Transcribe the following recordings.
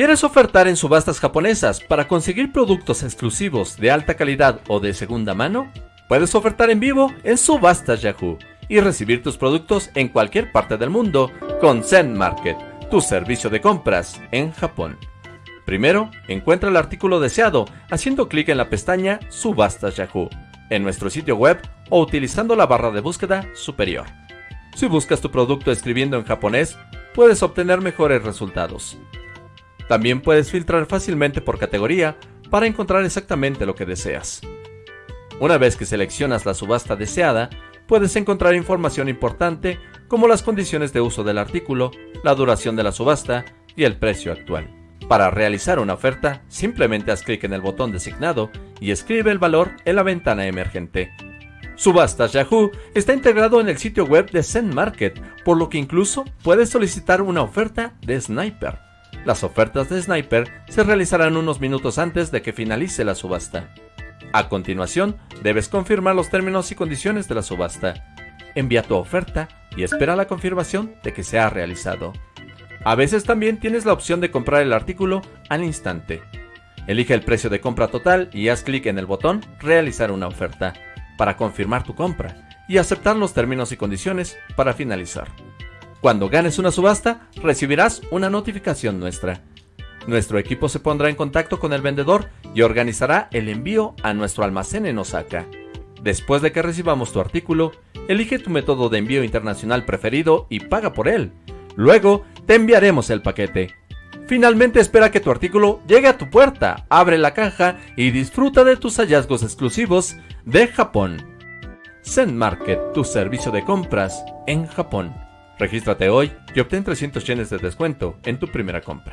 ¿Quieres ofertar en subastas japonesas para conseguir productos exclusivos de alta calidad o de segunda mano? Puedes ofertar en vivo en Subastas Yahoo y recibir tus productos en cualquier parte del mundo con Zen Market, tu servicio de compras en Japón. Primero, encuentra el artículo deseado haciendo clic en la pestaña Subastas Yahoo en nuestro sitio web o utilizando la barra de búsqueda superior. Si buscas tu producto escribiendo en japonés, puedes obtener mejores resultados. También puedes filtrar fácilmente por categoría para encontrar exactamente lo que deseas. Una vez que seleccionas la subasta deseada, puedes encontrar información importante como las condiciones de uso del artículo, la duración de la subasta y el precio actual. Para realizar una oferta, simplemente haz clic en el botón designado y escribe el valor en la ventana emergente. Subastas Yahoo está integrado en el sitio web de Zen Market, por lo que incluso puedes solicitar una oferta de Sniper. Las ofertas de Sniper se realizarán unos minutos antes de que finalice la subasta. A continuación, debes confirmar los términos y condiciones de la subasta. Envía tu oferta y espera la confirmación de que se ha realizado. A veces también tienes la opción de comprar el artículo al instante. Elige el precio de compra total y haz clic en el botón Realizar una oferta para confirmar tu compra y aceptar los términos y condiciones para finalizar. Cuando ganes una subasta, recibirás una notificación nuestra. Nuestro equipo se pondrá en contacto con el vendedor y organizará el envío a nuestro almacén en Osaka. Después de que recibamos tu artículo, elige tu método de envío internacional preferido y paga por él. Luego, te enviaremos el paquete. Finalmente espera que tu artículo llegue a tu puerta, abre la caja y disfruta de tus hallazgos exclusivos de Japón. Zen Market, tu servicio de compras en Japón. Regístrate hoy y obtén 300 yenes de descuento en tu primera compra.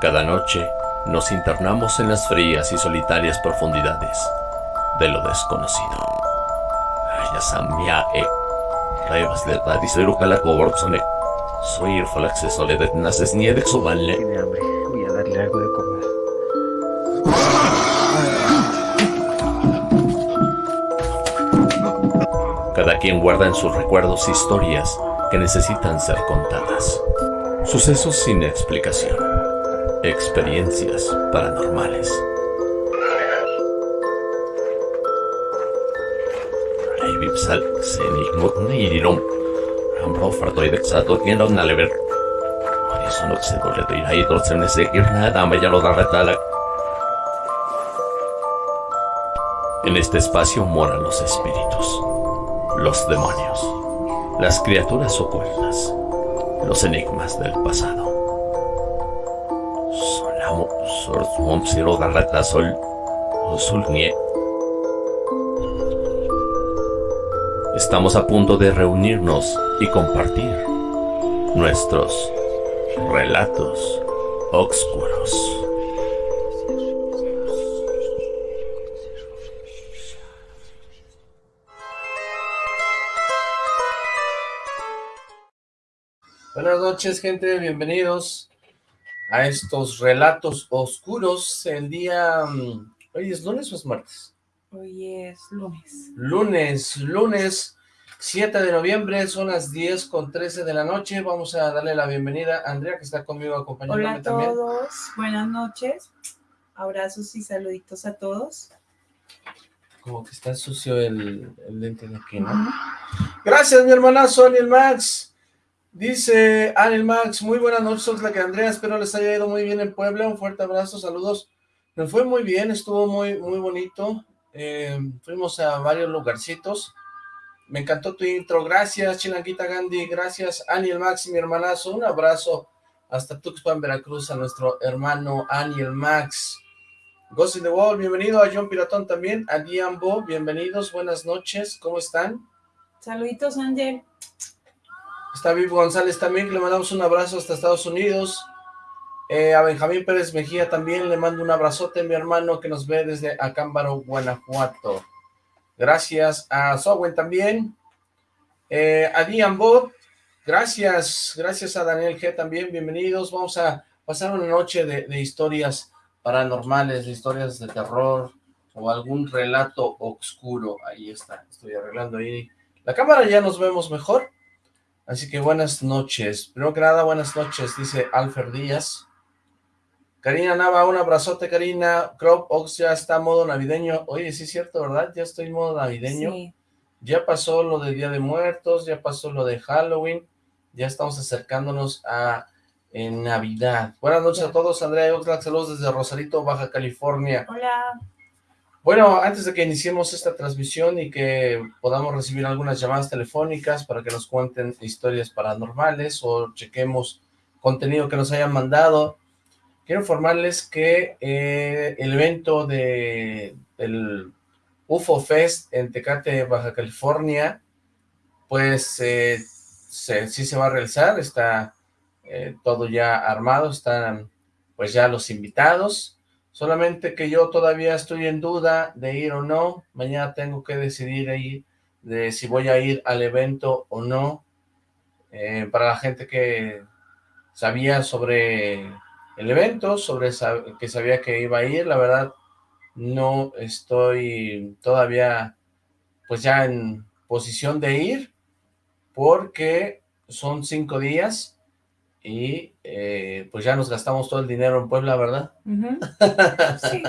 Cada noche nos internamos en las frías y solitarias profundidades de lo desconocido. Soy el Falaxe Soledad Naces Niede Tiene hambre, voy a darle algo de comer. Cada quien guarda en sus recuerdos historias que necesitan ser contadas. Sucesos sin explicación. Experiencias paranormales. En este espacio moran los espíritus los demonios, las criaturas ocultas, los enigmas del pasado. Estamos a punto de reunirnos y compartir nuestros relatos oscuros. Buenas noches, gente. Bienvenidos a estos relatos oscuros. El día... Mm, ¿Hoy es lunes o es martes? Hoy es lunes. Lunes, lunes 7 de noviembre, son las 10 con 13 de la noche. Vamos a darle la bienvenida a Andrea, que está conmigo acompañándome también. Hola a todos, buenas noches. Abrazos y saluditos a todos. Como que está sucio el, el lente de aquí, ¿no? Gracias, mi hermanazo, el Max. Dice Anel Max, muy buenas noches, la que Andrea, espero les haya ido muy bien en Puebla, un fuerte abrazo, saludos. Me fue muy bien, estuvo muy muy bonito, eh, fuimos a varios lugarcitos, me encantó tu intro, gracias Chilanguita Gandhi, gracias Aniel Max y mi hermanazo, un abrazo hasta Tuxpan, Veracruz, a nuestro hermano Aniel Max. Ghost in the Wall, bienvenido a John Piratón también, a Diambo, bienvenidos, buenas noches, ¿cómo están? Saluditos, Ángel. Está Viv González también, le mandamos un abrazo hasta Estados Unidos. Eh, a Benjamín Pérez Mejía también le mando un abrazote, mi hermano, que nos ve desde Acámbaro, Guanajuato. Gracias a Sowen también. Eh, a Dian Bob, gracias. Gracias a Daniel G también, bienvenidos. Vamos a pasar una noche de, de historias paranormales, de historias de terror, o algún relato oscuro. Ahí está, estoy arreglando ahí. La cámara ya nos vemos mejor. Así que buenas noches. Primero que nada, buenas noches, dice Alfer Díaz. Karina Nava, un abrazote, Karina. Crop Ox ya está modo navideño. Oye, sí es cierto, ¿verdad? Ya estoy en modo navideño. Ya pasó lo de Día de Muertos, ya pasó lo de Halloween. Ya estamos acercándonos a en Navidad. Buenas noches a todos, Andrea Oxlack, saludos desde Rosarito, Baja California. Hola. Bueno, antes de que iniciemos esta transmisión y que podamos recibir algunas llamadas telefónicas para que nos cuenten historias paranormales o chequemos contenido que nos hayan mandado, quiero informarles que eh, el evento de el UFO Fest en Tecate, Baja California, pues eh, sí se va a realizar, está eh, todo ya armado, están pues ya los invitados, solamente que yo todavía estoy en duda de ir o no, mañana tengo que decidir ahí de si voy a ir al evento o no, eh, para la gente que sabía sobre el evento, sobre que sabía que iba a ir, la verdad no estoy todavía pues ya en posición de ir, porque son cinco días, y eh, pues ya nos gastamos todo el dinero en Puebla, ¿verdad? sí.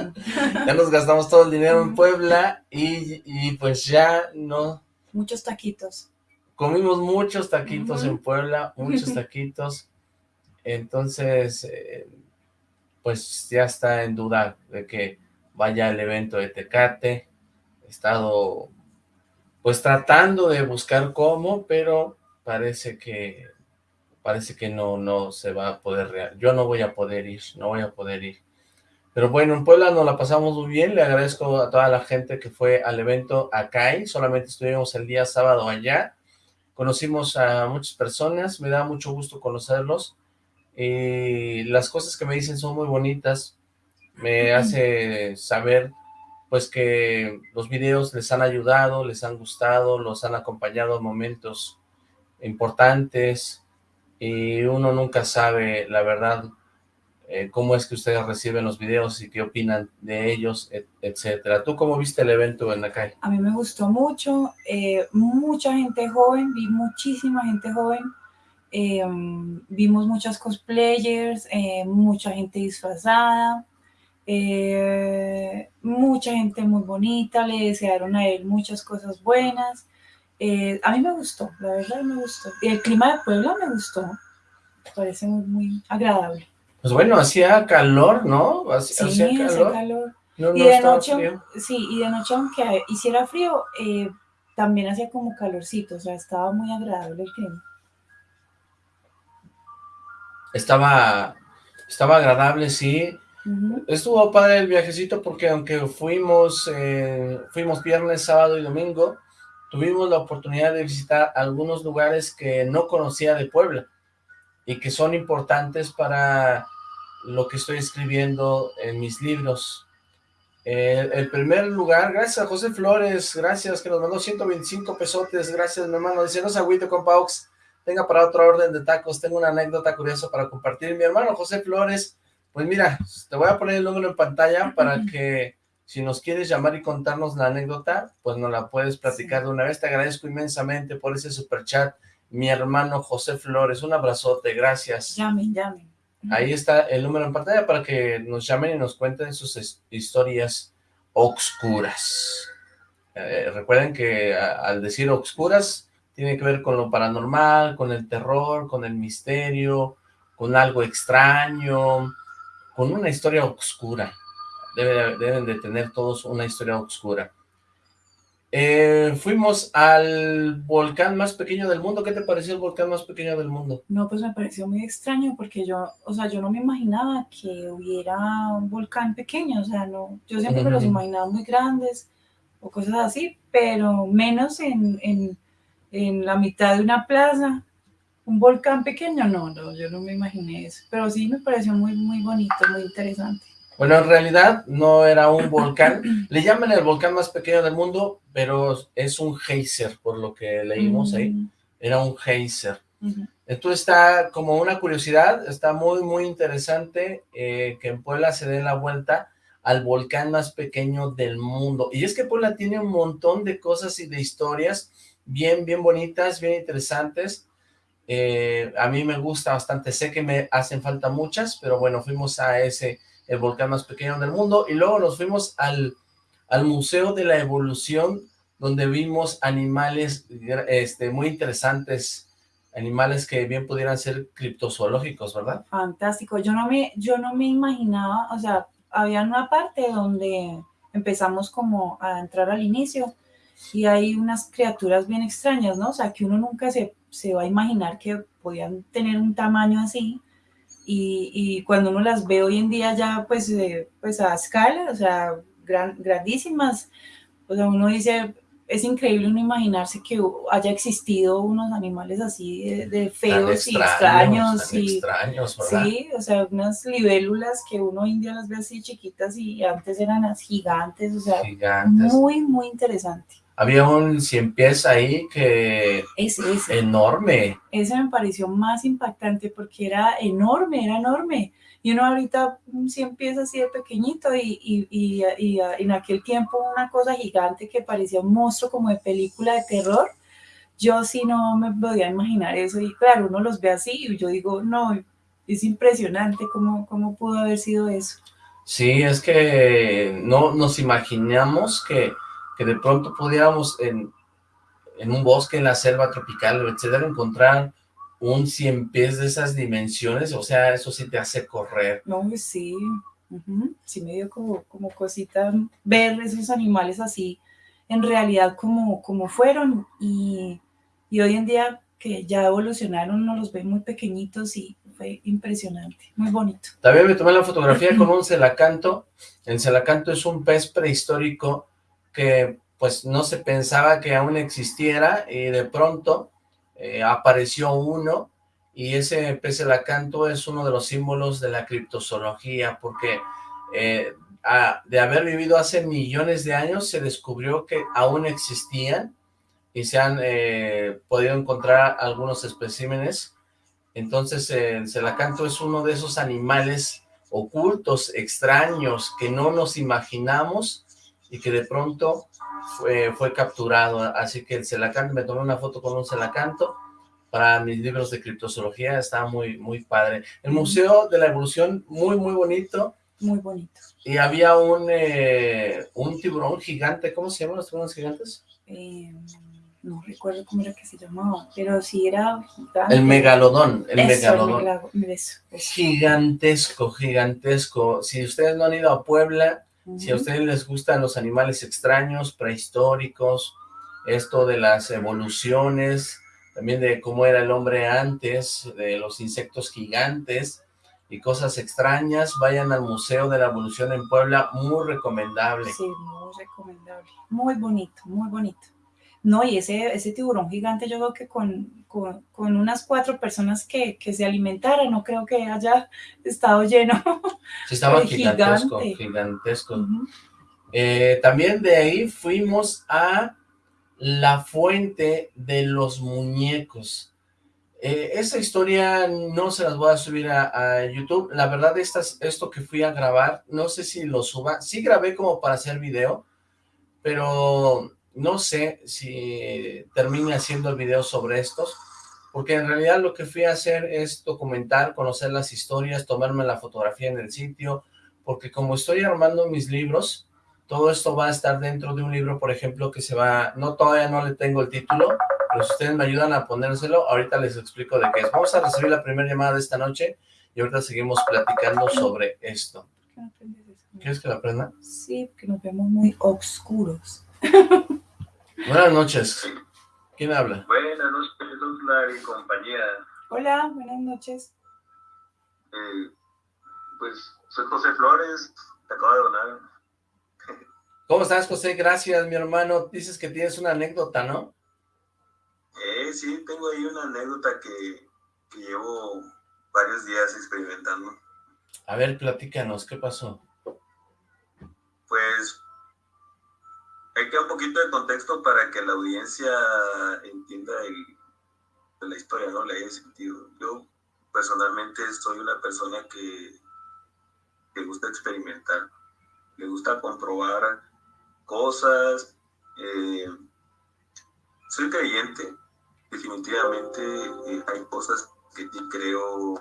ya nos gastamos todo el dinero en Puebla y, pues ya no... Muchos taquitos. Comimos muchos taquitos en Puebla, muchos taquitos, entonces eh, pues ya está en duda de que vaya al evento de Tecate, he estado pues tratando de buscar cómo, pero parece que parece que no, no se va a poder, yo no voy a poder ir, no voy a poder ir. Pero bueno, en Puebla nos la pasamos muy bien, le agradezco a toda la gente que fue al evento acá, solamente estuvimos el día sábado allá, conocimos a muchas personas, me da mucho gusto conocerlos, y las cosas que me dicen son muy bonitas, me hace saber pues que los videos les han ayudado, les han gustado, los han acompañado en momentos importantes, y uno nunca sabe, la verdad, eh, cómo es que ustedes reciben los videos y qué opinan de ellos, etcétera. ¿Tú cómo viste el evento en la calle? A mí me gustó mucho, eh, mucha gente joven, vi muchísima gente joven, eh, vimos muchas cosplayers, mucha gente disfrazada, mucha gente muy bonita, le desearon a él muchas cosas buenas, eh, a mí me gustó, la verdad me gustó. Y el clima de Puebla me gustó, parece muy, muy agradable. Pues bueno, hacía calor, ¿no? Hacía, sí, hacía calor. y de noche, sí, y de noche aunque hiciera frío, eh, también hacía como calorcito, o sea, estaba muy agradable el clima. Estaba, estaba agradable, sí. Estuvo padre el viajecito porque aunque fuimos, eh, fuimos viernes, sábado y domingo, tuvimos la oportunidad de visitar algunos lugares que no conocía de Puebla y que son importantes para lo que estoy escribiendo en mis libros. el primer lugar, gracias a José Flores, gracias que nos mandó 125 pesotes, gracias mi hermano, dice no se agüite con Paux, tenga para otro orden de tacos, tengo una anécdota curiosa para compartir, mi hermano José Flores, pues mira, te voy a poner el número en pantalla para que si nos quieres llamar y contarnos la anécdota, pues nos la puedes platicar de una vez. Te agradezco inmensamente por ese super chat, mi hermano José Flores. Un abrazote, gracias. Llamen, llamen. Ahí está el número en pantalla para que nos llamen y nos cuenten sus historias oscuras. Eh, recuerden que al decir oscuras, tiene que ver con lo paranormal, con el terror, con el misterio, con algo extraño, con una historia oscura deben de tener todos una historia oscura. Eh, fuimos al volcán más pequeño del mundo. ¿Qué te pareció el volcán más pequeño del mundo? No, pues me pareció muy extraño porque yo, o sea, yo no me imaginaba que hubiera un volcán pequeño, o sea, no, yo siempre me los imaginaba muy grandes o cosas así, pero menos en, en, en la mitad de una plaza, un volcán pequeño, no, no, yo no me imaginé eso, pero sí me pareció muy, muy bonito, muy interesante. Bueno, en realidad no era un volcán, le llaman el volcán más pequeño del mundo, pero es un geyser, por lo que leímos ahí, mm. era un geyser. Entonces está como una curiosidad, está muy, muy interesante eh, que en Puebla se dé la vuelta al volcán más pequeño del mundo. Y es que Puebla tiene un montón de cosas y de historias bien, bien bonitas, bien interesantes. Eh, a mí me gusta bastante, sé que me hacen falta muchas, pero bueno, fuimos a ese, el volcán más pequeño del mundo, y luego nos fuimos al, al Museo de la Evolución, donde vimos animales este, muy interesantes, animales que bien pudieran ser criptozoológicos, ¿verdad? Fantástico, yo no me, yo no me imaginaba, o sea, había una parte donde empezamos como a entrar al inicio, y hay unas criaturas bien extrañas, ¿no? O sea, que uno nunca se, se va a imaginar que podían tener un tamaño así, y, y, cuando uno las ve hoy en día ya pues, eh, pues a escala, o sea, gran, grandísimas, o sea, uno dice, es increíble uno imaginarse que haya existido unos animales así de, feos y extraños. y, extraños Sí, o sea, unas libélulas que uno hoy en día las ve así chiquitas y antes eran las gigantes, o sea, gigantes. muy, muy interesante. Había un cien pies ahí que... Ese, Enorme. Ese me pareció más impactante porque era enorme, era enorme. Y uno ahorita un cien pies así de pequeñito y, y, y, y, en aquel tiempo una cosa gigante que parecía un monstruo como de película de terror. Yo sí no me podía imaginar eso y claro, uno los ve así y yo digo, no, es impresionante cómo, cómo pudo haber sido eso. Sí, es que no nos imaginamos que que de pronto pudiéramos en, en un bosque, en la selva tropical, etcétera, encontrar un cien pies de esas dimensiones, o sea, eso sí te hace correr. No, sí, sí me dio como, como cosita ver esos animales así, en realidad como, como fueron, y, y hoy en día que ya evolucionaron, uno los ve muy pequeñitos y fue impresionante, muy bonito. También me tomé la fotografía con un celacanto, el celacanto es un pez prehistórico que pues no se pensaba que aún existiera y de pronto eh, apareció uno y ese pez lacanto es uno de los símbolos de la criptozoología porque eh, de haber vivido hace millones de años se descubrió que aún existían y se han eh, podido encontrar algunos especímenes. Entonces el celacanto es uno de esos animales ocultos, extraños, que no nos imaginamos y que de pronto fue, fue capturado, así que el celacanto, me tomé una foto con un celacanto para mis libros de criptozoología, está muy, muy padre. El Museo de la Evolución, muy, muy bonito. Muy bonito. Y había un, eh, un tiburón gigante, ¿cómo se llaman los tiburones gigantes? Eh, no recuerdo cómo era que se llamaba, pero sí era gigante. El megalodón, el megalodón. El Gigantesco, gigantesco. Si ustedes no han ido a Puebla, si a ustedes les gustan los animales extraños, prehistóricos, esto de las evoluciones, también de cómo era el hombre antes, de los insectos gigantes y cosas extrañas, vayan al Museo de la Evolución en Puebla, muy recomendable. Sí, muy recomendable, muy bonito, muy bonito. No, y ese, ese tiburón gigante yo creo que con, con, unas cuatro personas que, que, se alimentaran, no creo que haya estado lleno. Sí, estaba gigantesco, gigantesco. Eh, también de ahí fuimos a la fuente de los muñecos. Eh, esa historia no se las voy a subir a, YouTube. La verdad, estas, esto que fui a grabar, no sé si lo suba. Sí grabé como para hacer video, pero no sé si termine haciendo el video sobre estos, porque en realidad lo que fui a hacer es documentar, conocer las historias, tomarme la fotografía en el sitio, porque como estoy armando mis libros, todo esto va a estar dentro de un libro, por ejemplo, que se va, no todavía no le tengo el título, pero si ustedes me ayudan a ponérselo, ahorita les explico de qué es. Vamos a recibir la primera llamada de esta noche y ahorita seguimos platicando sobre esto. ¿Quieres que la aprenda? Sí, porque nos vemos muy oscuros. Buenas noches. ¿Quién habla? Buenas noches, Osla y compañía. Hola, buenas noches. Eh, pues soy José Flores, te acabo de donar. ¿Cómo estás, José? Gracias, mi hermano. Dices que tienes una anécdota, ¿no? Eh, sí, tengo ahí una anécdota que, que llevo varios días experimentando. A ver, platícanos, ¿qué pasó? Pues hay que dar un poquito de contexto para que la audiencia entienda la historia, ¿no? Le haya sentido. Yo personalmente soy una persona que, que gusta experimentar. le gusta comprobar cosas. Eh, soy creyente, definitivamente eh, hay cosas que creo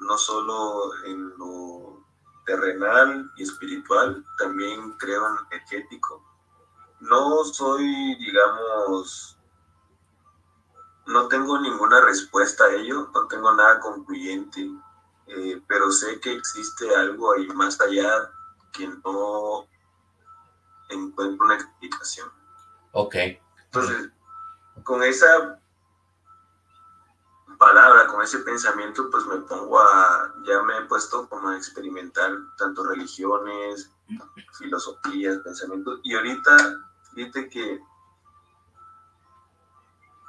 no solo en lo terrenal y espiritual, también creo en energético. No soy, digamos, no tengo ninguna respuesta a ello, no tengo nada concluyente, eh, pero sé que existe algo ahí más allá que no encuentro una explicación. Ok. Entonces, con esa palabra, con ese pensamiento, pues me pongo a, ya me he puesto como a experimentar tanto religiones, filosofías, pensamientos, y ahorita, fíjate que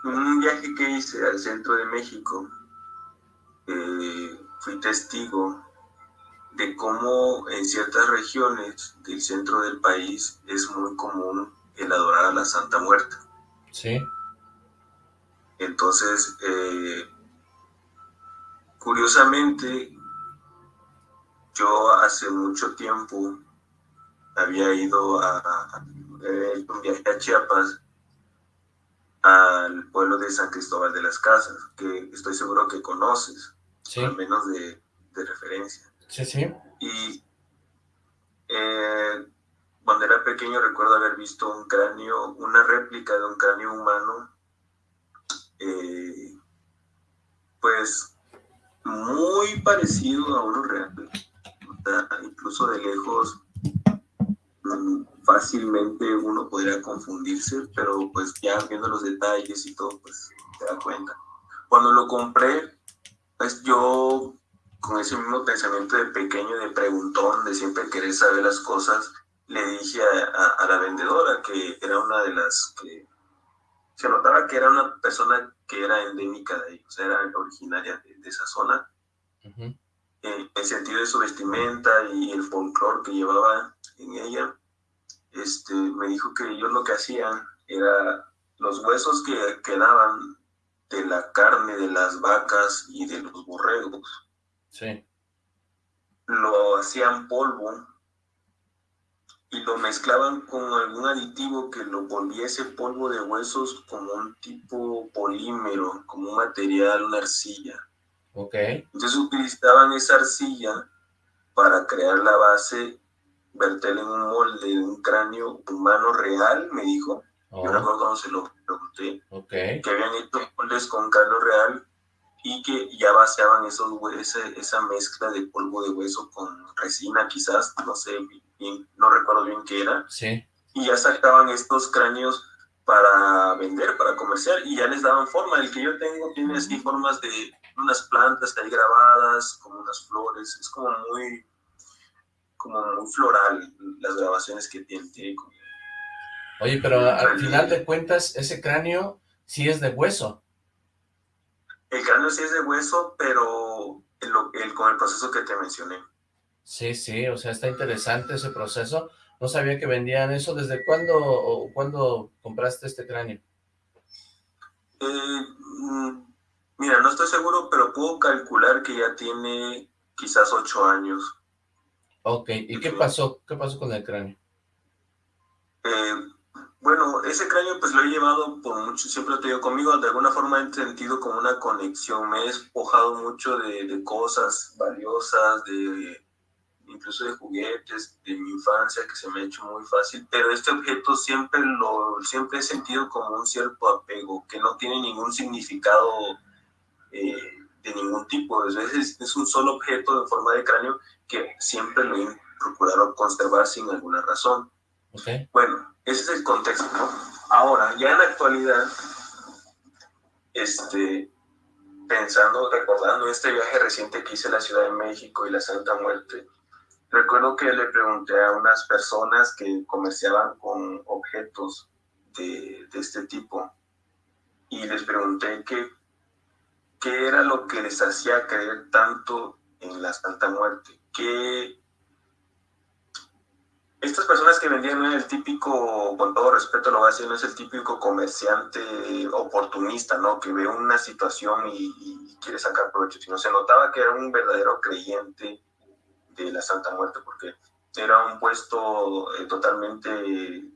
un viaje que hice al centro de México, eh, fui testigo de cómo en ciertas regiones del centro del país es muy común el adorar a la Santa Muerte. Sí. Entonces, eh, curiosamente, yo hace mucho tiempo había ido a, a, un viaje a Chiapas al pueblo de San Cristóbal de las Casas, que estoy seguro que conoces, al menos de, de, referencia. Sí, sí. Y eh, cuando era pequeño recuerdo haber visto un cráneo, una réplica de un cráneo humano, eh, pues muy parecido a uno real. incluso de lejos fácilmente uno podría confundirse, pero pues ya viendo los detalles y todo, pues te da cuenta. Cuando lo compré, pues yo con ese mismo pensamiento de pequeño, de preguntón, de siempre querer saber las cosas, le dije a, la vendedora que era una de las que se notaba que era una persona que era endémica de ellos, era originaria de, esa zona. en el sentido de su vestimenta y el folclore que llevaba en ella, este, me dijo que ellos lo que hacían era los huesos que quedaban de la carne de las vacas y de los borregos. Sí. Lo hacían polvo y lo mezclaban con algún aditivo que lo volviese polvo de huesos como un tipo polímero, como un material, una arcilla. Ok. Entonces utilizaban esa arcilla para crear la base, verterla en un molde de un cráneo humano real, me dijo. Yo oh. recuerdo cuando se lo pregunté. Okay. Que habían hecho moldes con cráneo real y que ya vaciaban esos esa, esa mezcla de polvo de hueso con resina quizás, no sé, no recuerdo bien qué era. Sí. Y ya sacaban estos cráneos para vender, para comerciar, y ya les daban forma. El que yo tengo tiene así formas de unas plantas que hay grabadas, como unas flores, es como muy, como muy floral las grabaciones que tiene. Oye, pero al final de cuentas, ese cráneo sí es de hueso. El cráneo sí es de hueso, pero el, con el proceso que te mencioné. Sí, sí, o sea, está interesante ese proceso. No sabía que vendían eso. ¿Desde cuándo o cuándo compraste este cráneo? Eh, mm, mira, no estoy seguro, pero puedo calcular que ya tiene quizás ocho años. Ok, ¿y qué pasó? ¿Qué pasó con el cráneo? Eh, bueno, ese cráneo pues lo he llevado por mucho, siempre lo he tenido conmigo, de alguna forma he sentido como una conexión, me he despojado mucho de cosas valiosas, de incluso de juguetes de mi infancia que se me ha hecho muy fácil, pero este objeto siempre lo siempre he sentido como un cierto apego, que no tiene ningún significado eh, de ningún tipo, es, es, es un solo objeto en forma de cráneo que siempre lo he procurado conservar sin alguna razón. Okay. Bueno, ese es el contexto, ¿no? Ahora, ya en la actualidad, este, pensando, recordando este viaje reciente que hice a la Ciudad de México y la Santa Muerte, Recuerdo que le pregunté a unas personas que comerciaban con objetos de, este tipo y les pregunté qué, qué era lo que les hacía creer tanto en la Santa Muerte. Que estas personas que vendían no es el típico, con todo respeto lo voy a decir, no es el típico comerciante oportunista, ¿no? Que ve una situación y, y quiere sacar provecho, sino se notaba que era un verdadero creyente de la Santa Muerte, porque era un puesto eh, totalmente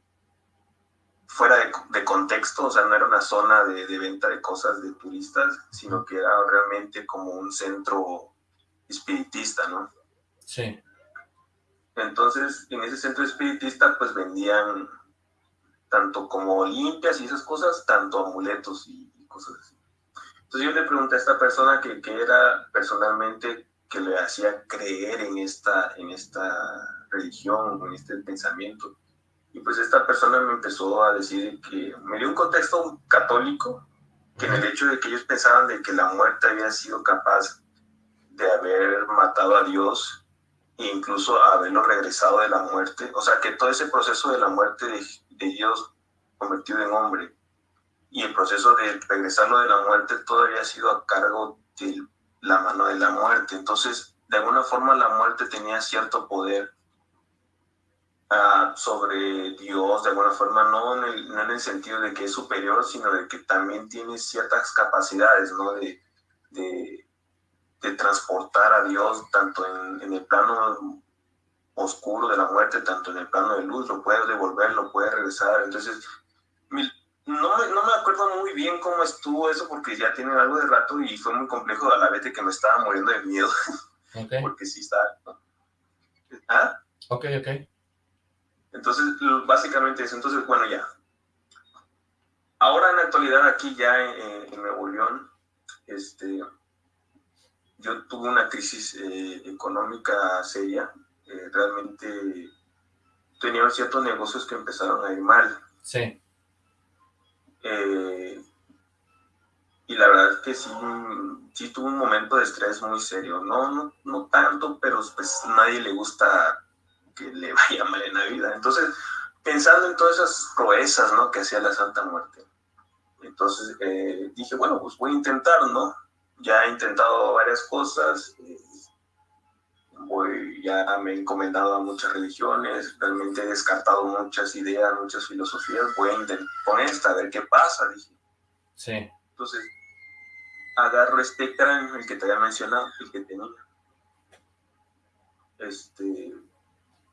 fuera de, contexto, o sea, no era una zona de, de, venta de cosas de turistas, sino que era realmente como un centro espiritista, ¿no? Sí. Entonces, en ese centro espiritista, pues vendían tanto como limpias y esas cosas, tanto amuletos y, cosas así. Entonces yo le pregunté a esta persona que, que, era personalmente que le hacía creer en esta, en esta religión, en este pensamiento. Y pues esta persona me empezó a decir que me dio un contexto católico, que en el hecho de que ellos pensaban de que la muerte había sido capaz de haber matado a Dios e incluso haberlo regresado de la muerte, o sea que todo ese proceso de la muerte de, de Dios convertido en hombre y el proceso de regresarlo de la muerte todavía ha sido a cargo de la mano de la muerte. Entonces, de alguna forma la muerte tenía cierto poder uh, sobre Dios, de alguna forma, no en, el, no en, el, sentido de que es superior, sino de que también tiene ciertas capacidades, ¿no? De, de, de transportar a Dios tanto en, en el plano oscuro de la muerte, tanto en el plano de luz, lo puede devolver, lo puede regresar. Entonces, no, no me acuerdo muy bien cómo estuvo eso porque ya tiene algo de rato y fue muy complejo a la vez de que me estaba muriendo de miedo. Okay. porque sí está... ¿Ah? Ok, ok. Entonces, básicamente eso. Entonces, bueno, ya. Ahora en la actualidad aquí ya en, en Nuevo León, este, yo tuve una crisis eh, económica seria. Eh, realmente tenía ciertos negocios que empezaron a ir mal. Sí. Eh, y la verdad es que sí, sí tuve un momento de estrés muy serio. No, no, no tanto, pero pues nadie le gusta que le vaya mal en la vida. Entonces, pensando en todas esas proezas, ¿no? Que hacía la Santa Muerte. Entonces eh, dije, bueno, pues voy a intentar, ¿no? Ya he intentado varias cosas, eh, voy, ya me he encomendado a muchas religiones, realmente he descartado muchas ideas, muchas filosofías, voy a intentar con esta, a ver qué pasa, dije. Sí. Entonces, agarro este cráneo, el que te había mencionado, el que tenía. Este,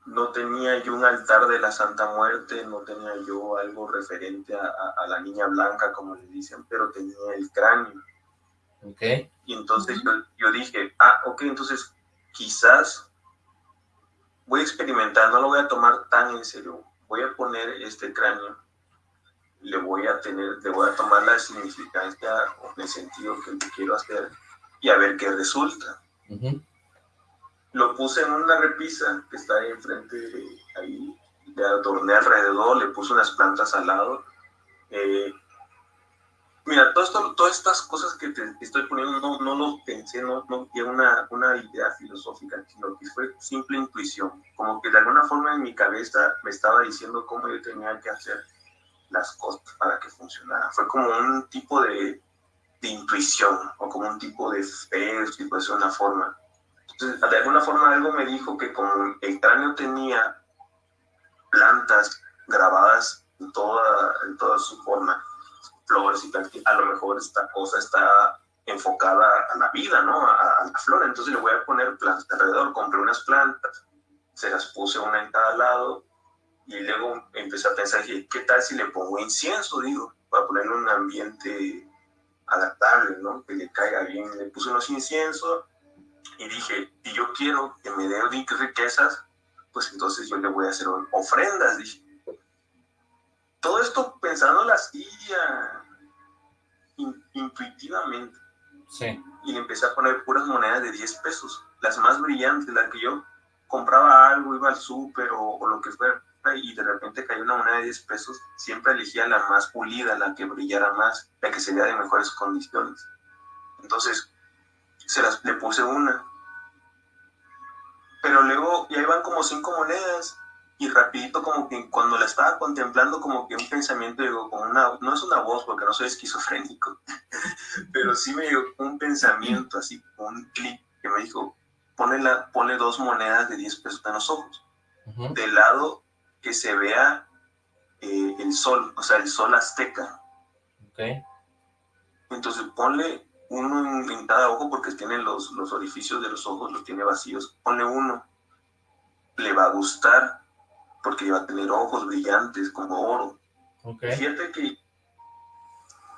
no tenía yo un altar de la Santa Muerte, no tenía yo algo referente a, a, a la niña blanca, como le dicen, pero tenía el cráneo. Ok. Y entonces yo, yo dije, ah, ok, entonces quizás voy a experimentar, no lo voy a tomar tan en serio, voy a poner este cráneo, le voy a tener, le voy a tomar la significancia o el sentido que quiero hacer y a ver qué resulta. Uh -huh. Lo puse en una repisa que está ahí enfrente, de, ahí le adorné alrededor, le puse unas plantas al lado. Eh, mira, todo esto, todas estas cosas que te estoy poniendo no, no lo pensé, no, no una, una idea filosófica, sino que fue simple intuición. Como que de alguna forma en mi cabeza me estaba diciendo cómo yo tenía que hacer las cosas para que funcionara. Fue como un tipo de, de intuición o como un tipo de fe, puede ser una forma. De alguna forma algo me dijo que como el cráneo tenía plantas grabadas en toda, en toda su forma, flores y tal, a lo mejor esta cosa está enfocada a la vida, ¿no? A, la flor. Entonces le voy a poner plantas alrededor. Compré unas plantas, se las puse una en cada lado y luego empecé a pensar, ¿qué tal si le pongo incienso? Digo, para ponerle un ambiente adaptable, ¿no? Que le caiga bien. Le puse unos inciensos y dije, si yo quiero que me dé riquezas, pues entonces yo le voy a hacer ofrendas, dije. Todo esto pensando así in, intuitivamente. Sí. Y le empecé a poner puras monedas de 10 pesos, las más brillantes, las que yo compraba algo, iba al súper o, o, lo que fuera, y de repente cayó una moneda de 10 pesos, siempre elegía la más pulida, la que brillara más, la que sería de mejores condiciones. Entonces, se las, le puse una. Pero luego ya iban como cinco monedas y rapidito como que cuando la estaba contemplando como que un pensamiento llegó como una, no es una voz porque no soy esquizofrénico, pero sí me llegó un pensamiento así, un clic que me dijo, pone, la, pone dos monedas de 10 pesos en los ojos, uh -huh. del lado que se vea eh, el sol, o sea, el sol azteca. Okay. Entonces ponle uno en, cada ojo porque tiene los, los orificios de los ojos, los tiene vacíos, ponle uno le va a gustar porque va a tener ojos brillantes como oro. Okay. Fíjate que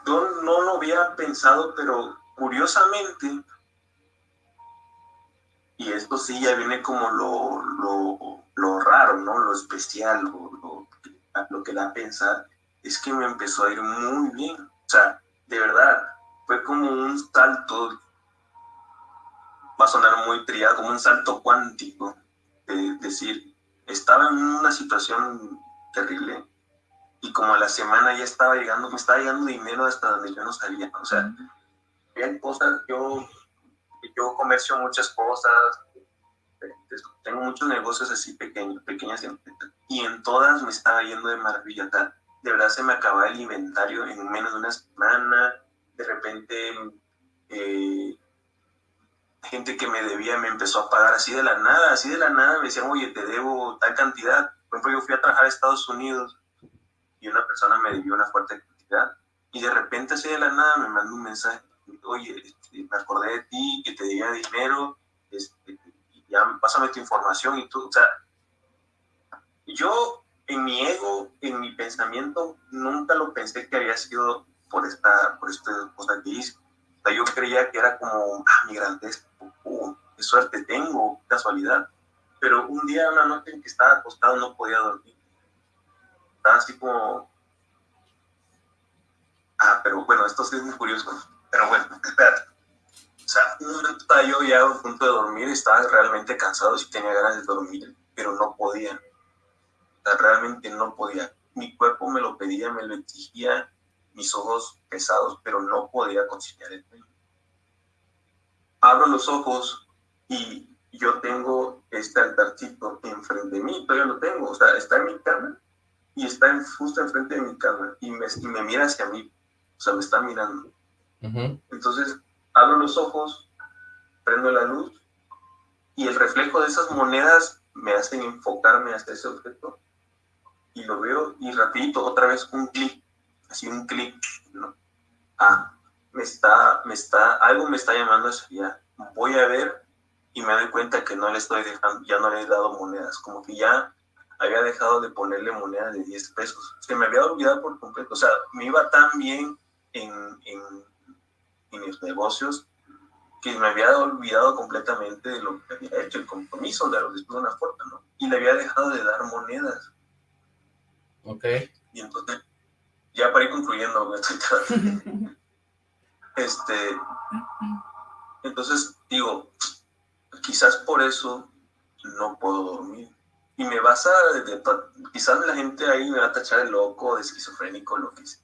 yo no lo había pensado, pero curiosamente, y esto sí ya viene como lo, lo, lo raro, ¿no? Lo especial, lo, lo, lo que da a pensar, es que me empezó a ir muy bien. O sea, de verdad, fue como un salto, va a sonar muy triado, como un salto cuántico, de decir, estaba en una situación terrible y como a la semana ya estaba llegando, me estaba llegando dinero hasta donde yo no sabía, o sea, había cosas, yo, yo comercio muchas cosas, tengo muchos negocios así pequeños, pequeñas empresas, y en todas me estaba yendo de maravilla, de verdad se me acababa el inventario en menos de una semana, de repente eh, gente que me debía me empezó a pagar así de la nada, así de la nada me decían, oye, te debo tal cantidad. Por ejemplo, yo fui a trabajar a Estados Unidos y una persona me debió una fuerte cantidad y de repente así de la nada me mandó un mensaje, oye, este, me acordé de ti, que te debía dinero, este, ya pásame tu información y tú, o sea, yo en mi ego, en mi pensamiento, nunca lo pensé que había sido por esta, por esta cosa que hice. O sea, yo creía que era como, ah, mi grandeza, oh, qué suerte tengo, casualidad. Pero un día, una noche en que estaba acostado, no podía dormir. Estaba así como, ah, pero bueno, esto sí es muy curioso. Pero bueno, espérate. O sea, un momento estaba yo ya a punto de dormir, estaba realmente cansado, y tenía ganas de dormir, pero no podía. O sea, realmente no podía. Mi cuerpo me lo pedía, me lo exigía, mis ojos pesados, pero no podía conciliar el sueño. Abro los ojos y yo tengo este altarcito enfrente de mí, todavía lo tengo, o sea, está en mi cama y está en, justo enfrente de mi cama y me, me mira hacia mí, o sea, me está mirando. Entonces, abro los ojos, prendo la luz y el reflejo de esas monedas me hacen enfocarme hacia ese objeto y lo veo y rapidito otra vez un clic así un clic, ¿no? Ah, me está, me está, algo me está llamando eso ya. Voy a ver y me doy cuenta que no le estoy dejando, ya no le he dado monedas, como que ya había dejado de ponerle monedas de 10 pesos. Se me había olvidado por completo. O sea, me iba tan bien en, en, en mis negocios que me había olvidado completamente de lo que había hecho, el compromiso de después de una forma, ¿no? Y le había dejado de dar monedas. Ok. Y entonces ya para ir concluyendo, este, entonces digo, quizás por eso no puedo dormir. Y me vas a, quizás la gente ahí me va a tachar de loco, de esquizofrénico, lo que sea.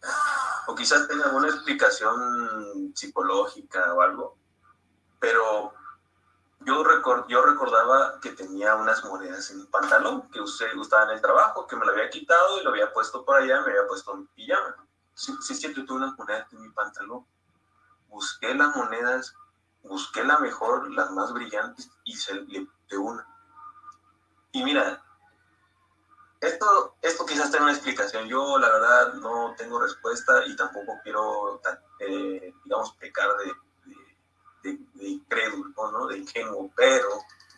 O quizás tenga alguna explicación psicológica o algo. Pero yo, record, yo recordaba que tenía unas monedas en mi pantalón que usted gustaba en el trabajo, que me lo había quitado y lo había puesto por allá, me había puesto mi pijama. Sí, sí, sí, tuve unas monedas en mi pantalón. Busqué las monedas, busqué la mejor, las más brillantes y se le de una. Y mira, esto, esto quizás tenga una explicación. Yo, la verdad, no tengo respuesta y tampoco quiero, eh, digamos, pecar de de, de incrédulo, ¿no? de ingenuo, pero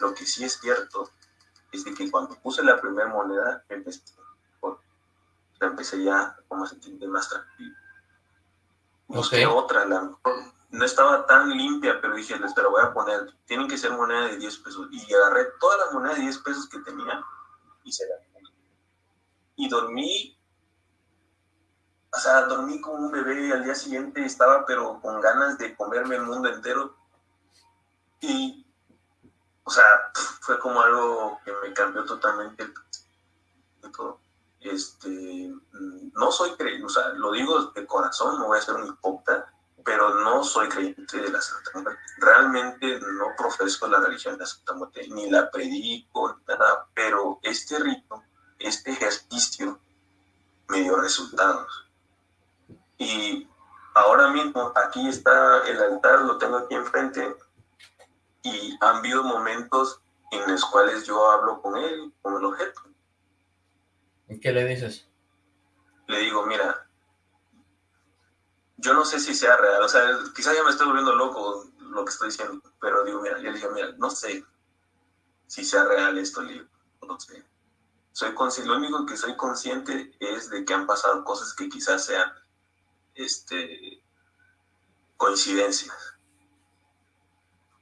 lo que sí es cierto es de que cuando puse la primera moneda, empecé, empecé ya como a sentirme más tranquilo. Busqué otra, la mejor, no estaba tan limpia, pero dije, les la voy a poner, tienen que ser moneda de 10 pesos. Y agarré todas las monedas de 10 pesos que tenía y se las Y dormí o sea, dormí como un bebé y al día siguiente estaba pero con ganas de comerme el mundo entero. Y, o sea, fue como algo que me cambió totalmente todo. Este, mm, no soy creyente, o sea, lo digo de corazón, no voy a ser un hipócrita, pero no soy creyente de la Santa Muerte. Realmente no profeso la religión de la Santa Muerte, ni la predico, nada, pero este rito, este ejercicio me dio resultados y ahora mismo aquí está el altar, lo tengo aquí enfrente, y han habido momentos en los cuales yo hablo con él, con el objeto. ¿Y qué le dices? Le digo, mira, yo no sé si sea real, o sea, quizás ya me estoy volviendo loco lo que estoy diciendo, pero digo, mira, yo le dije, mira, no sé si sea real esto, le no sé. Soy lo único que soy consciente es de que han pasado cosas que quizás sean este, coincidencias.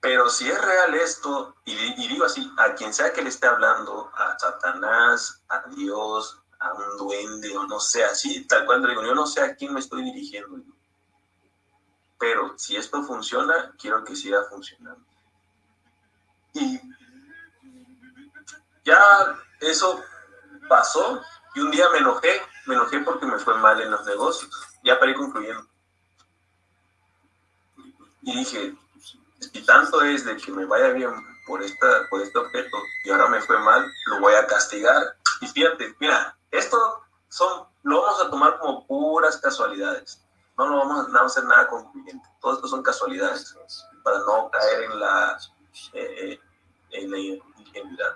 Pero si es real esto, y, y, digo así, a quien sea que le esté hablando, a Satanás, a Dios, a un duende, o no sé, así, tal cual digo, yo no sé a quién me estoy dirigiendo. Pero si esto funciona, quiero que siga funcionando. Y ya eso pasó, y un día me enojé, me enojé porque me fue mal en los negocios, ya para ir concluyendo. Y dije, si tanto es de que me vaya bien por, esta, por este objeto y ahora me fue mal, lo voy a castigar. Y fíjate, mira, esto son, lo vamos a tomar como puras casualidades. No lo vamos a, hacer nada concluyente. Todo esto son casualidades para no caer en la, eh, en la ingenuidad.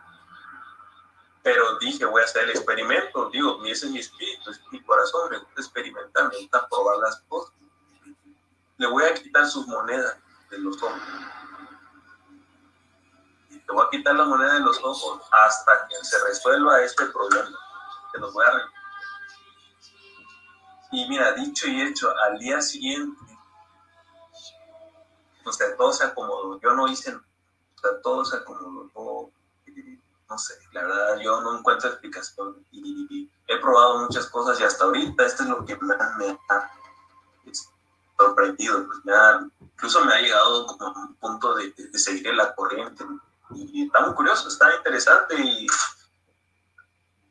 Pero dije, voy a hacer el experimento. Digo, ese es mi espíritu, es mi corazón, me gusta experimentar, me gusta probar las cosas. Le voy a quitar sus monedas de los ojos. Te voy a quitar la moneda de los ojos hasta que se resuelva este problema. Te los voy a Y mira, dicho y hecho, al día siguiente, o sea, todo se acomodó. Yo no hice, o sea, todo se acomodó. No sé, la verdad, yo no encuentro explicación. Y, he probado muchas cosas y hasta ahorita esto es lo que me, me ha sorprendido. Pues me ha incluso me ha llegado como un punto de, seguir la corriente. Y está muy curioso, está interesante y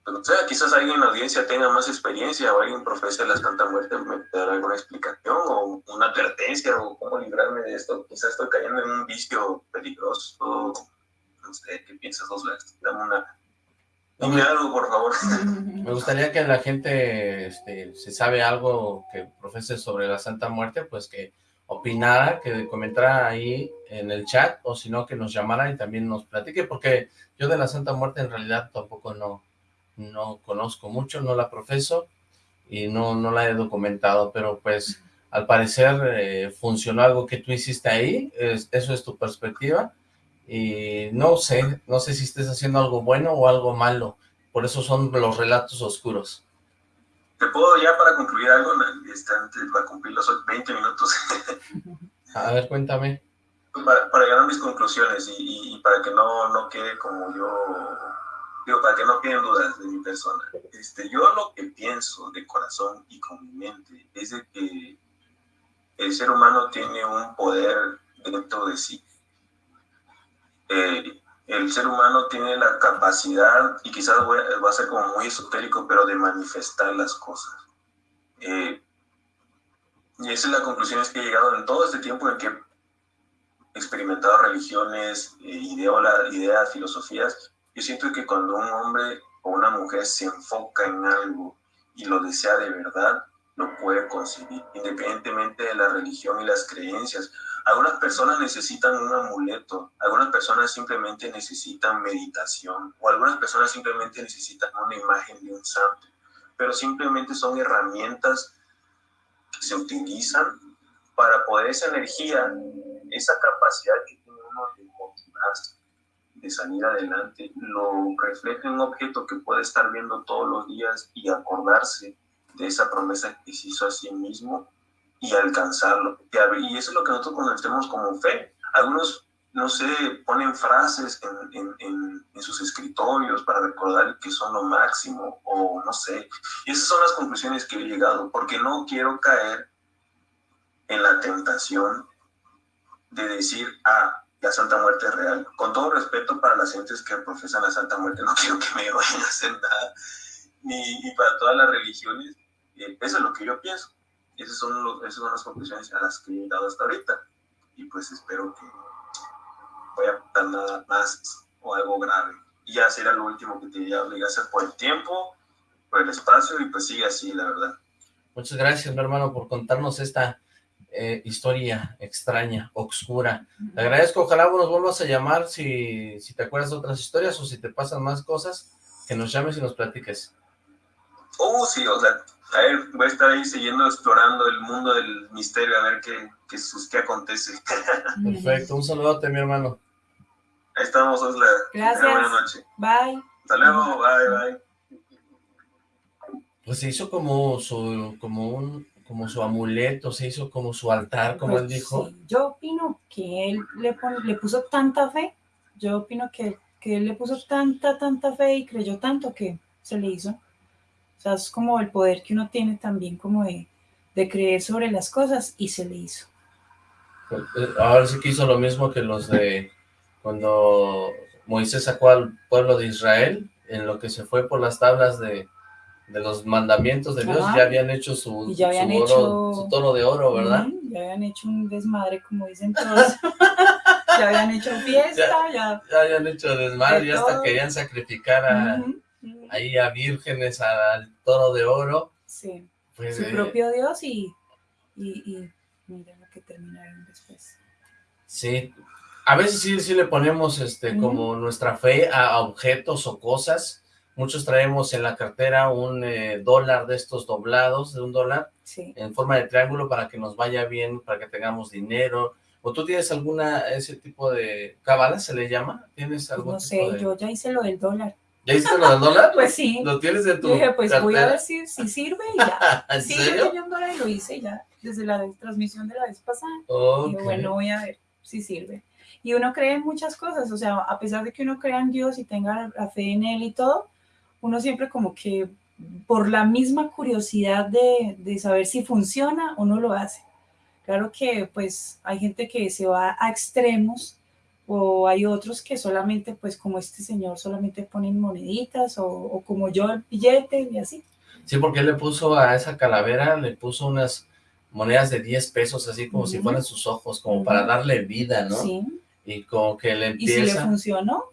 pues, no sé, quizás alguien en la audiencia tenga más experiencia o alguien profesa la Santa Muerte me dará alguna explicación o una advertencia o cómo librarme de esto. Quizás estoy cayendo en un vicio peligroso. No sé, ¿qué piensas dos veces? Dame una... Dime algo, por favor. Me gustaría que la gente, este, si sabe algo que profese sobre la Santa Muerte, pues que opinara, que comentara ahí en el chat, o si no, que nos llamara y también nos platique, porque yo de la Santa Muerte en realidad tampoco no, no conozco mucho, no la profeso y no, no la he documentado, pero pues al parecer eh, funcionó algo que tú hiciste ahí, eso es tu perspectiva, y no sé, no sé si estés haciendo algo bueno o algo malo, por eso son los relatos oscuros. ¿Te puedo ya para concluir algo? Para cumplir los 20 minutos. a ver, cuéntame. Para, para, llegar a mis conclusiones y, para que no, no quede como yo, digo, para que no queden dudas de mi persona. Este, yo lo que pienso de corazón y con mi mente es de que el ser humano tiene un poder dentro de sí. Eh, el ser humano tiene la capacidad, y quizás va a ser como muy esotérico, pero de manifestar las cosas. Eh, y esa es la conclusión que he llegado en todo este tiempo en que he experimentado religiones, eh, ideas, filosofías. Yo siento que cuando un hombre o una mujer se enfoca en algo y lo desea de verdad, lo puede conseguir, independientemente de la religión y las creencias. Algunas personas necesitan un amuleto, algunas personas simplemente necesitan meditación, o algunas personas simplemente necesitan una imagen de un santo, pero simplemente son herramientas que se utilizan para poder esa energía, esa capacidad que tiene uno de motivarse, de salir adelante, lo refleja en un objeto que puede estar viendo todos los días y acordarse de esa promesa que se hizo a sí mismo y alcanzarlo. Y eso es lo que nosotros conocemos como fe. Algunos, no sé, ponen frases en, en, sus escritorios para recordar que son lo máximo, o no sé. Y esas son las conclusiones que he llegado, porque no quiero caer en la tentación de decir, ah, la Santa Muerte es real. Con todo respeto para las gentes que profesan la Santa Muerte, no quiero que me vayan a hacer nada. Ni, para todas las religiones, eh, eso es lo que yo pienso. Esas son, esas son las conclusiones a las que he dado hasta ahorita. Y pues espero que voy a dar nada más o algo grave. Y ya será lo último que te voy a obligar a hacer por el tiempo, por el espacio, y pues sigue así, la verdad. Muchas gracias, mi hermano, por contarnos esta eh, historia extraña, oscura. Te agradezco, ojalá nos vuelvas a llamar si, si te acuerdas de otras historias o si te pasan más cosas, que nos llames y nos platiques. Oh, sí, o sea, a ver, voy a estar ahí siguiendo explorando el mundo del misterio, a ver qué, qué, qué acontece. Perfecto, un saludote, mi hermano. Ahí estamos, Osla. Gracias. Buenas noches. Bye. Hasta luego, bye, bye. Pues se hizo como su, como un, como su amuleto, se hizo como su altar, como Pues él dijo. sí, yo opino que él le, pon- le puso tanta fe, yo opino que, que él le puso tanta, tanta fe y creyó tanto que se le hizo. O sea, es como el poder que uno tiene también como de, de creer sobre las cosas y se le hizo. Eh, Ahora sí que hizo lo mismo que los de cuando Moisés sacó al pueblo de Israel, en lo que se fue por las tablas de, de los mandamientos de Dios, Ajá. ya habían hecho su, ya habían su, oro- hecho- su toro de oro, ¿verdad? Ujú, Ya habían hecho un desmadre, como dicen todos. ya habían hecho fiesta, ya. Ya habían hecho desmadre, De y hasta todo. querían sacrificar a, Ujú, ahí a vírgenes al toro de oro. Sí, Pues, su eh, propio Dios y, y, y mira lo que terminaron después. Sí, a veces sí, sí le ponemos este como nuestra fe a, a objetos o cosas. Muchos traemos en la cartera un eh, dólar de estos doblados, de un dólar, Sí. en forma de triángulo para que nos vaya bien, para que tengamos dinero. ¿O tú tienes alguna, ese tipo de cábala, se le llama? ¿Tienes algún No tipo sé, de- yo ya hice lo del dólar. ¿Ya hiciste lo del dólar? Pues sí. ¿Lo tienes de tu Yo dije, pues voy a cartera? ver si, si sirve y ya. ¿En Sí, serio? yo un dólar y lo hice ya, desde la transmisión de la vez pasada. Ok. Digo, bueno, voy a ver si sirve. Y uno cree en muchas cosas, o sea, a pesar de que uno crea en Dios y tenga la fe en Él y todo, uno siempre como que por la misma curiosidad de, de saber si funciona, uno lo hace. Claro que pues hay gente que se va a extremos o hay otros que solamente pues como este señor solamente ponen moneditas o, o como yo el billete y así. Sí, porque él le puso a esa calavera, le puso unas monedas de 10 pesos, así como si fueran sus ojos, como para darle vida, ¿no? Sí. Y como que le Y si le empieza... funcionó,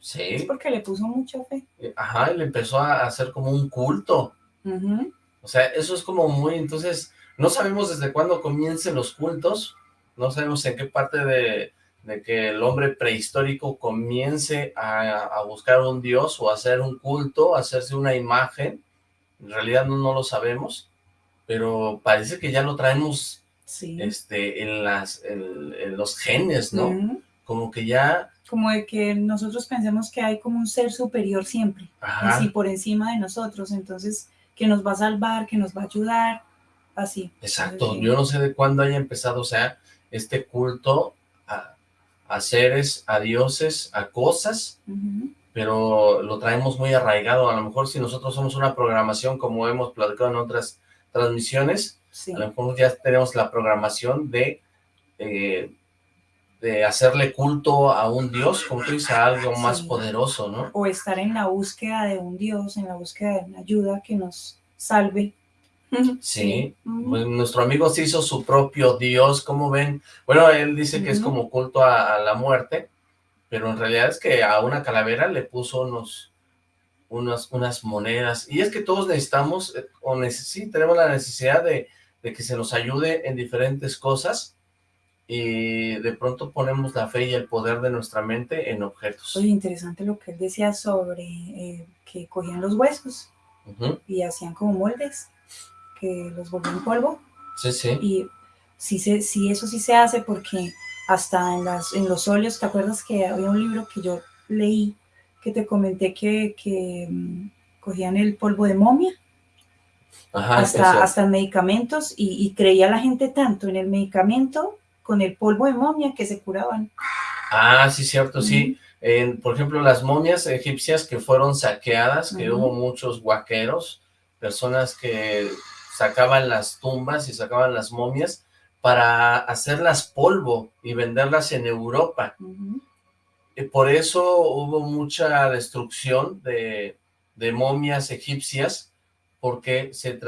es Sí, porque le puso mucha fe. ajá, y le empezó a hacer como un culto. Ujú. O sea, eso es como muy... Entonces, no sabemos desde cuándo comiencen los cultos, no sabemos en qué parte de, de que el hombre prehistórico comience a, a buscar un dios o hacer un culto, hacerse una imagen. En realidad no, no lo sabemos, pero parece que ya lo traemos Sí. este, en, las, en, en los genes, ¿no? Como que ya... Como de que nosotros pensemos que hay como un ser superior siempre, Ajá, así por encima de nosotros, entonces que nos va a salvar, que nos va a ayudar, así. exacto. Yo no sé de cuándo haya empezado, o sea, este culto a seres, a dioses, a cosas, pero lo traemos muy arraigado. A lo mejor si nosotros somos una programación, como hemos platicado en otras transmisiones, Sí. a lo mejor ya tenemos la programación de, eh, de hacerle culto a un dios, como tú dices, a algo más Sí. poderoso, ¿no? O estar en la búsqueda de un Dios, en la búsqueda de una ayuda que nos salve. Sí. Pues nuestro amigo se hizo su propio dios, ¿cómo ven? Bueno, él dice que es como culto a, a la muerte, pero en realidad es que a una calavera le puso unos, unas, unas monedas, y es que todos necesitamos, eh, o neces sí, tenemos la necesidad de, de que se nos ayude en diferentes cosas, y de pronto ponemos la fe y el poder de nuestra mente en objetos. Oye, interesante lo que él decía sobre eh, que cogían los huesos y hacían como moldes, que los volvían polvo. Sí, sí. Y sí, se, sí, eso sí se hace porque hasta en, las, en los óleos, ¿te acuerdas que había un libro que yo leí que te comenté que, que mm, cogían el polvo de momia Ajá, hasta, hasta en medicamentos y, y creía la gente tanto en el medicamento con el polvo de momia que se curaban? Ah, sí, cierto, sí. Por ejemplo, las momias egipcias que fueron saqueadas, que hubo muchos guaqueros, personas que sacaban las tumbas y sacaban las momias para hacerlas polvo y venderlas en Europa. Y por eso hubo mucha destrucción de, de momias egipcias, porque se,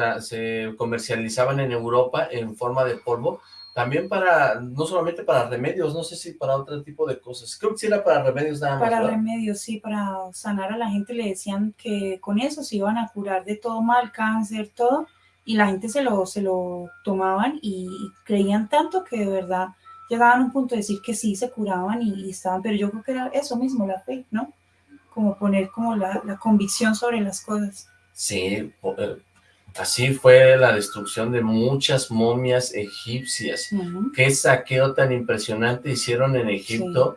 comercializaban en Europa en forma de polvo, también para, no solamente para remedios, no sé si para otro tipo de cosas, creo que sí era para remedios nada más, Para ¿verdad? remedios, sí, para sanar a la gente le decían que con eso se iban a curar de todo mal, cáncer, todo, y la gente se lo, se lo tomaban y, y creían tanto que de verdad llegaban a un punto de decir que sí se curaban y, y estaban, pero yo creo que era eso mismo, la fe, ¿no? Como poner como la, la convicción sobre las cosas. Sí, eh, así fue la destrucción de muchas momias egipcias. Ujú. Qué saqueo tan impresionante hicieron en Egipto,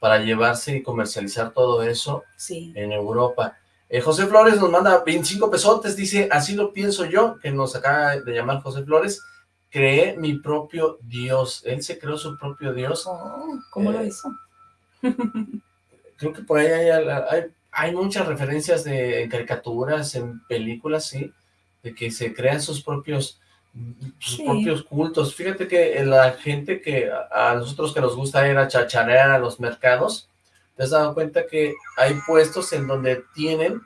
para llevarse y comercializar todo eso Sí. en Europa. Eh, José Flores nos manda 25 pesotes, dice, así lo pienso yo, que nos acaba de llamar José Flores, creé mi propio Dios. Él se creó su propio Dios. Oh, ¿Cómo lo Eh, hizo? Creo que por ahí hay, hay, hay muchas referencias de en caricaturas, en películas, sí, de que se crean sus propios sus Sí. propios cultos. Fíjate que la gente que a a nosotros que nos gusta ir a chacharear a los mercados, ¿te has dado cuenta que hay puestos en donde tienen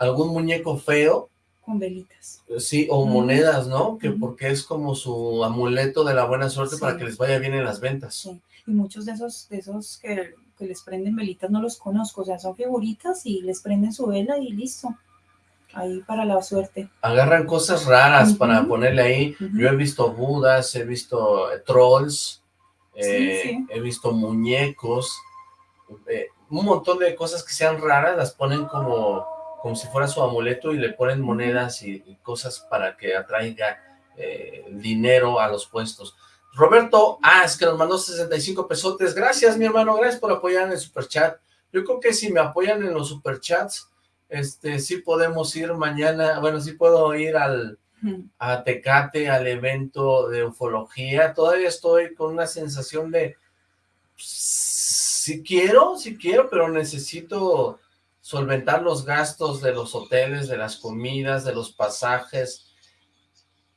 algún muñeco feo, Con velitas. sí, o monedas, ¿no? Que porque es como su amuleto de la buena suerte Sí. para que les vaya bien en las ventas. Sí. Y muchos de esos, de esos que, que les prenden velitas no los conozco. O sea, son figuritas y les prenden su vela y listo. Ahí para la suerte. agarran cosas raras para ponerle ahí. Yo he visto budas, he visto eh, trolls, eh, sí. he visto muñecos, eh, un montón de cosas que sean raras, las ponen como, como si fuera su amuleto y le ponen monedas y, y cosas para que atraiga eh, dinero a los puestos. Roberto As, que nos mandó 65 pesotes. Gracias, mi hermano, gracias por apoyar en el superchat. Yo creo que si me apoyan en los superchats, este, sí podemos ir mañana, bueno, sí puedo ir al, a Tecate, al evento de ufología, todavía estoy con una sensación de, si quiero, si quiero, pero necesito solventar los gastos de los hoteles, de las comidas, de los pasajes,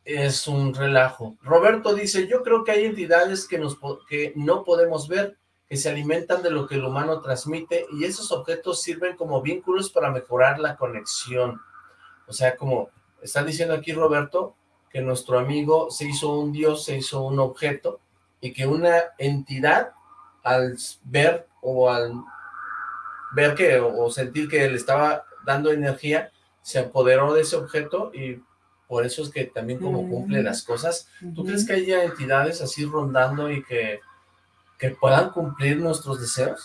es un relajo. Roberto dice, yo creo que hay entidades que, nos, que no podemos ver, que se alimentan de lo que el humano transmite, y esos objetos sirven como vínculos para mejorar la conexión. O sea, como está diciendo aquí Roberto, que nuestro amigo se hizo un dios, se hizo un objeto, y que una entidad, al ver o al ver que o, sentir que le estaba dando energía, se apoderó de ese objeto y por eso es que también como Mm. cumple las cosas. ¿Tú crees que haya entidades así rondando y que, que puedan cumplir nuestros deseos?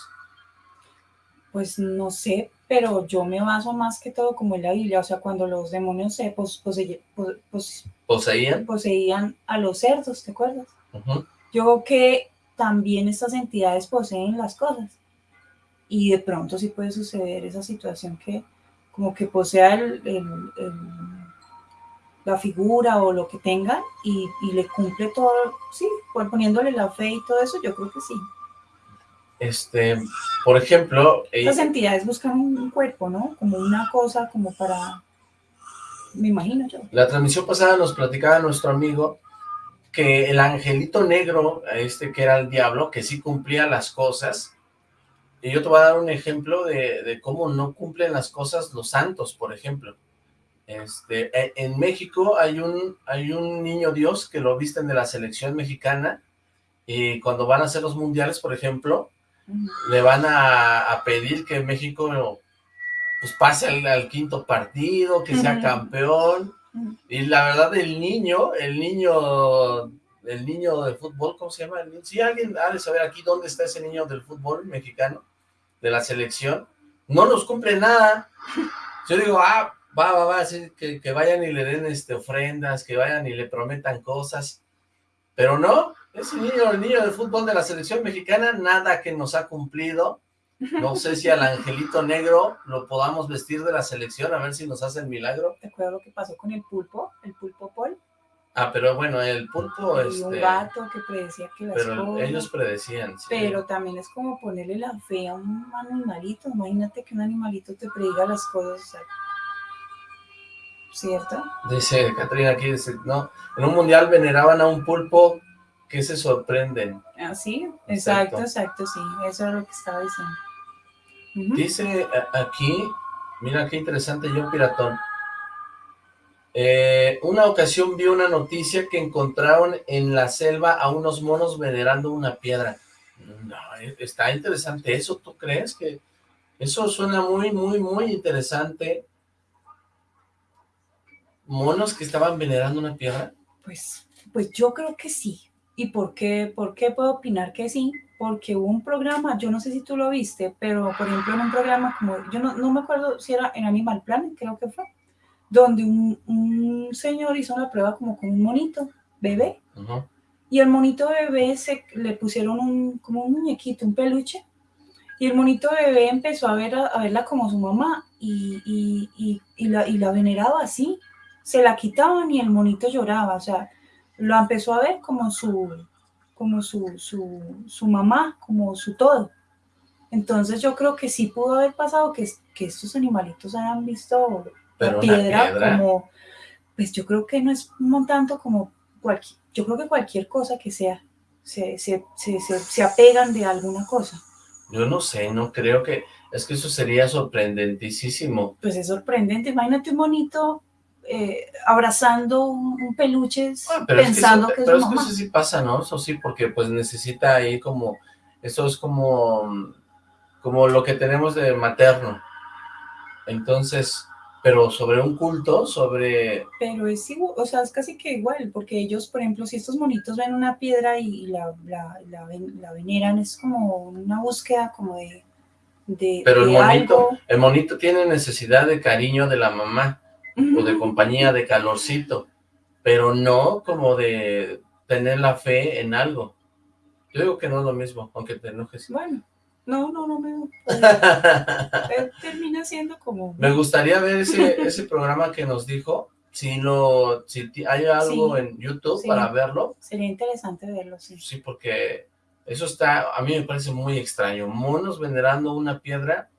Pues no sé, pero yo me baso más que todo como en la Biblia, o sea, cuando los demonios se pos- poseye- pos- pos- ¿Poseían? poseían a los cerdos, ¿te acuerdas? Yo creo que también estas entidades poseen las cosas y de pronto sí puede suceder esa situación que como que posea el, el- el- la figura o lo que tenga y, y le cumple todo, sí, pues poniéndole la fe y todo eso, yo creo que sí. Este, por ejemplo, eh, Estas entidades buscan un cuerpo, ¿no? Como una cosa, como para, me imagino yo. La transmisión pasada nos platicaba nuestro amigo que el angelito negro, este que era el diablo, que sí cumplía las cosas, y yo te voy a dar un ejemplo de, de cómo no cumplen las cosas los santos, por ejemplo. Este, e- en México hay un, hay un niño Dios que lo visten de la selección mexicana, y cuando van a hacer los mundiales, por ejemplo, le van a, a pedir que México pues pase al, al quinto partido, que sea campeón. Y la verdad el niño, el niño, el niño de fútbol, ¿cómo se llama? Si alguien ha de saber aquí dónde está ese niño del fútbol mexicano, de la selección, no nos cumple nada. Yo digo, ah, va, va, va, que, vayan y le den este, ofrendas, que vayan y le prometan cosas, pero no, ese niño, el niño del fútbol de la selección mexicana, nada que nos ha cumplido. No sé si al angelito negro lo podamos vestir de la selección, a ver si nos hace el milagro. ¿Te acuerdas lo que pasó con el pulpo? El pulpo Paul. Ah, pero bueno, el pulpo, y un este, gato que predecía que las pero cosas. ellos predecían, sí. Pero también es como ponerle la fe a un animalito. Imagínate que un animalito te prediga las cosas. o sea, ¿Cierto? Dice Catrina aquí, dice, no, en un mundial veneraban a un pulpo que se sorprenden. Ah, sí, Exacto. exacto, exacto, sí. Eso era lo que estaba diciendo. Dice a- aquí, mira qué interesante yo, piratón. Eh, una ocasión vi una noticia que encontraron en la selva a unos monos venerando una piedra. No, eh, está interesante eso, ¿tú crees que eso suena muy, muy, muy interesante? ¿Monos que estaban venerando una piedra? Pues, pues yo creo que sí. ¿Y por qué, por qué puedo opinar que sí? Porque hubo un programa, yo no sé si tú lo viste, pero por ejemplo en un programa como, yo no, no me acuerdo si era en Animal Planet, creo que fue, donde un, un señor hizo una prueba como con un monito bebé Ujú. y el monito bebé se le pusieron un, como un muñequito, un peluche Y el monito bebé empezó a, ver, a, verla como su mamá y, y, y, la, y la veneraba así. Se la quitaban y el monito lloraba, o sea, lo empezó a ver como su, como su, su, su mamá, como su todo. Entonces yo creo que sí pudo haber pasado que, que estos animalitos hayan visto la piedra, como, pues yo creo que no es un tanto como cualquier, yo creo que cualquier cosa que sea, se, se, se, se, apegan de alguna cosa. Yo no sé, no creo que, es que eso sería sorprendentísimo. Pues es sorprendente, imagínate un monito eh, abrazando un, peluche pensando que, es, Pero es que eso sí pasa, ¿no? Eso sí, porque pues necesita ahí como, eso es como, como lo que tenemos de materno. Entonces, pero sobre un culto, sobre... Pero es igual, o sea, es casi que igual, porque ellos, por ejemplo, si estos monitos ven una piedra y la, la, la, veneran, es como una búsqueda como de... de pero el monito, el monito tiene necesidad de cariño de la mamá, o de compañía, de calorcito, pero no como de tener la fe en algo. Yo digo que no es lo mismo, aunque te enojes. Bueno, no, no, no me... termina siendo como... Me gustaría ver ese, ese programa que nos dijo, si no, si hay algo en YouTube para verlo. Sería interesante verlo, sí. Sí, porque eso está, a mí me parece muy extraño. Monos venerando una piedra,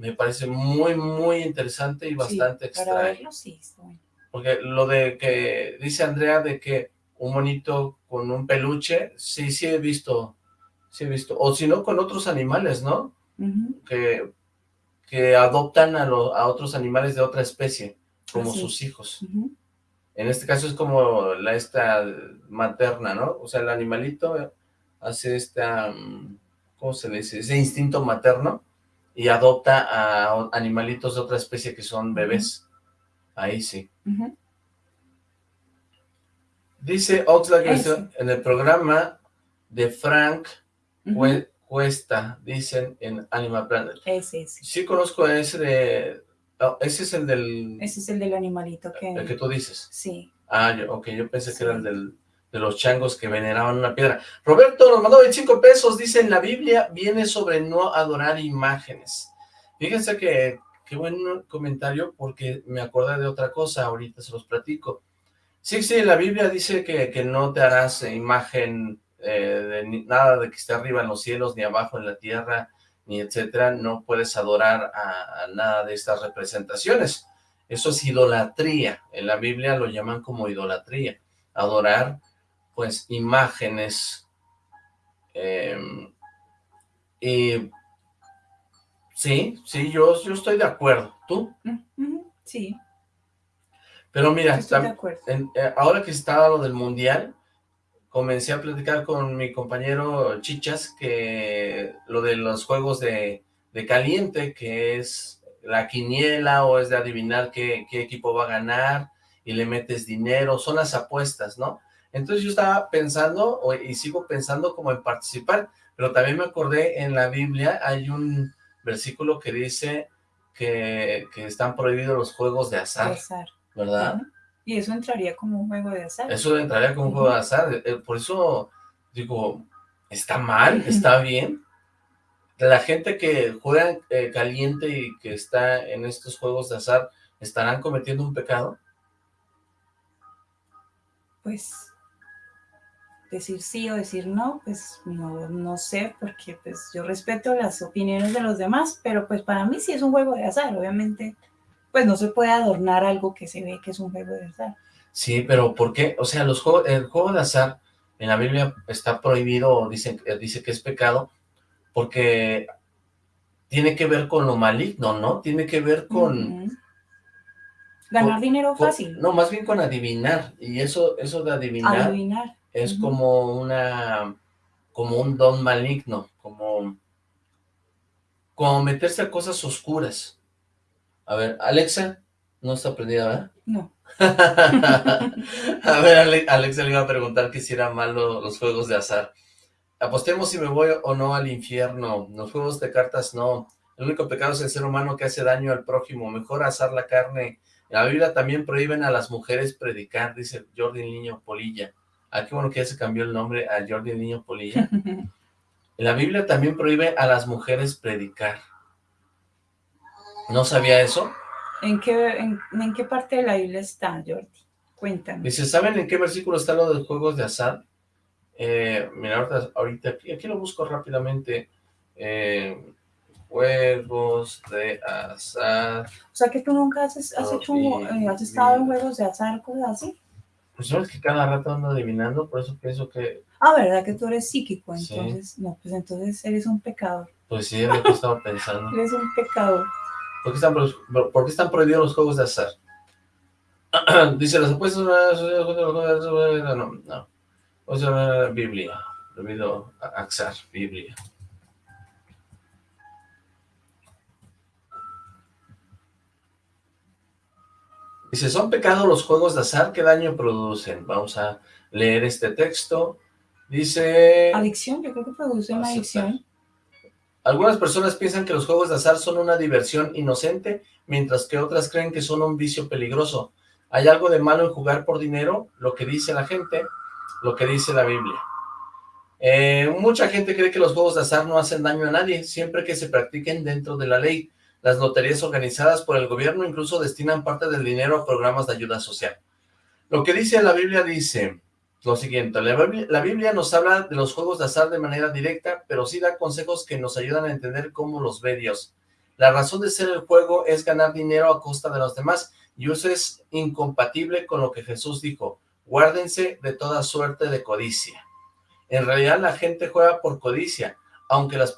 me parece muy, muy interesante y bastante extraño. Para verlo, sí, Porque lo de que dice Andrea de que un monito con un peluche, sí, sí he visto sí he visto, o si no con otros animales, ¿no? que, que adoptan a, a otros animales de otra especie, como sus hijos. En este caso es como la esta materna, ¿no? O sea, el animalito hace esta, mm, ¿cómo se le dice? Ese instinto materno y adopta a animalitos de otra especie que son bebés. Ahí sí. Dice Oxlack en el programa de Frank Cuesta, dicen en Animal Planet. Ese, Sí conozco ese de... Oh, ese es el del... Ese es el del animalito que... El que tú dices. Sí. Ah, yo, ok, yo pensé que era el del, de los changos que veneraban una piedra. Roberto nos mandó 25 pesos, dice, en la Biblia viene sobre no adorar imágenes. Fíjense que, qué buen comentario, porque me acordé de otra cosa, ahorita se los platico. Sí, sí, la Biblia dice que, que no te harás imagen eh, de, nada de que esté arriba en los cielos, ni abajo en la tierra, ni etcétera, no puedes adorar a, nada de estas representaciones. Eso es idolatría, en la Biblia lo llaman como idolatría, adorar pues imágenes em, y sí, sí, yo, yo estoy de acuerdo, ¿tú? Sí. Pero mira, eh, ahora que está lo del mundial, comencé a platicar con mi compañero Chichas que lo de los juegos de, caliente, que es la quiniela o es de adivinar qué, equipo va a ganar y le metes dinero, son las apuestas, ¿no? Entonces yo estaba pensando y sigo pensando como en participar, pero también me acordé en la Biblia hay un versículo que dice que, están prohibidos los juegos de azar, ¿verdad? Y eso entraría como un juego de azar. Eso entraría como un juego de azar. Eh, por eso digo, ¿está mal? ¿Está bien? La gente que juega eh, caliente y que está en estos juegos de azar, ¿estarán cometiendo un pecado? Pues, decir sí o decir no, pues no, no sé, porque pues yo respeto las opiniones de los demás, pero pues para mí sí es un juego de azar, obviamente pues no se puede adornar algo que se ve que es un juego de azar. Sí, pero ¿por qué? O sea, los juegos, el juego de azar en la Biblia está prohibido, dice, dice que es pecado, porque tiene que ver con lo maligno, ¿no? Tiene que ver con... Ganar dinero fácil. no, más bien con adivinar, y eso, eso de adivinar, adivinar. Es como una, como un don maligno, como, como meterse a cosas oscuras. A ver, Alexa, no está prendida, ¿verdad? No. a ver, Alexa le iba a preguntar que si eran malos los juegos de azar. Apostemos si me voy o no al infierno. Los juegos de cartas no. El único pecado es el ser humano que hace daño al prójimo. Mejor asar la carne. En la Biblia también prohíben a las mujeres predicar, dice Jordi Niño Polilla. Ah, qué bueno que ya se cambió el nombre a Jordi Niño Polilla. La Biblia también prohíbe a las mujeres predicar. ¿No sabía eso? ¿En qué, en, qué parte de la Biblia está, Jordi? Cuéntame. Dice, ¿saben en qué versículo está lo de los juegos de azar? Eh, mira, ahorita, aquí, lo busco rápidamente. Eh, juegos de azar. O sea, que tú nunca has, hecho, eh, has estado en juegos de azar, cosas así. Pues sabes que cada rato ando adivinando, por eso pienso que... Ah, ¿verdad que tú eres psíquico? Entonces, no, pues entonces eres un pecador. Pues sí, es lo que estaba pensando. eres un pecador. ¿Por qué, están, ¿Por qué están prohibidos los juegos de azar? Dice, las apuestas... No, no. O sea, Biblia. Prohibido azar, Biblia. Dice, ¿son pecados los juegos de azar? ¿Qué daño producen? Vamos a leer este texto. Dice... Adicción, yo creo que produce una adicción. Algunas personas piensan que los juegos de azar son una diversión inocente, mientras que otras creen que son un vicio peligroso. ¿Hay algo de malo en jugar por dinero? Lo que dice la gente, lo que dice la Biblia. Eh, mucha gente cree que los juegos de azar no hacen daño a nadie, siempre que se practiquen dentro de la ley. Las loterías organizadas por el gobierno incluso destinan parte del dinero a programas de ayuda social. Lo que dice la Biblia dice lo siguiente, la Biblia, nos habla de los juegos de azar de manera directa, pero sí da consejos que nos ayudan a entender cómo los ve Dios. La razón de ser el juego es ganar dinero a costa de los demás, y eso es incompatible con lo que Jesús dijo, guárdense de toda suerte de codicia. En realidad la gente juega por codicia, aunque las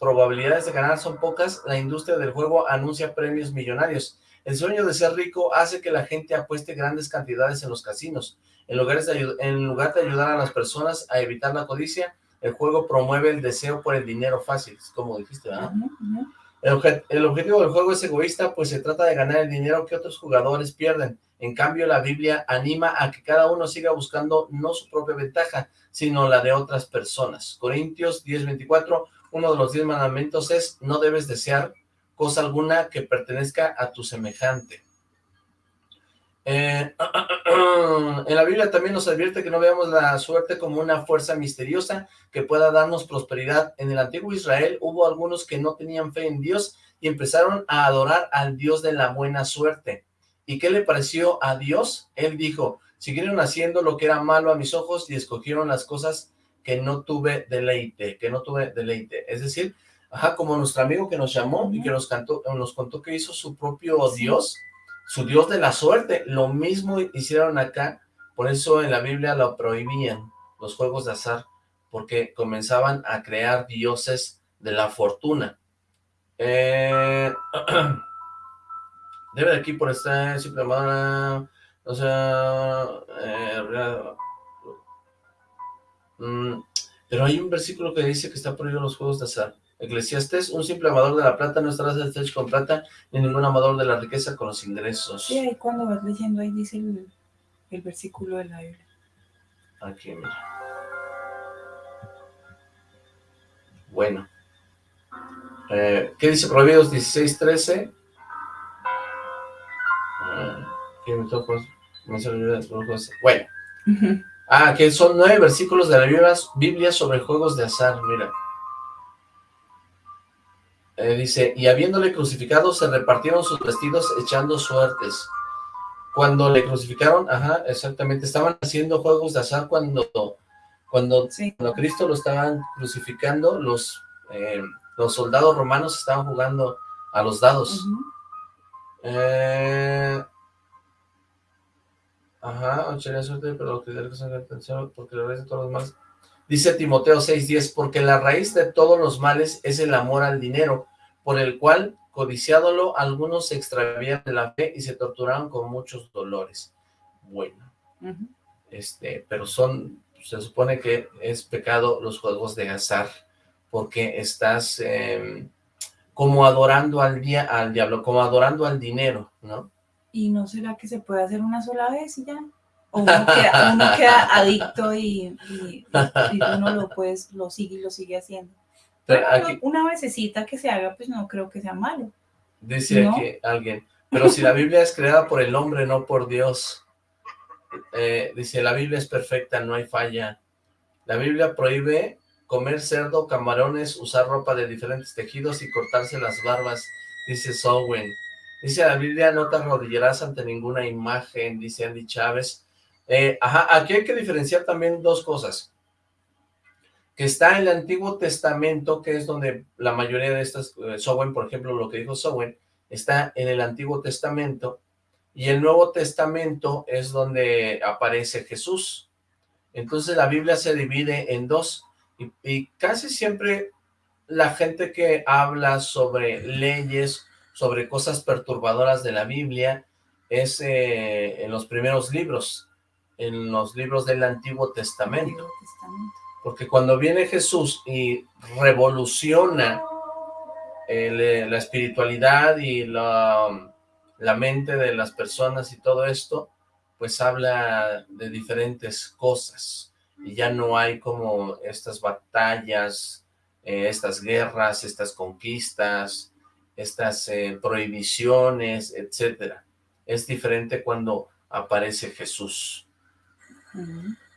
probabilidades de ganar son pocas, la industria del juego anuncia premios millonarios. El sueño de ser rico hace que la gente apueste grandes cantidades en los casinos. En lugar de, ayudar a las personas a evitar la codicia, el juego promueve el deseo por el dinero fácil, como dijiste, ¿verdad? El, objetivo del juego es egoísta, pues se trata de ganar el dinero que otros jugadores pierden. En cambio, la Biblia anima a que cada uno siga buscando no su propia ventaja, sino la de otras personas. Corintios 10:24, uno de los diez mandamientos es, no debes desear cosa alguna que pertenezca a tu semejante. Eh, en la Biblia también nos advierte que no veamos la suerte como una fuerza misteriosa que pueda darnos prosperidad. En el antiguo Israel hubo algunos que no tenían fe en Dios y empezaron a adorar al Dios de la buena suerte. ¿Y qué le pareció a Dios? Él dijo, Siguieron haciendo lo que era malo a mis ojos y escogieron las cosas que no tuve deleite, que no tuve deleite. Es decir, ajá, como nuestro amigo que nos llamó y que nos, cantó, nos contó que hizo su propio Dios, su Dios de la suerte. Lo mismo hicieron acá, por eso en la Biblia lo prohibían, los juegos de azar, porque comenzaban a crear dioses de la fortuna. Eh, debe de aquí por esta simple o sea, eh, mm, pero hay un versículo que dice que está prohibido los juegos de azar. Eclesiastes, un simple amador de la plata no estará satisfecho con plata, ni ningún amador de la riqueza con los ingresos. Sí, ahí cuando vas leyendo, ahí dice el, versículo de la Biblia. Aquí, mira. Bueno. Eh, ¿Qué dice Proverbios 16, 13? ¿Qué me bueno. Ah, que son nueve versículos de la Biblia, sobre juegos de azar, mira. Eh, dice, y habiéndole crucificado, se repartieron sus vestidos echando suertes. Cuando le crucificaron, ajá, exactamente, estaban haciendo juegos de azar cuando, cuando, Cristo lo estaban crucificando, los, eh, los soldados romanos estaban jugando a los dados. eh, Ajá, suerte, pero que atención porque raíz de todos los males. Dice Timoteo 6.10, porque la raíz de todos los males es el amor al dinero, por el cual, codiciádolo, algunos se extravían de la fe y se torturaron con muchos dolores. Bueno, este, pero son, se supone que es pecado los juegos de azar, porque estás em, como adorando al día, al diablo, como adorando al dinero, ¿no? ¿Y no será que se puede hacer una sola vez y ya? Uno queda, adicto y, uno lo, puedes, lo sigue y lo sigue haciendo. Pero una vececita que se haga, pues no creo que sea malo. Dice aquí alguien, pero si la Biblia es creada por el hombre, no por Dios. Eh, dice, la Biblia es perfecta, no hay falla. La Biblia prohíbe comer cerdo, camarones, usar ropa de diferentes tejidos y cortarse las barbas, dice Sowen. Dice la Biblia, no te arrodillarás ante ninguna imagen, dice Andy Chávez. Eh, ajá, aquí hay que diferenciar también dos cosas. Que está en el Antiguo Testamento, que es donde la mayoría de estas, eh, Sowen, por ejemplo, lo que dijo Sowen, está en el Antiguo Testamento, y el Nuevo Testamento es donde aparece Jesús. Entonces la Biblia se divide en dos, y, casi siempre la gente que habla sobre leyes, sobre cosas perturbadoras de la Biblia, es eh, en los primeros libros, en los libros del Antiguo Testamento. Porque cuando viene Jesús y revoluciona eh, la espiritualidad y la, la mente de las personas y todo esto, pues habla de diferentes cosas y ya no hay como estas batallas, eh, estas guerras, estas conquistas, estas eh, prohibiciones, etcétera. Es diferente cuando aparece Jesús.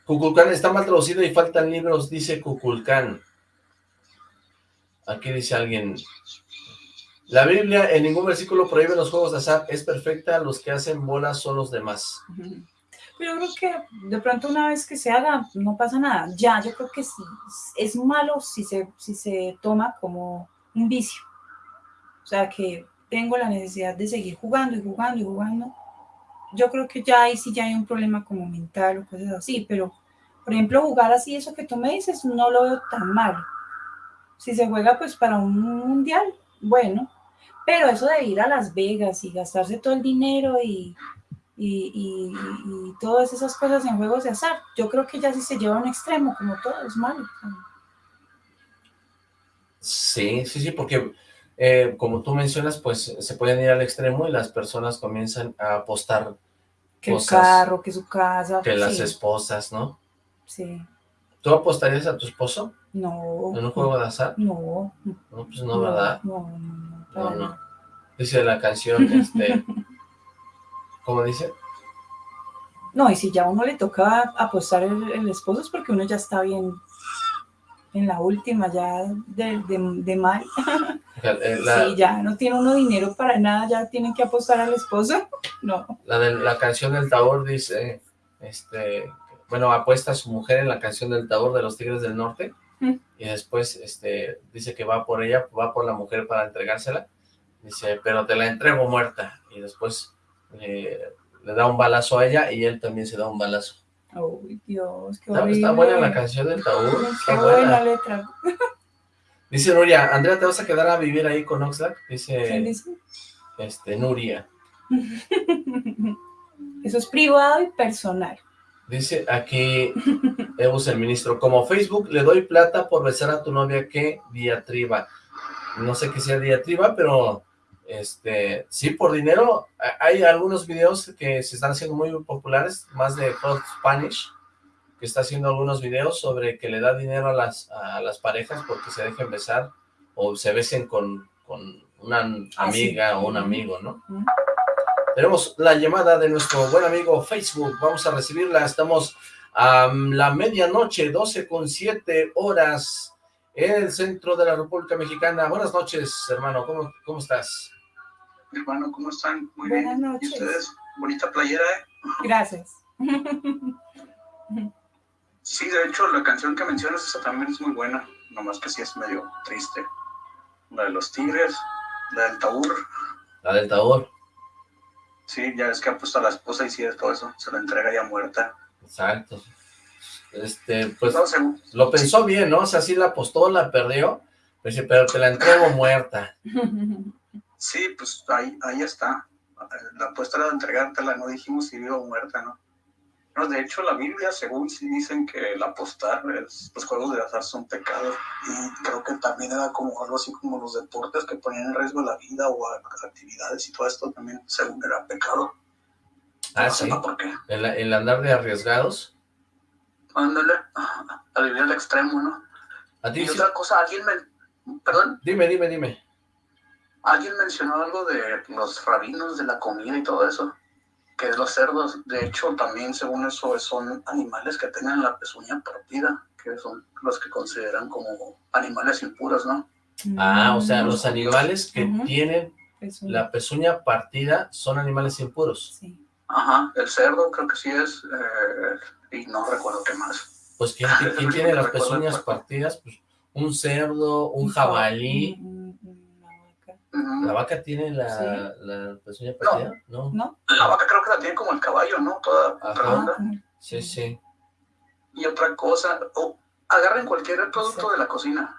Cuculcán está mal traducido y faltan libros, dice Cuculcán. Aquí dice alguien, la Biblia en ningún versículo prohíbe los juegos de azar, es perfecta, los que hacen bolas son los demás. Pero yo creo que de pronto una vez que se haga, no pasa nada. Ya, yo creo que es malo si se, si se toma como un vicio. O sea, que tengo la necesidad de seguir jugando y jugando y jugando. Yo creo que ya ahí sí ya hay un problema como mental o cosas así, pero por ejemplo jugar así, eso que tú me dices, no lo veo tan mal. Si se juega pues para un mundial, bueno, pero eso de ir a Las Vegas y gastarse todo el dinero y y, todas esas cosas en juegos de azar. Yo creo que ya si se lleva a un extremo, como todo, es malo. Sí, sí, sí, porque eh, como tú mencionas, pues se pueden ir al extremo y las personas comienzan a apostar que el carro, que su casa. Que las esposas, ¿no? Sí. ¿Tú apostarías a tu esposo? No. ¿En un juego de azar? No. No, pues no, ¿verdad? No, no, no. no, Dice la canción, este... ¿Cómo dice? No, y si ya a uno le toca apostar el, esposo es porque uno ya está bien en la última, ya de, de, mal. Eh, sí, ya no tiene uno dinero para nada, ya tiene que apostar al esposo. No. La, de, la canción del Taur dice, este, bueno, apuesta a su mujer en la canción del Taur de los Tigres del Norte, mm. y después este, dice que va por ella, va por la mujer para entregársela, dice, pero te la entrego muerta, y después eh, le da un balazo a ella y él también se da un balazo. Uy, Dios, qué está, está, buena la canción del Taúr. Qué buena. letra. Dice Nuria, Andrea, ¿te vas a quedar a vivir ahí con Oxlack? Dice, ¿Quién dice? Este, Nuria. Eso es privado y personal. Dice aquí, Eus el ministro, como Facebook le doy plata por besar a tu novia, ¿qué diatriba? No sé qué sea diatriba, pero este, sí, por dinero, hay algunos videos que se están haciendo muy populares, más de Hot Spanish, que está haciendo algunos videos sobre que le da dinero a las, a las parejas porque se dejen besar o se besen con, con una ah, amiga o un amigo, ¿no? Tenemos la llamada de nuestro buen amigo Facebook, vamos a recibirla, estamos a la medianoche, 12 con 7 horas en el centro de la República Mexicana. Buenas noches, hermano, ¿cómo, cómo estás? Hermano, ¿cómo están? Muy Buenas bien. Noches. ¿Y ustedes? Bonita playera, ¿eh? Gracias. Sí, de hecho, la canción que mencionas, esa también es muy buena, nomás que sí es medio triste. La de los tigres, la del taur. La del taur. Sí, ya es que ha puesto a la esposa y sí, todo eso, se la entrega ya muerta. Exacto. Este, pues, lo pensó bien, ¿no? O sea, sí la apostó, la perdió, pero, pero te la entrego muerta. Sí, pues ahí, ahí está. La apuesta era de entregártela, no dijimos si viva o muerta, ¿no? No, de hecho, la Biblia, según sí dicen que el apostar, los juegos de azar son pecados. Y creo que también era como algo así como los deportes que ponían en riesgo la vida o actividades y todo esto también, según era pecado. Ah, sí. por qué. ¿El, andar de arriesgados? Ándale, a vivir al extremo, ¿no? ¿A ti y otra cosa, alguien me... Perdón. Dime, dime, dime. Alguien mencionó algo de los rabinos de la comida y todo eso, que los cerdos, de hecho, también según eso son animales que tengan la pezuña partida que son los que consideran como animales impuros, ¿no? Ah, o sea, Mm, los animales que tienen es la pezuña partida son animales impuros. sí. Ajá, el cerdo creo que sí es, eh, y no recuerdo qué más. Pues ¿quién, quién- quién tiene las pezuñas partidas? Pues un cerdo, un jabalí. ¿La vaca tiene la, Sí. la pezuña partida? No. ¿No? La vaca creo que la tiene como el caballo, ¿no? Toda Ajá. redonda. Ah, Sí, sí. Y otra cosa, o agarren cualquier producto Sí. de la cocina.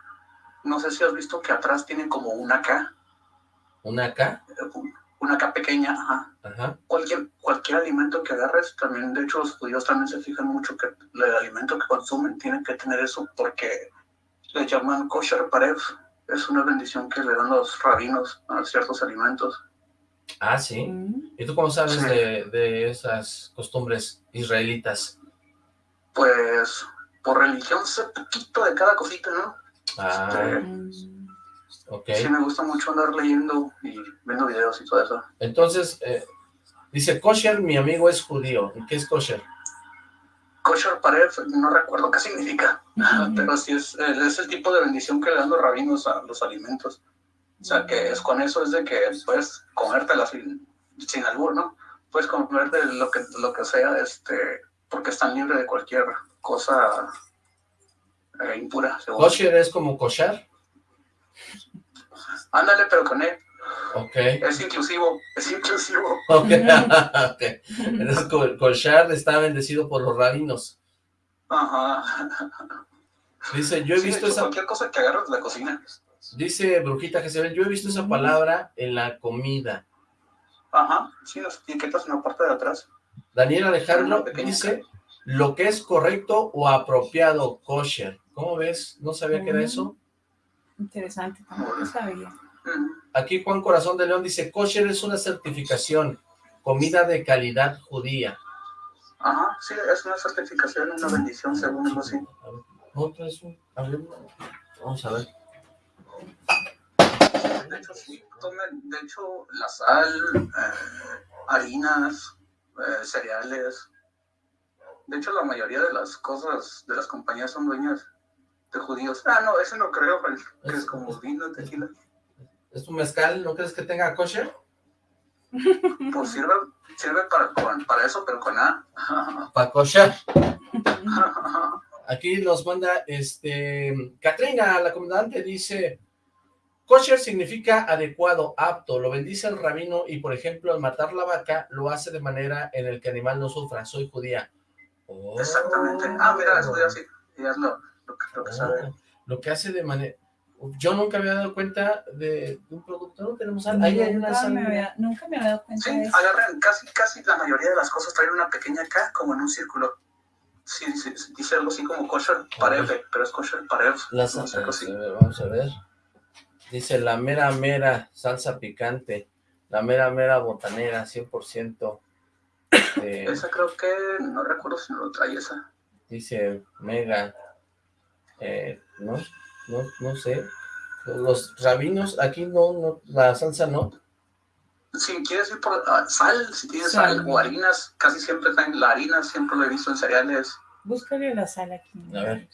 No sé si has visto que atrás tienen como una K, Una acá. eh, una K pequeña, ajá. Ajá. Cualquier, cualquier alimento que agarres, también, de hecho, los judíos también se fijan mucho que el alimento que consumen tiene que tener eso porque le llaman kosher parev. Es una bendición que le dan los rabinos a ciertos alimentos. Ah, sí. mm, ¿Y tú cómo sabes Sí. de, de esas costumbres israelitas? Pues por religión sé poquito de cada cosita, ¿no? Ah, Este, mm, ok. Sí me gusta mucho andar leyendo y viendo videos y todo eso. Entonces, eh, dice, kosher, mi amigo es judío. ¿Y qué es kosher? Kosher parev, no recuerdo qué significa, pero sí es, es el tipo de bendición que le dan los rabinos a los alimentos. O sea, que es con eso es de que puedes comértela sin, sin albur, ¿no? Puedes comerte lo que, lo que sea, este, porque están libres de cualquier cosa eh, impura, según. Kosher es como kosher. Ándale, pero con él. Ok. Es inclusivo, es inclusivo. Ok. ok. Entonces, kosher está bendecido por los rabinos. Ajá. Dice, yo he Sí, visto hecho, esa... Cualquier cosa que agarras de la cocina. Dice Brujita Jezebel, yo he visto esa palabra en la comida. Ajá, sí, las etiquetas en la parte de atrás. Daniel Alejandro dice, lo que es correcto o apropiado, kosher. ¿Cómo ves? No sabía que era Mm. eso. Interesante, tampoco sabía. Aquí Juan Corazón de León dice, kosher es una certificación, comida de calidad judía. Ajá, sí, es una certificación, una bendición, según algo así. Otro es un- vamos a ver. De hecho, sí, tomen, de hecho, la sal, eh, harinas, eh, cereales. De hecho, la mayoría de las cosas de las compañías son dueñas de judíos. Ah, no, ese no creo, que es como vino, tequila. ¿Es un mezcal? ¿No crees que tenga kosher? Pues sirve, sirve para, con- para eso, pero con A. Para kosher. Aquí nos manda, este, Katrina, la comandante, dice, kosher significa adecuado, apto, lo bendice el rabino y, por ejemplo, al matar la vaca, lo hace de manera en el que el animal no sufra. Soy judía. Oh. Exactamente. Ah, mira, eso ya sí, ya es lo, lo que, lo que Oh, sabe. lo que hace de manera... Yo nunca me había dado cuenta de, de un producto, no tenemos sal. Ahí hay una nunca, sal. me había, nunca me había dado cuenta Sí, de eso. agarran casi, casi la mayoría de las cosas traen una pequeña K como en un círculo. Sí, dice, dice algo así como kosher parev, pero es kosher parev. La no sal- sé, algo así. a ver, vamos a ver. Dice la mera mera salsa picante, la mera mera botanera, 100%. Este, Esa creo que, no recuerdo si no lo trae esa. dice mega, eh, no, no, no sé. Los rabinos, aquí no, no, la salsa no. Si quieres ir por ah, sal, si tienes Sal. sal o harinas, casi siempre traen la harina, siempre lo he visto en cereales. Búscale la sal aquí. A ver.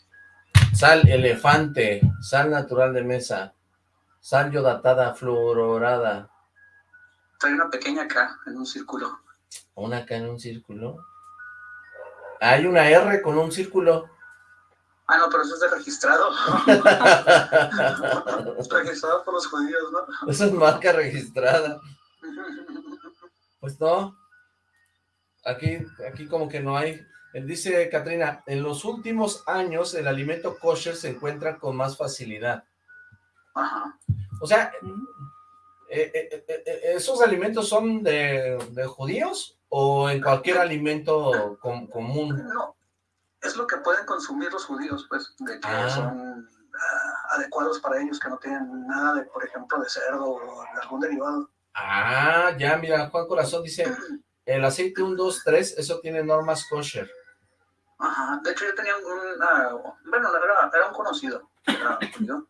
Sal elefante, sal natural de mesa, sal yodatada fluororada, Trae una pequeña K en un círculo. una acá en un círculo. Hay una R con un círculo. Ah, no, pero eso es de registrado. registrado por los judíos, ¿no? Esa es marca registrada. Pues no. Aquí, aquí como que no hay. Él dice Katrina, en los últimos años el alimento kosher se encuentra con más facilidad. Ajá. O sea, eh, eh, eh, eh, ¿esos alimentos son de, de judíos o en cualquier alimento com- común? No, es lo que pueden consumir los judíos, pues, de que Ah. son ah, adecuados para ellos, que no tienen nada de, por ejemplo, de cerdo o de algún derivado. Ah, ya, mira, Juan Corazón dice, el aceite 1, 2, 3, eso tiene normas kosher. Ajá, de hecho yo tenía un, ah, bueno, era, era un conocido, era judío,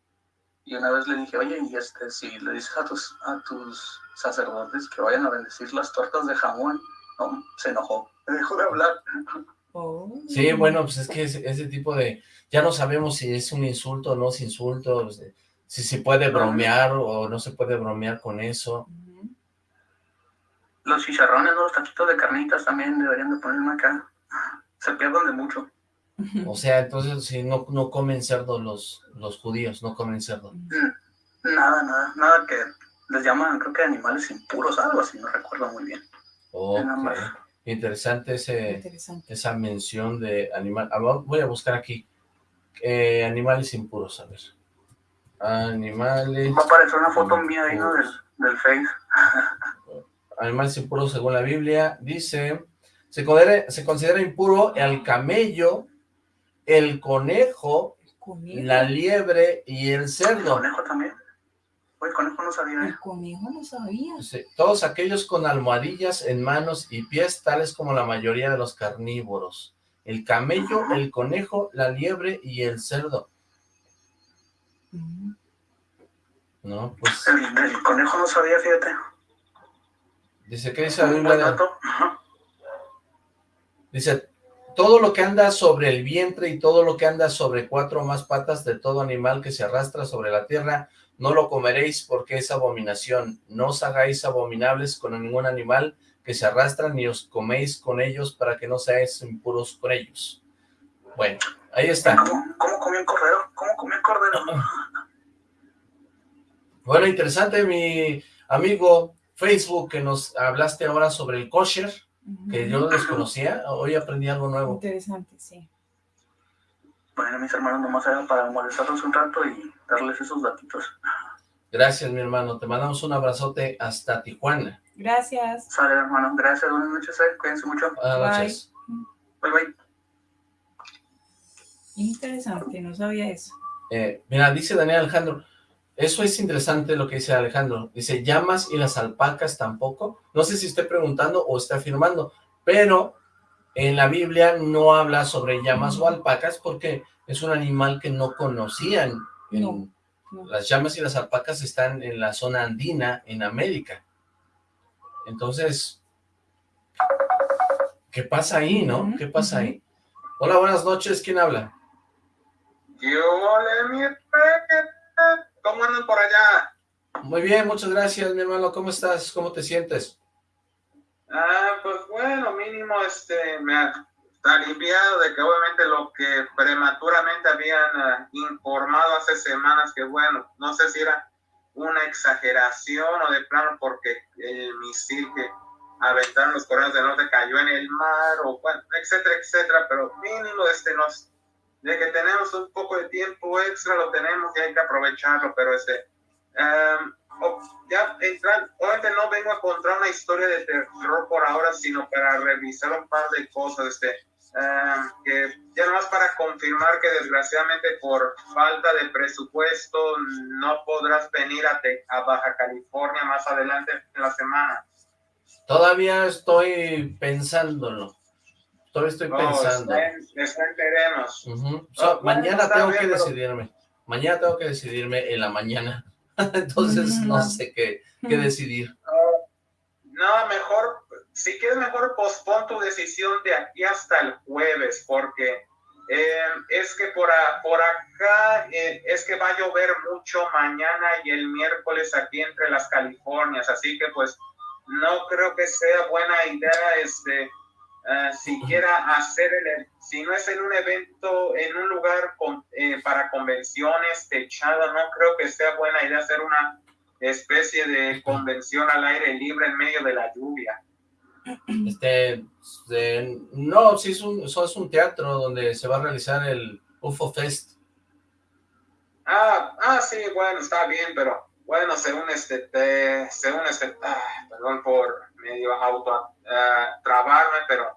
y una vez le dije, oye, y este, si le dices a tus, a tus sacerdotes que vayan a bendecir las tortas de jamón, no, se enojó, me dejó de hablar. Oh. Sí, bueno, pues es que ese, ese tipo de, ya no sabemos si es un insulto o no es insulto, si se puede bromear o no se puede bromear con eso. Los chicharrones, los taquitos de carnitas también deberían de ponerme acá. Se pierden de mucho. O sea, entonces si no, no comen cerdo los, los judíos, no comen cerdo. Mm, nada, nada, nada que les llaman, creo que animales impuros, algo así, no recuerdo muy bien. Interesante, ese, esa mención de animal. Ah, voy a buscar aquí. Eh, animales impuros, a ver. Animales... Va a aparecer una foto mía ahí, ¿no? Del, del Face. animales impuros según la Biblia. Dice, se considera, se considera impuro el camello, el conejo, la liebre y el cerdo. ¿El conejo también? El conejo no sabía. El conejo no sabía. todos aquellos con almohadillas en manos y pies, tales como la mayoría de los carnívoros. El camello, el conejo, la liebre y el cerdo. No, pues... El, conejo no sabía, fíjate. Dice, ¿qué dice la Biblia? Dice, todo lo que anda sobre el vientre y todo lo que anda sobre cuatro o más patas de todo animal que se arrastra sobre la tierra, no lo comeréis porque es abominación. No os hagáis abominables con ningún animal que se arrastra, ni os coméis con ellos para que no seáis impuros con ellos. Bueno, ahí está. ¿Cómo, cómo comió el cordero? ¿Cómo comió el cordero? Bueno, interesante, mi amigo Facebook, que nos hablaste ahora sobre el kosher, que yo no desconocía. Hoy aprendí algo nuevo. Interesante, sí. Bueno, mis hermanos, nomás era para molestarlos un rato y darles esos datitos. Gracias, mi hermano. Te mandamos un abrazote hasta Tijuana. Gracias. Sale, hermano. Gracias. Buenas noches. Eh. Cuídense mucho. Buenas noches. Bye, bye. Interesante. No sabía eso. Eh, mira, dice Daniel Alejandro, eso es interesante lo que dice Alejandro. Dice, llamas y las alpacas tampoco. No sé si esté preguntando o está afirmando, pero en la Biblia no habla sobre llamas o alpacas porque es un animal que no conocían las llamas y las alpacas están en la zona andina, en América. Entonces, ¿qué pasa ahí, no? ¿Qué pasa ahí? Hola, buenas noches, ¿quién habla? Yo, mi ¿cómo andan por allá? Muy bien, muchas gracias, mi hermano, ¿cómo estás? ¿Cómo te sientes? Ah, pues mínimo, este, me, aliviado de que obviamente lo que prematuramente habían ah, informado hace semanas que bueno, no sé si era una exageración o de plano porque el misil que aventaron los coreanos del norte cayó en el mar o bueno, etcétera, etcétera, pero mínimo este nos de que tenemos un poco de tiempo extra lo tenemos y hay que aprovecharlo, pero este ya entrar, obviamente no vengo a contar una historia de terror por ahora, sino para revisar un par de cosas, este que ya más para confirmar que desgraciadamente por falta de presupuesto no podrás venir a, Baja California más adelante en la semana. Todavía estoy pensándolo. Todavía estoy pensando. mañana tengo que decidirme. Mañana tengo que decidirme en la mañana. Entonces no sé qué, qué decidir. No, mejor si quieres mejor pospon tu decisión de aquí hasta el jueves, porque eh, es que por, por acá eh, es que va a llover mucho mañana y el miércoles aquí entre las Californias, así que pues no creo que sea buena idea este uh, siquiera hacer el, si no es en un evento, en un lugar con, para convenciones techado, no creo que sea buena idea hacer una especie de convención al aire libre en medio de la lluvia. Este, no, sí es un, eso es un teatro donde se va a realizar el UFO Fest. Ah, ah, sí, bueno, está bien, pero bueno, según este, según este, ah, perdón por medio auto uh, trabarme, pero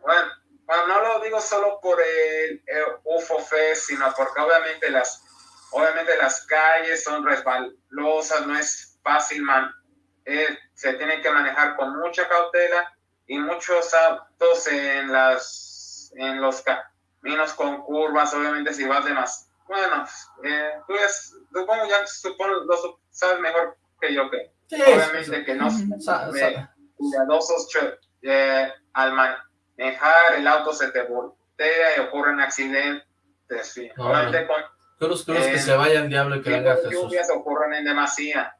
bueno, no lo digo solo por el, UFO Fest, sino porque obviamente las, obviamente las calles son resbalosas, no es fácil man, eh, se tienen que manejar con mucha cautela y muchos autos en las en los caminos con curvas, obviamente si vas de más. Bueno, eh, tú es, supongo ya supongo, lo sabes mejor que yo que obviamente que no cuidadosos eh, al manejar el auto se te voltea y ocurren accidentes sí. No, obviamente no. con Cruz, cruz, que Eh, se vaya el diablo y que venga Jesús. lluvias ocurren en demasía.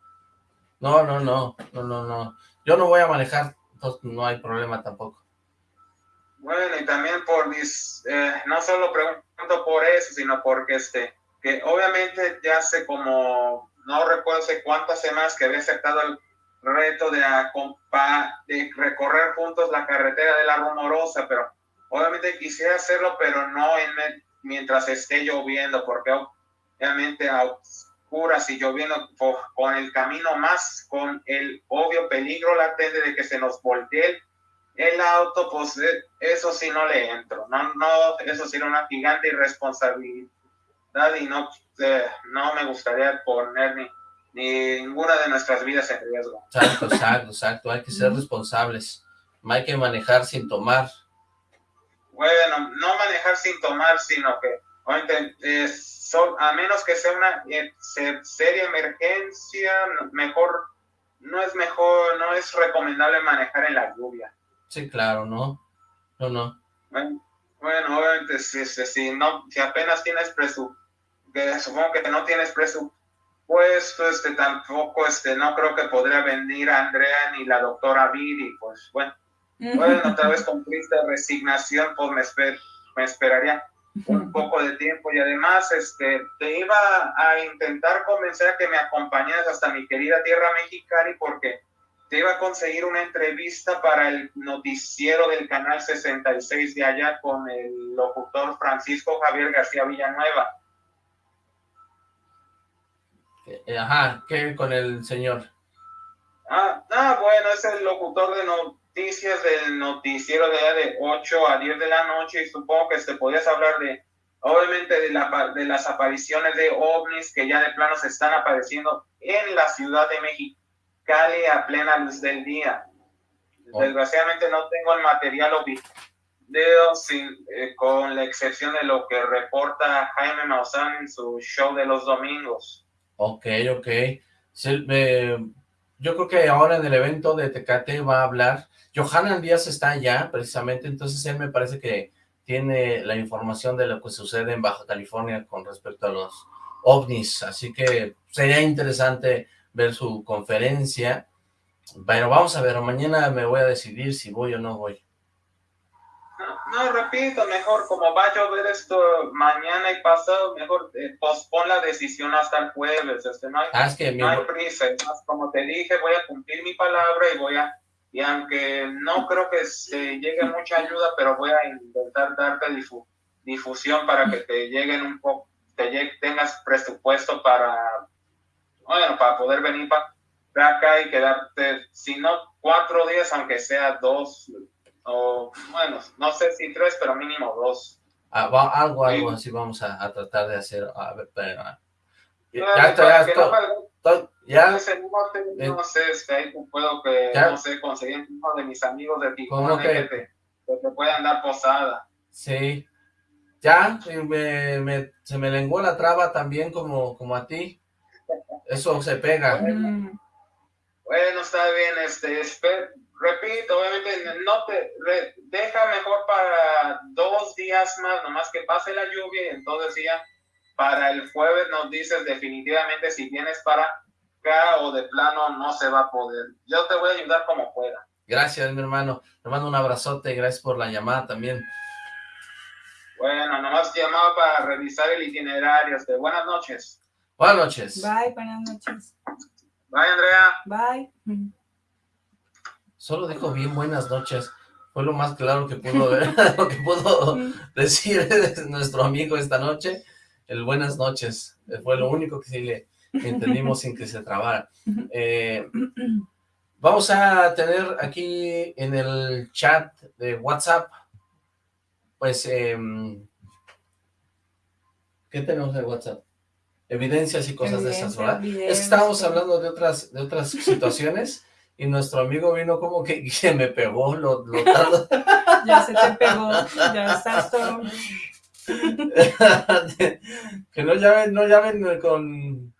No, no, no, no, no, no. Yo no voy a manejar, entonces no hay problema tampoco. Bueno, y también por mis, eh, no solo pregunto por eso, sino porque este, que obviamente ya hace como, no recuerdo hace cuántas semanas que había aceptado el reto de, de recorrer juntos la carretera de la Rumorosa, pero obviamente quisiera hacerlo, pero no en mientras esté lloviendo, porque obviamente a oscuras y lloviendo con el camino más, con el obvio peligro latente de que se nos voltee el auto, pues eh, eso sí no le entro. No, no, eso sí era una gigante irresponsabilidad y no, eh, no me gustaría poner ni ninguna de nuestras vidas en riesgo. Exacto, exacto, exacto. Hay que ser responsables. Hay que manejar sin tomar. Bueno, no manejar sin tomar, sino que a menos que sea una eh, se- seria emergencia, mejor, no es mejor, no es recomendable manejar en la lluvia. Sí, claro, ¿no? No, no. Bueno, bueno, obviamente, si, si, si no, si apenas tienes presupuesto, supongo que no tienes presupuesto, este, tampoco, este, no creo que podría venir Andrea ni la doctora Viri, pues, bueno, bueno, tal vez con triste resignación, pues me, esper- me esperaría un poco de tiempo y además, este, te iba a intentar convencer a que me acompañaras hasta mi querida tierra mexicana porque te iba a conseguir una entrevista para el noticiero del canal 66 de allá con el locutor Francisco Javier García Villanueva. Eh, Ajá, ¿qué con el señor? Ah, ah, bueno, es el locutor de noticias del noticiero de allá de 8 a 10 de la noche y supongo que te podías hablar de, obviamente, de, la, de las apariciones de ovnis que ya de plano se están apareciendo en la Ciudad de Mexicali a plena luz del día. Oh. Desgraciadamente no tengo el material video sin, eh, con la excepción de lo que reporta Jaime Maussan en su show de los domingos. Ok, ok. Yo creo que ahora en el evento de Tecate va a hablar. Johanan Díaz está allá, precisamente, entonces él me parece que tiene la información de lo que sucede en Baja California con respecto a los ovnis, así que sería interesante ver su conferencia. Pero vamos a ver, mañana me voy a decidir si voy o no voy. No, repito, mejor como va a llover esto mañana y pasado, mejor eh, pospon la decisión hasta el jueves. Este, no, hay, Ah, es que no hay prisa. Más, como te dije, voy a cumplir mi palabra y voy a, y aunque no creo que se llegue mucha ayuda, pero voy a intentar darte difu- difusión para que te lleguen un poco, te llegue- tengas presupuesto para, bueno, para poder venir para acá y quedarte, si no cuatro días, aunque sea dos, o bueno, no sé si tres, pero mínimo dos. ah, va- algo, algo Sí. así vamos a, a tratar de hacer. A ver, pero, ya, ya, ya, que no ya, te- no sé, este, ahí puedo que, Ya. no sé, conseguir uno de mis amigos de ¿Cómo Tijuana que? que te, que te puedan dar posada. Sí, ya, me, me- se me lenguó la traba también como, como a ti. Eso se pega. Mm, Bueno, está bien, este, espe- repito, obviamente no te re- deja mejor para dos días más, nomás que pase la lluvia y entonces ya para el jueves nos dices definitivamente si vienes para acá o de plano no se va a poder. Yo te voy a ayudar como pueda. Gracias, mi hermano. Te mando un abrazote y gracias por la llamada también. Bueno, nomás llamaba para revisar el itinerario. Este, buenas noches. Buenas noches. Bye, buenas noches. Bye, Andrea. Bye. Solo dijo bien buenas noches. Fue lo más claro que pudo ver, lo que pudo decir nuestro amigo esta noche. El buenas noches. Fue lo único que sí le entendimos sin que se trabara. Eh, vamos a tener aquí en el chat de WhatsApp, pues, em, ¿qué tenemos en WhatsApp? Evidencias y cosas de esas, ¿verdad? videos, Es que estábamos hablando de otras, de otras situaciones y nuestro amigo vino como que, que me pegó, lo, lo. Ya se te pegó, ya estás todo. que no llamen, no llamen con,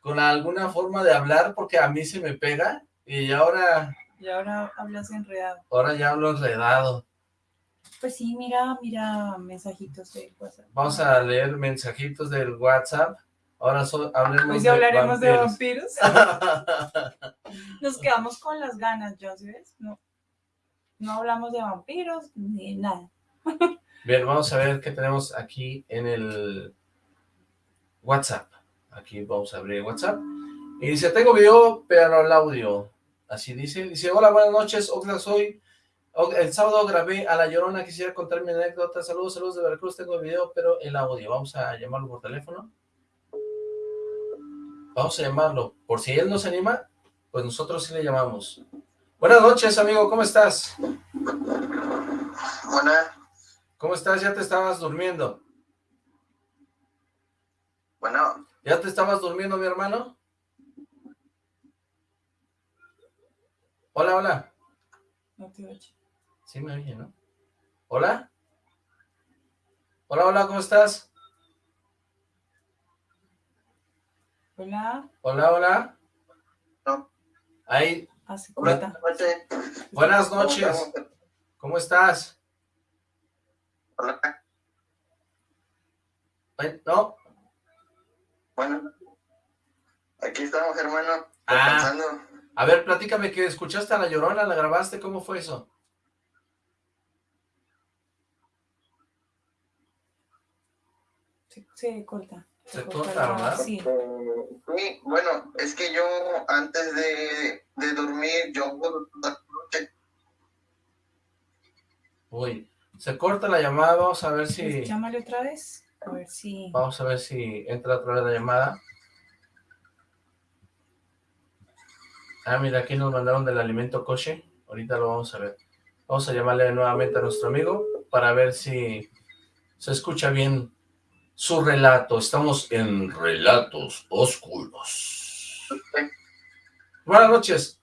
con alguna forma de hablar porque a mí se me pega y ahora, Y ahora hablas enredado. ahora ya hablo enredado. Pues sí, mira, mira mensajitos de WhatsApp. Vamos a leer mensajitos del WhatsApp. Ahora so, hablemos Hoy sí de hablaremos de vampiros. vampiros. Nos quedamos con las ganas, ¿ya ¿sí ves? No, no hablamos de vampiros ni de nada. Bien, vamos a ver qué tenemos aquí en el WhatsApp. Aquí vamos a abrir WhatsApp. Y dice, tengo video, pero el audio. Así dice. Dice, hola, buenas noches, Oxla, soy... El sábado grabé a La Llorona, quisiera contar mi anécdota. Saludos, saludos de Veracruz, tengo el video, pero el audio. Vamos a llamarlo por teléfono. Vamos a llamarlo. Por si él no se anima, pues nosotros sí le llamamos. Buenas noches, amigo, ¿cómo estás? Buena, ¿Cómo estás? ¿Ya te estabas durmiendo? bueno, ¿Ya te estabas durmiendo, mi hermano? Hola, hola. No te oye. Sí me oye, ¿no? ¿Hola? Hola, hola, ¿cómo estás? Hola, Hola, hola. No. Ahí, hace buenas corta. noches. buenas ¿Cómo noches. ¿Cómo estás? Hola, ¿No? bueno, aquí estamos, hermano, Ah. A ver, platícame que escuchaste a La Llorona, ¿la grabaste? ¿Cómo fue eso? Se corta. Se corta, la- ¿verdad? Sí. Eh, sí, bueno, es que yo antes de, de dormir, yo Uy, se corta la llamada, vamos a ver si... Pues Llámale otra vez. A ver si. Vamos a ver si entra otra vez la llamada. Ah, mira, aquí nos mandaron del alimento coche. Ahorita lo vamos a ver. Vamos a llamarle nuevamente a nuestro amigo para ver si se escucha bien su relato. Estamos en Relatos Oscuros. Buenas noches.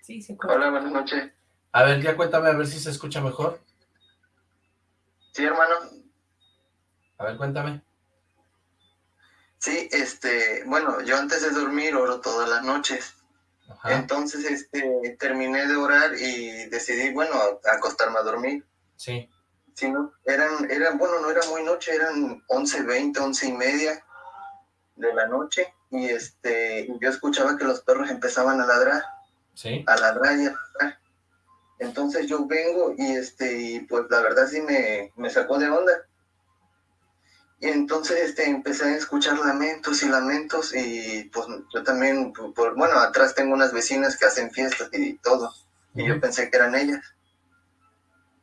Sí, se corta. Hola, buenas noches. A ver, ya cuéntame a ver si se escucha mejor. Sí, hermano. A ver, cuéntame. Sí, este, bueno, yo antes de dormir oro todas las noches. Ajá, Entonces, este, terminé de orar y decidí, bueno, acostarme a dormir. sí. Sí, no, eran, eran, bueno, no era muy noche, eran 11, 20, 11 y media de la noche. Y este, yo escuchaba que los perros empezaban a ladrar, Sí, a ladrar y a ladrar. Entonces yo vengo y este, y pues la verdad sí me, me sacó de onda. Y entonces este, empecé a escuchar lamentos y lamentos y pues yo también, por, por- bueno, atrás tengo unas vecinas que hacen fiestas y todo. Y yo pensé que eran ellas.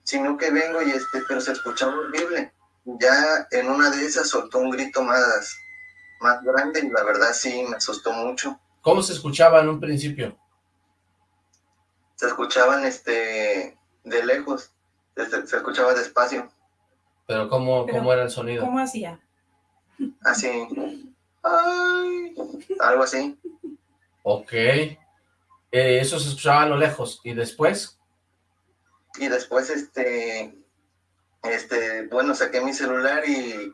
Sino que vengo y este, pero se escuchaba horrible. Ya en una de esas soltó un grito más, más grande y la verdad sí me asustó mucho. ¿Cómo se escuchaba en un principio? Se escuchaban este de lejos, se, se escuchaba despacio, Pero ¿cómo, Pero, cómo era el sonido? ¿Cómo hacía? así, ay, algo así. Ok. Eh, eso se escuchaba a lo lejos. ¿Y después? Y después este, este, bueno, saqué mi celular y,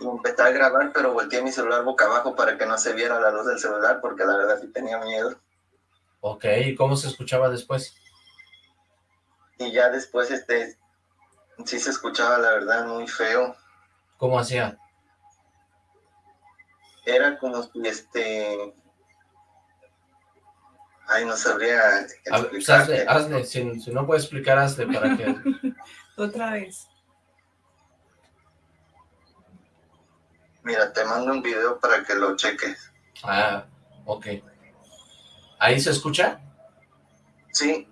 y empecé a grabar, pero volteé mi celular boca abajo para que no se viera la luz del celular, porque la verdad sí tenía miedo. Ok. ¿Y cómo se escuchaba después? Y ya después, este, sí se escuchaba, la verdad, muy feo. ¿Cómo hacía? Era como si, este, ay, no sabría A ver, pues hazle, hazle. Si, si no puedes explicar, hazle para que... Otra vez. Mira, te mando un video para que lo cheques. Ah, ok. ¿Ahí se escucha? Sí,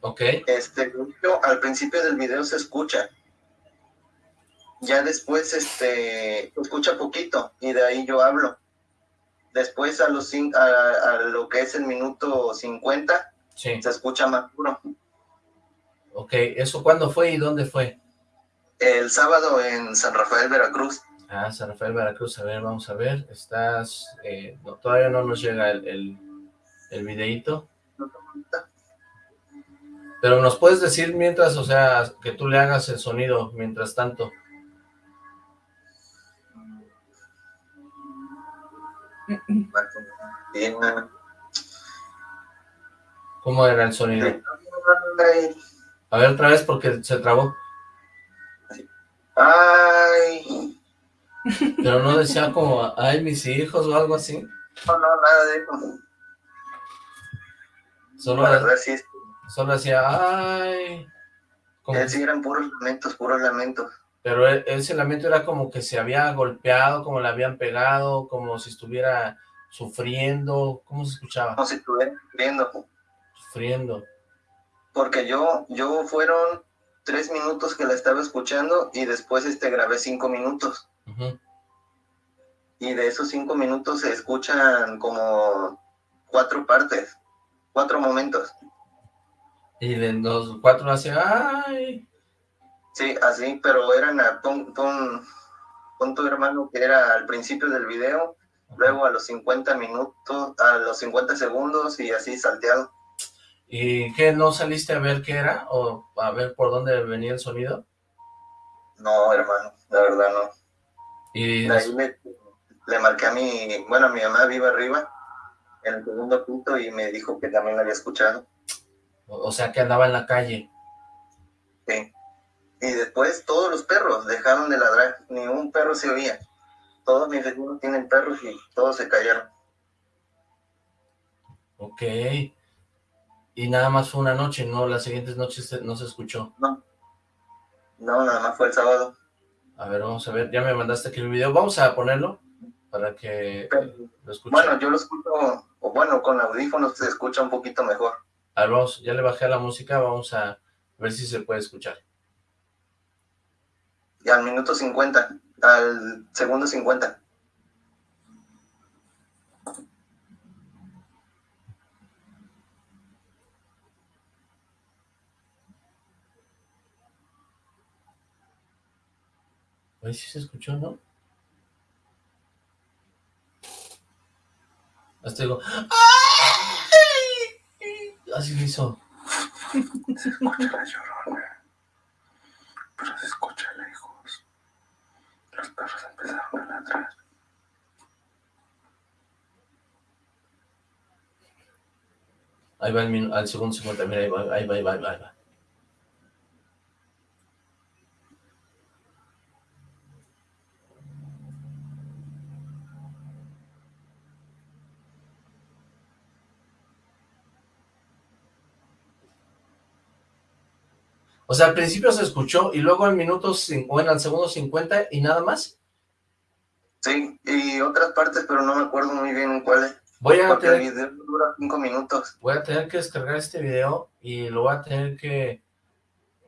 Ok. este, yo, al principio del video se escucha. Ya después, este, se escucha poquito y de ahí yo hablo. Después a los a, a lo que es el minuto 50 Sí. se escucha más puro. Ok. ¿Eso cuándo fue y dónde fue? El sábado en San Rafael, Veracruz. Ah, San Rafael, Veracruz. A ver, vamos a ver. Estás... eh, no, todavía no nos llega el, el, el videíto. Pero nos puedes decir mientras, o sea, que tú le hagas el sonido mientras tanto. ¿Cómo era el sonido? A ver otra vez porque se trabó. Ay. Pero no decía como, ay, mis hijos o algo así. No, no, nada de eso. Solo, sí, solo decía, ay. Como- sí eran puros lamentos, puros lamentos. Pero e- ese lamento era como que se había golpeado, como le habían pegado, como si estuviera sufriendo. ¿Cómo se escuchaba? Como si estuvieran sufriendo. Sufriendo. Porque yo, yo fueron tres minutos que la estaba escuchando y después este grabé cinco minutos. Y de esos cinco minutos se escuchan como cuatro partes, cuatro momentos. Y de los cuatro hacía, ay. Sí, así, pero eran a pon, pon, pon tu hermano que era al principio del video, luego a los 50 minutos, a los 50 segundos y así salteado. ¿Y qué, no saliste a ver qué era? ¿O a ver por dónde venía el sonido? No, hermano, la verdad no. Y De ahí le, le marqué a mi, bueno, a mi mamá viva arriba, en el segundo punto, y me dijo que también la había escuchado. o sea, que andaba en la calle. Y después todos los perros dejaron de ladrar, ni un perro se oía. Todos mis vecinos tienen perros y todos se callaron. Ok. Y nada más fue una noche, ¿no? Las siguientes noches no se escuchó. No, nada más fue el sábado. A ver, vamos a ver. Ya me mandaste aquí el video. Vamos a ponerlo para que lo escuchen. Bueno, yo lo escucho, o bueno, con audífonos se escucha un poquito mejor. A ver, vamos, ya le bajé a la música. Vamos a ver si se puede escuchar. Y al minuto 50, al segundo 50. A ver si se escuchó, ¿no? Hasta digo... ¡Ay! Así lo hizo. Se escucha la llorona, pero se escucha. Los perros empezaron a ladrar. Ahí va el al segundo 50. Mira, ahí va, ahí va, ahí va, ahí va. O sea, al principio se escuchó y luego al minuto, bueno, al segundo 50 y nada más. Sí, y otras partes, pero no me acuerdo muy bien cuáles. Voy a Porque el tener, video dura cinco minutos. voy a tener que descargar este video y lo voy a tener que...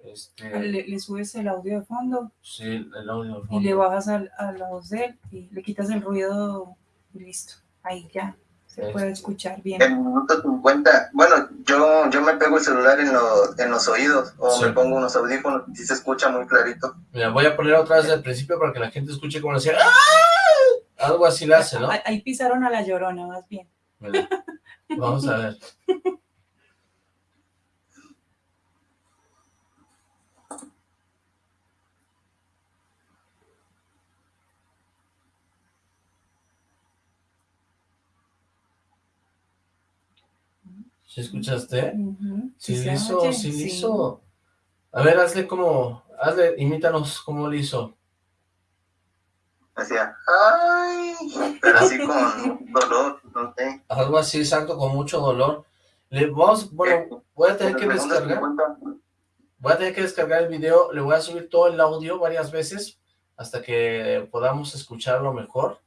Este, Le, le subes el audio de fondo sí, el audio. de y fondo. le bajas al- a la voz de él y le quitas el ruido y listo. Ahí ya se Este. puede escuchar bien. El minuto 50, bueno, yo, yo me pego el celular en, los en los oídos o Sí. me pongo unos audífonos y se escucha muy clarito. Mira, voy a poner otra vez al principio para que la gente escuche como decía ¡Ah! Algo así le hace, ¿no? Ahí, ahí pisaron a la llorona, más bien. Mira, vamos a ver. ¿Sí escuchaste? Ujú, Sí, se le hizo, oye, sí sí. hizo. A ver, hazle como, hazle, imítanos cómo le hizo. Decía, ay, pero así con dolor, no sé. Algo así, exacto, con mucho dolor. Le vamos, bueno, voy a tener que descargar. 50, Voy a tener que descargar el video, le voy a subir todo el audio varias veces hasta que podamos escucharlo mejor.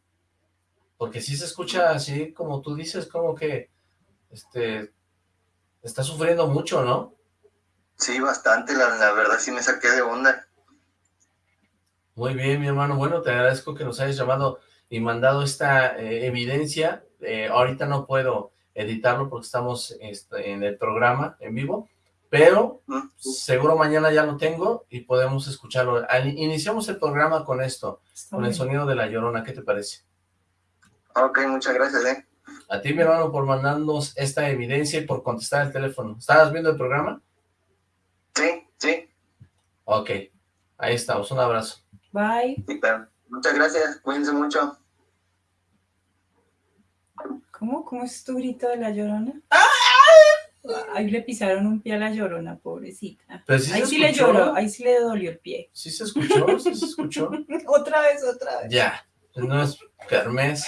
Porque si se escucha así, como tú dices, como que este está sufriendo mucho, ¿no? Sí, bastante, la, la verdad sí me saqué de onda. Muy bien, mi hermano. Bueno, te agradezco que nos hayas llamado y mandado esta eh, evidencia. Eh, ahorita no puedo editarlo porque estamos este, en el programa en vivo, pero ¿Mm? seguro mañana ya lo tengo y podemos escucharlo. Al- Iniciamos el programa con esto, Está con el sonido de la llorona. ¿Qué te parece? Ok, muchas gracias, eh. A ti, mi hermano, por mandarnos esta evidencia y por contestar el teléfono. ¿Estabas viendo el programa? Sí, sí, Ok, ahí estamos. Un abrazo. Bye. sí, claro. Muchas gracias, cuídense mucho. ¿Cómo? ¿Cómo es tu grito de la llorona? Ahí le pisaron un pie a la llorona, pobrecita. Pero sí ahí sí le lloró, ahí sí le dolió el pie. ¿Sí se escuchó? ¿Sí se escuchó? otra vez, otra vez. Ya, no es Kermés.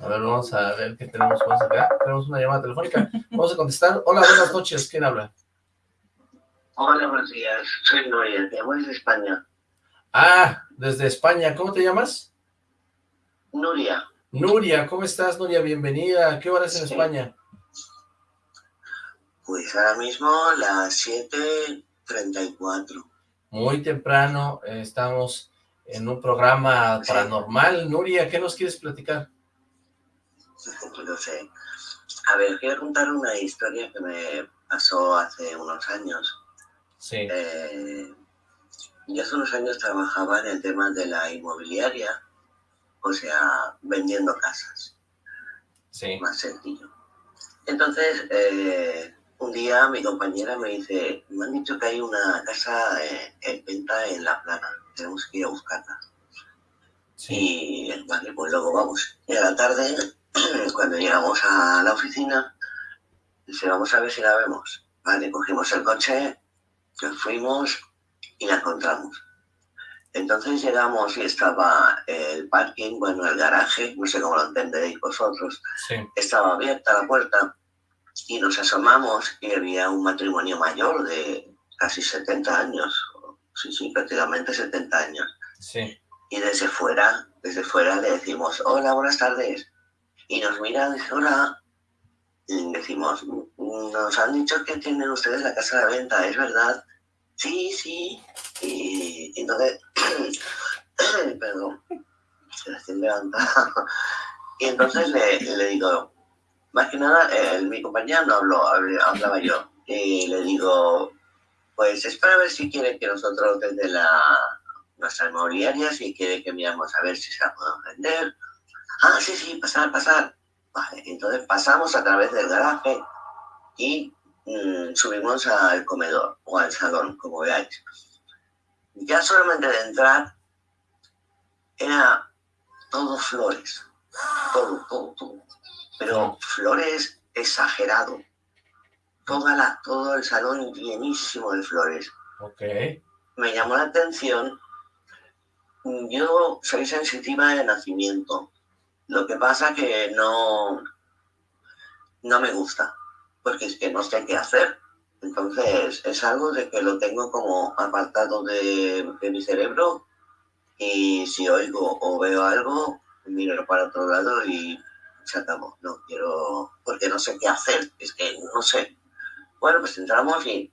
A ver, vamos a ver qué tenemos más acá. Tenemos una llamada telefónica. Vamos a contestar. Hola, buenas noches. ¿Quién habla? Hola, buenos días. Soy te llamo desde España. Ah, desde España. ¿Cómo te llamas? Nuria, Nuria. ¿Cómo estás, Nuria? Bienvenida. ¿Qué horas en Sí. España? pues ahora mismo las 7.34. Muy temprano. eh, estamos en un programa paranormal. Nuria, ¿qué nos quieres platicar? No sé. A ver, quiero contar una historia que me pasó hace unos años. Sí. Eh, yo hace unos años trabajaba en el tema de la inmobiliaria, o sea, vendiendo casas. Sí. más sencillo. Entonces, eh, un día mi compañera me dice, me han dicho que hay una casa eh, en venta en La Plana, tenemos que ir a buscarla. Sí. Y vale, pues luego vamos. Y a la tarde, cuando llegamos a la oficina, dice, vamos a ver si la vemos. Vale, cogimos el coche, nos fuimos y la encontramos. Entonces llegamos y estaba el parking, bueno, el garaje, no sé cómo lo entenderéis vosotros, Sí. estaba abierta la puerta y nos asomamos y había un matrimonio mayor de casi 70 años, sí, sí, prácticamente 70 años. Sí. Y desde fuera, desde fuera le decimos, hola, buenas tardes. Y nos mira, dice, hola. Y decimos, nos han dicho que tienen ustedes la casa a la venta, ¿es verdad? Sí, sí. Y, y entonces, perdón, se recién levantado. Y entonces le, le digo, más que nada, mi compañera no habló, hablaba yo. Y le digo, pues es para ver si quiere que nosotros desde la, nuestra inmobiliaria, si quiere que miramos a ver si se la podemos vender. Ah, sí, sí, pasar, pasar. Vale, entonces pasamos a través del garaje y mm, subimos al comedor o al salón, como veáis. Ya solamente de entrar era todo flores, todo, todo, todo. Pero flores exagerado. Toda la, todo el salón llenísimo de flores Ok. me llamó la atención. Yo soy sensitiva de nacimiento. Lo que pasa que no, no me gusta, porque es que no sé qué hacer. Entonces es algo de que lo tengo como apartado de, mi cerebro y si oigo o veo algo, miro para otro lado y se acabó. No quiero, porque no sé qué hacer. Es que no sé. Bueno, pues entramos y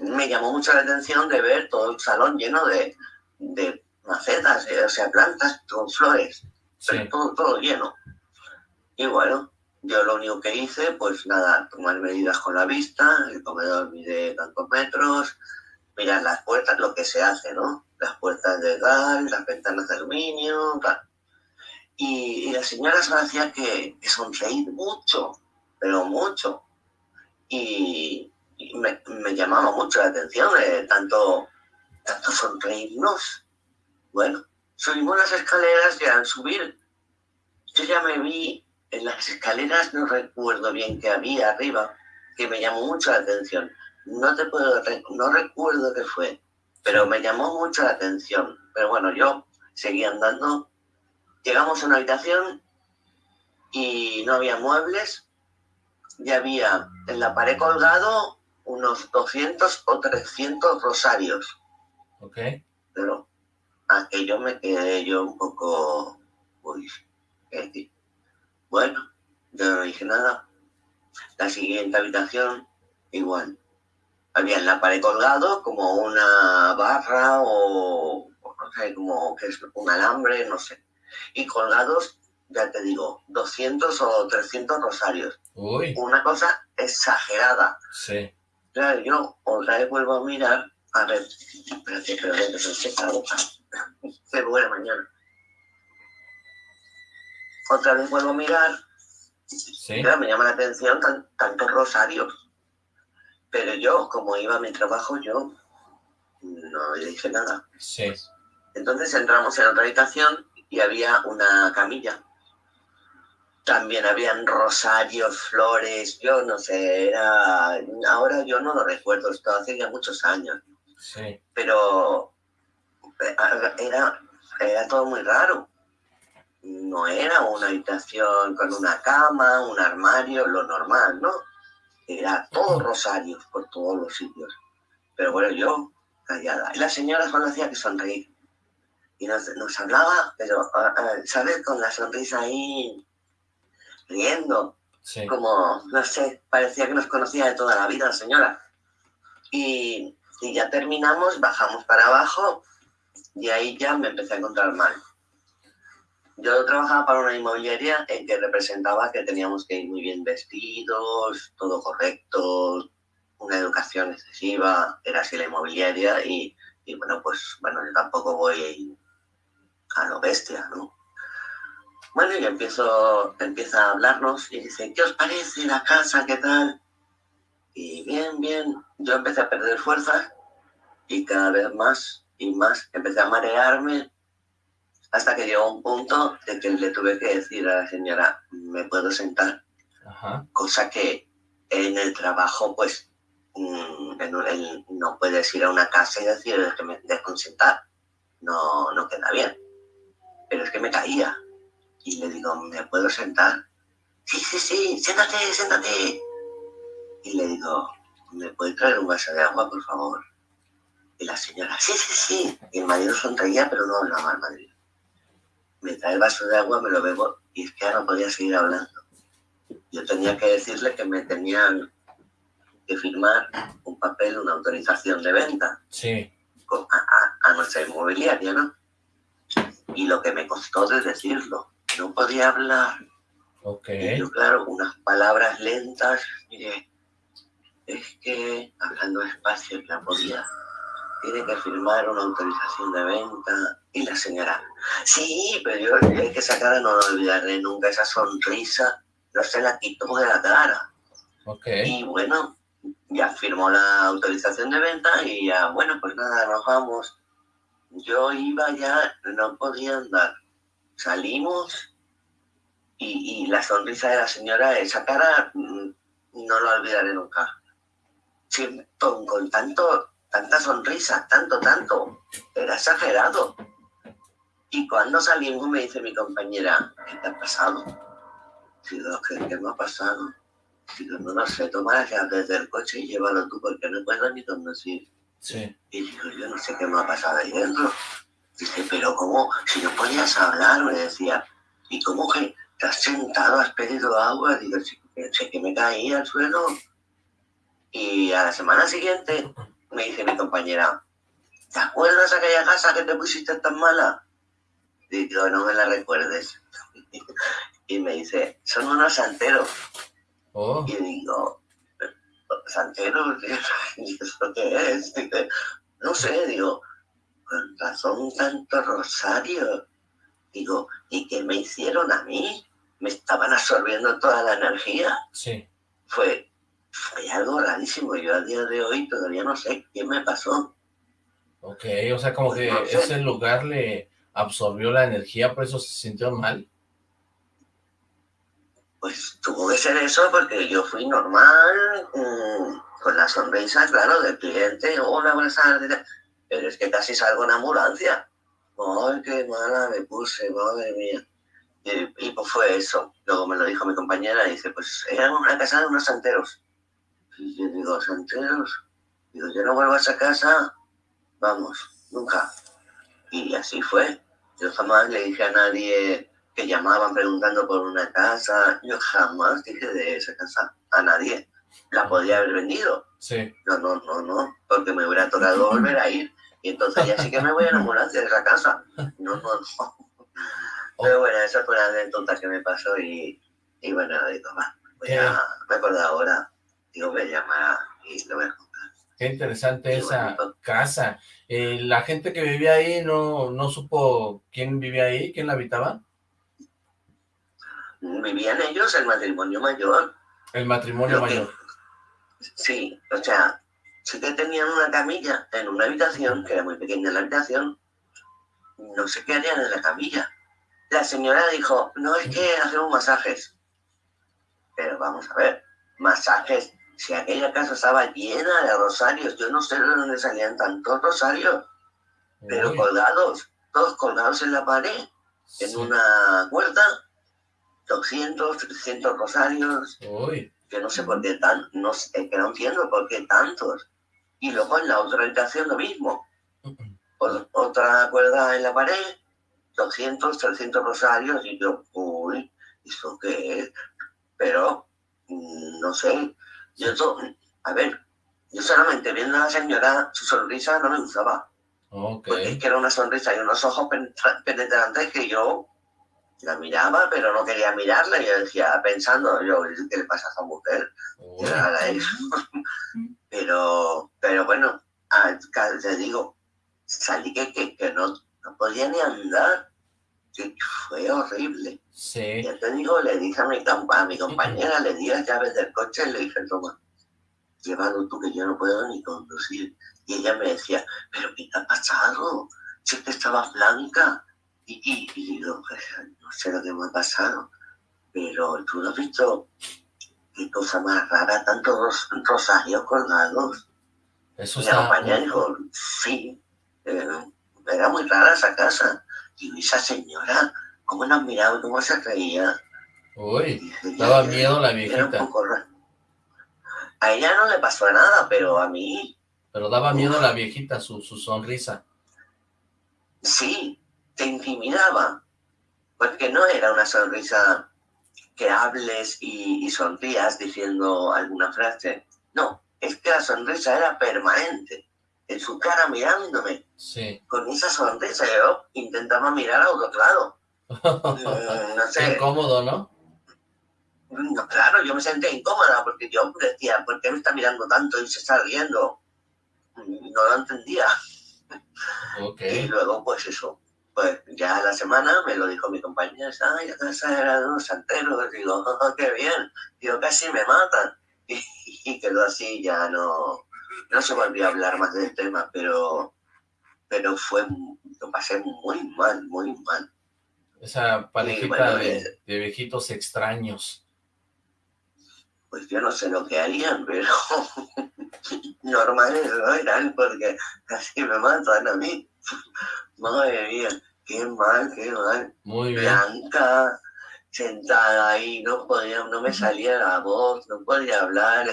me llamó mucho la atención de ver todo el salón lleno de, macetas, o sea, plantas con flores, Sí. todo, lleno. Y bueno, yo lo único que hice, pues nada, tomar medidas con la vista, el comedor mide tantos metros, mirar las puertas, lo que se hace, ¿no? Las puertas de gas, las ventanas de aluminio, tal. Y, y la señora se hacía que, que sonreír mucho, pero mucho. Y, me, llamaba mucho la atención de tanto, tanto sonreírnos. Bueno, subimos las escaleras y al subir, yo ya me vi en las escaleras, no recuerdo bien qué había arriba, que me llamó mucho la atención. No te puedo, no recuerdo qué fue, pero me llamó mucho la atención. Pero bueno, yo seguí andando. Llegamos a una habitación y no había muebles, y había en la pared colgado unos 200 o 300 rosarios. Ok. Pero aquello me quedé yo un poco... Uy, ¿qué decir? Bueno, yo no dije nada. La siguiente habitación, igual. Había en la pared colgado como una barra o, o no sé, como que es un alambre, no sé. Y colgados, ya te digo, 200 o 300 rosarios. Uy. Una cosa exagerada. Sí. Claro, yo otra vez vuelvo a mirar, a ver, espérate, espérate, seca la boca. Se muere mañana. Otra vez vuelvo a mirar, Sí. claro, me llama la atención tan- tantos rosarios. Pero yo, como iba a mi trabajo, yo no le dije nada. Sí. Entonces entramos en otra habitación y había una camilla. también habían rosarios, flores, yo no sé, era, ahora yo no lo recuerdo, esto hace ya muchos años, Sí. pero eh, era, era todo muy raro. No era una habitación con una cama, un armario, lo normal, ¿no? Era todo rosarios por todos los sitios. Pero bueno, yo callada. Y la señora solo hacía que sonreír. Y nos, nos hablaba, pero, ah, ah, ¿sabes? Con la sonrisa ahí, riendo Sí. como, no sé, parecía que nos conocía de toda la vida la señora. Y, y ya terminamos, bajamos para abajo y ahí ya me empecé a encontrar mal. Yo trabajaba para una inmobiliaria en que representaba que teníamos que ir muy bien vestidos, todo correcto, una educación excesiva, era así la inmobiliaria y, y bueno, pues bueno, yo tampoco voy a lo bestia, ¿no? Bueno, y empiezo, empieza a hablarnos y dice, ¿qué os parece la casa? ¿Qué tal? Y bien, bien. Yo empecé a perder fuerzas y cada vez más y más empecé a marearme hasta que llegó un punto de que le tuve que decir a la señora, ¿me puedo sentar? Ajá. Cosa que en el trabajo, pues, mm, en no puedes ir a una casa y decir que me dejo sentar. No, no queda bien. Pero es que me caía. Y le digo, ¿me puedo sentar? Sí, sí, sí, siéntate, siéntate. Y le digo, ¿me puede traer un vaso de agua, por favor? Y la señora, sí, sí, sí. Y el marido sonreía, pero no hablaba al marido. Me trae el vaso de agua, me lo bebo y es que ya no podía seguir hablando. Yo tenía que decirle que me tenían que firmar un papel, una autorización de venta Sí. a, a- a nuestra inmobiliaria, ¿no? Y lo que me costó de decirlo, no podía hablar. Ok. Y yo, claro, unas palabras lentas, mire, es que, hablando despacio, ya podía, tiene que firmar una autorización de venta. Y la señora, sí, pero yo, es que esa cara no la olvidaré nunca, esa sonrisa, no se la quitó de la cara. Ok. Y bueno, ya firmó la autorización de venta y ya, bueno, pues nada, nos vamos. Yo iba ya, no podía andar. Salimos y, y la sonrisa de la señora, esa cara, mm, no la olvidaré nunca. Con, con tanto, tanta sonrisa, tanto, tanto. Era exagerado. Y cuando salimos me dice mi compañera, ¿qué te ha pasado? Digo, ¿qué, qué me ha pasado? Digo, no lo sé, toma las llaves del coche y llévalo tú porque no puedo ni conducir. Sí. Y digo, yo no sé qué me ha pasado ahí dentro. Dice, pero ¿cómo? Si no podías hablar, me decía. ¿Y cómo que te has sentado, has pedido agua? Digo, sí, sé que me caí al suelo. Y a la semana siguiente me dice mi compañera, ¿te acuerdas aquella casa que te pusiste tan mala? Digo, no me la recuerdes. Y me dice, son unos santeros. Oh. Y digo, Santero, ¿y eso qué es? Dice, no sé, digo, con razón tanto rosario. Digo, ¿y qué me hicieron a mí? Me estaban absorbiendo toda la energía. Sí. Fue, fue algo rarísimo. Yo a día de hoy todavía no sé qué me pasó. Ok, o sea, como que No sé. ese lugar le absorbió la energía, por eso se sintió mal. Pues tuvo que ser eso porque yo fui normal, mm, con la sonrisa, claro, del cliente. Hola, buenas tardes. Pero es que casi salgo en ambulancia. Ay, qué mala me puse, madre mía. Y, y, pues fue eso. Luego me lo dijo mi compañera y dice, pues era una casa de unos santeros. Y yo digo, ¿santeros? Digo, yo no vuelvo a esa casa, vamos, nunca. Y así fue. Yo jamás le dije a nadie que llamaban preguntando por una casa. Yo jamás dije de esa casa a nadie. La podía haber vendido. Sí. No, no, no, no, porque me hubiera tocado volver a ir. Y entonces ya sí que me voy a enamorar de esa casa. No, no, no. Pero bueno, esa fue la anécdota que me pasó y, y bueno, digo, va, voy a, me acuerdo ahora, digo, voy a llamar y lo voy a contar. Qué interesante esa casa. Eh, la gente que vivía ahí no, no supo quién vivía ahí, quién la habitaba. Vivían ellos el matrimonio mayor. El matrimonio que- mayor. Sí, o sea, sí que tenían una camilla en una habitación, que era muy pequeña la habitación, no sé qué harían en la camilla. La señora dijo, no es que hacemos masajes. Pero vamos a ver, masajes, si aquella casa estaba llena de rosarios, yo no sé de dónde salían tantos rosarios, pero Uy, colgados, todos colgados en la pared, en una cuerda, 200, 300 rosarios, Uy, que no sé por qué tan, no sé, que no entiendo por qué tantos. Y luego en la otra habitación lo mismo, otra cuerda en la pared, 200, 300 rosarios, y yo, uy, ¿eso qué es? Pero, mm, no sé, yo, to- a ver, yo solamente viendo a la señora, su sonrisa no me gustaba, porque es que era una sonrisa y unos ojos penetra- penetrantes que yo la miraba, pero no quería mirarla, y yo decía, pensando, yo, ¿qué le pasa a esa mujer? Eso. pero, pero bueno, te digo, salí que, que, que no, no podía ni andar, que fue horrible. sí. Ya te digo, le dije a mi, a mi compañera, le di las llaves del coche y le dije, toma, llévalo tú que yo no puedo ni conducir. Y ella me decía, pero ¿qué te ha pasado? Si es que estabas blanca. Y, y, y digo, "Pues, no sé lo que me ha pasado, pero tú no has visto qué cosa más rara, tantos ros- rosarios colgados. Eso Mi está... compañera dijo, sí, eh, era muy rara esa casa. Y esa señora, cómo nos miraba, cómo se reía. Uy, daba miedo la viejita, poco. A ella no le pasó nada, pero a mí pero daba miedo la viejita, su, su sonrisa. sí, te intimidaba. Porque no era una sonrisa que hables y, y sonrías diciendo alguna frase. No, es que la sonrisa era permanente. En su cara mirándome. Sí. Con esa sonrisa yo intentaba mirar a otro lado. No Qué sé, incómodo, ¿no? No, claro, yo me sentía incómoda porque yo decía, ¿por qué me está mirando tanto y se está riendo? No lo entendía. Ok. Y luego, pues eso, pues ya a la semana me lo dijo mi compañera, ay, la casa era de unos santeros. Digo, "Oh, qué bien. Digo, casi me matan. Y, y quedó así, ya no, no se volvió a hablar más del tema, pero, pero fue, lo pasé muy mal, muy mal. Esa parejita bueno, de, eh. de viejitos extraños. Pues yo no sé lo que harían, pero normales no eran porque casi me matan a mí. Madre mía, qué mal, qué mal. Muy bien. Blanca, sentada ahí, no podía, no me salía la voz, no podía hablar.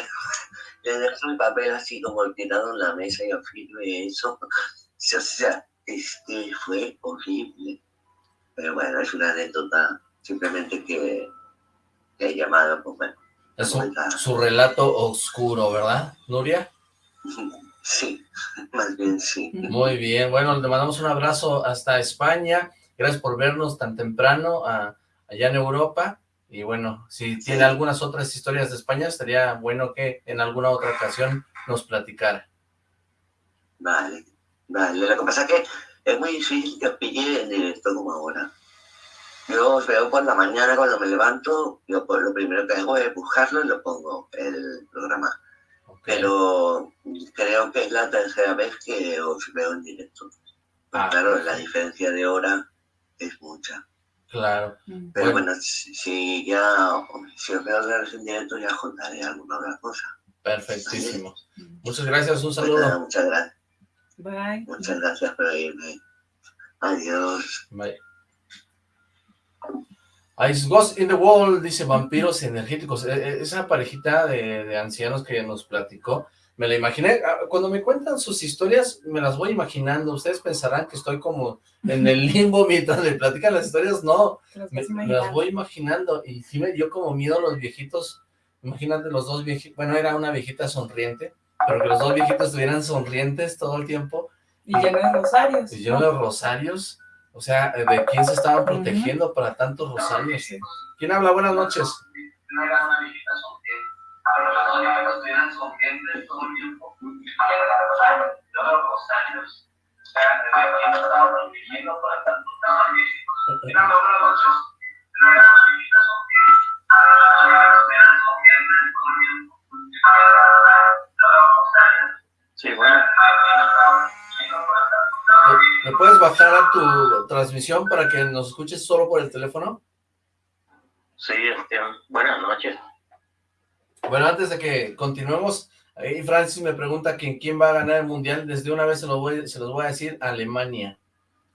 Le dejé mi papel así como tirado en la mesa y yo firme eso. O sea, es que fue horrible. Pero bueno, es una anécdota simplemente que, que he llamado, pues bueno. Es su, relato oscuro, ¿verdad, Nuria? Sí, más bien sí. Muy bien, bueno, le mandamos un abrazo hasta España. Gracias por vernos tan temprano a- allá en Europa. Y bueno, si tiene algunas otras historias de España, estaría bueno que en alguna otra ocasión nos platicara. Vale, vale. Lo que pasa es que es muy difícil que os pille en directo como ahora. Yo os veo por la mañana cuando me levanto, yo pues, lo primero que hago es buscarlo y lo pongo, el programa. Pero creo que es la tercera vez que os veo en directo. Pues Ah, claro, la diferencia de hora es mucha. Claro. Mm. Pero Bueno. bueno, si, si ya, si os veo otra vez en directo, ya contaré alguna otra cosa. Perfectísimo. Muchas gracias, un Pues nada, saludo. muchas gracias, Bye. muchas gracias por oírme. Adiós. Bye. Ice Ghost in the Wall, dice vampiros energéticos. E- e- Esa parejita de, de ancianos que nos platicó, me la imaginé. Ah, Cuando me cuentan sus historias, me las voy imaginando. Ustedes pensarán que estoy como en el limbo mientras me platican las historias. No, me, las voy imaginando. Y sí me dio como miedo los viejitos. Imagínate los dos viejitos. Bueno, era una viejita sonriente, pero que los dos viejitos estuvieran sonrientes todo el tiempo Y lleno de rosarios. y yo los rosarios, o sea, ¿de quién se estaban protegiendo para tantos rosarios? O sea, ¿de quién se estaban protegiendo para tantos rosarios? ¿Quién habla? Buenas noches. No era Sí, bueno. ¿Me- ¿Me puedes bajar a tu transmisión para que nos escuches solo por el teléfono? Sí, este, buenas noches. Bueno, antes de que continuemos, ahí Francis me pregunta quién, quién va a ganar el Mundial. Desde una vez se, lo voy, se los voy a decir, Alemania.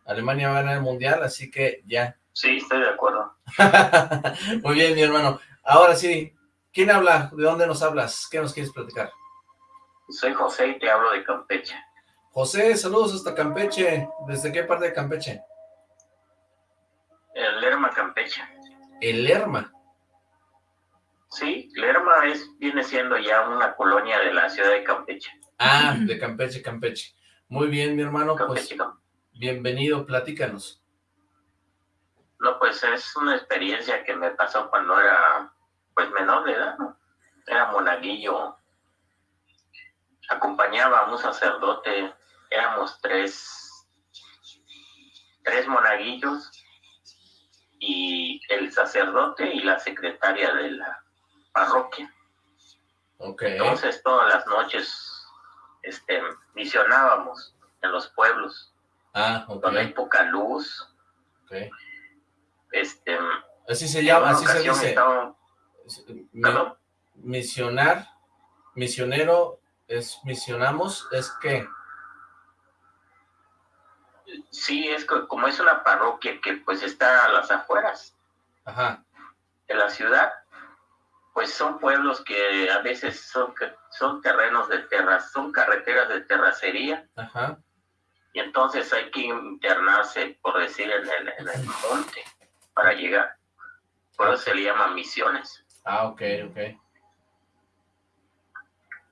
Alemania va a ganar el Mundial, así que ya. Sí, estoy de acuerdo. Muy bien, mi hermano. Ahora sí, ¿quién habla? ¿De dónde nos hablas? ¿Qué nos quieres platicar? Soy José y te hablo de Campeche. José, saludos hasta Campeche. ¿Desde qué parte de Campeche? El Lerma, Campeche. El Lerma. Sí, Lerma es, viene siendo ya una colonia de la ciudad de Campeche. Ah, de Campeche, Campeche. Muy bien, mi hermano. pues, Campeche, Cam- bienvenido, platícanos. No, pues es una experiencia que me pasó cuando era, pues, menor de edad, ¿no? Era monaguillo. Acompañaba a un sacerdote, éramos tres, tres monaguillos y el sacerdote y la secretaria de la parroquia. Ok. Entonces todas las noches este, misionábamos en los pueblos Ah, ok. donde hay poca luz. ok. Este, Así se llama, así se dice. estaba- Perdón. misionar, misionero, es misionamos, es que, Sí, es que como es una parroquia que pues está a las afueras ajá, de la ciudad, pues son pueblos que a veces son, son terrenos de terras, son carreteras de terracería. Ajá, y entonces hay que internarse, por decir, en el, en el monte para llegar. Por eso se le llama misiones. ah, ok, ok,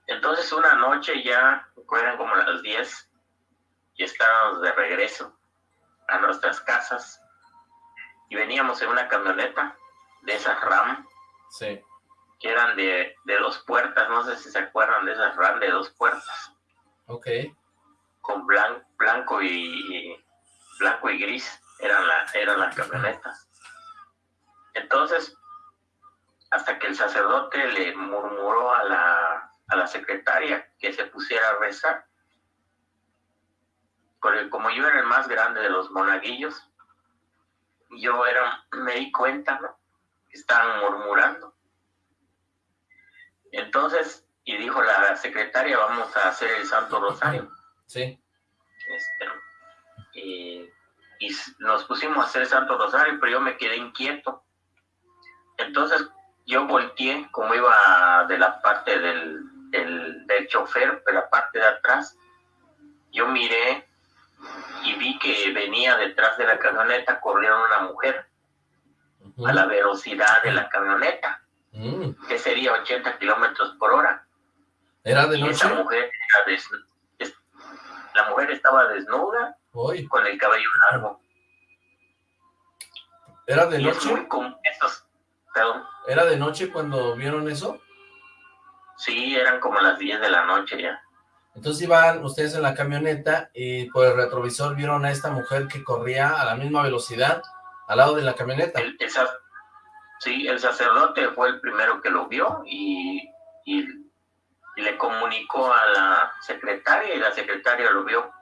Entonces una noche ya, eran como las 10, y estábamos de regreso a nuestras casas y veníamos en una camioneta de esas RAM. Sí, que eran de, de dos puertas, no sé si se acuerdan de esas RAM de dos puertas, ok, con blan- blanco y blanco y gris eran, la, eran las camionetas. Entonces, hasta que el sacerdote le murmuró a la, a la secretaria que se pusiera a rezar, porque como yo era el más grande de los monaguillos, yo era, me di cuenta, ¿no? Que estaban murmurando. Entonces, y dijo la secretaria, vamos a hacer el Santo Rosario. sí, Este, y, nos pusimos a hacer el Santo Rosario, pero yo me quedé inquieto. Entonces yo volteé, como iba de la parte del, del, del chofer, de la parte de atrás, yo miré y vi que venía detrás de la camioneta corriendo una mujer a la velocidad de la camioneta, mm, que sería 80 kilómetros por hora. ¿era de Y esa noche? mujer era des- es- la mujer estaba desnuda Hoy, con el cabello largo. ¿era de y es noche? muy común perdón, ¿Era de noche cuando vieron eso? sí, eran como las 10 de la noche ya. Entonces iban ustedes en la camioneta y por el retrovisor vieron a esta mujer que corría a la misma velocidad al lado de la camioneta. El, sí, el sacerdote fue el primero que lo vio y, y, y le comunicó a la secretaria y la secretaria lo vio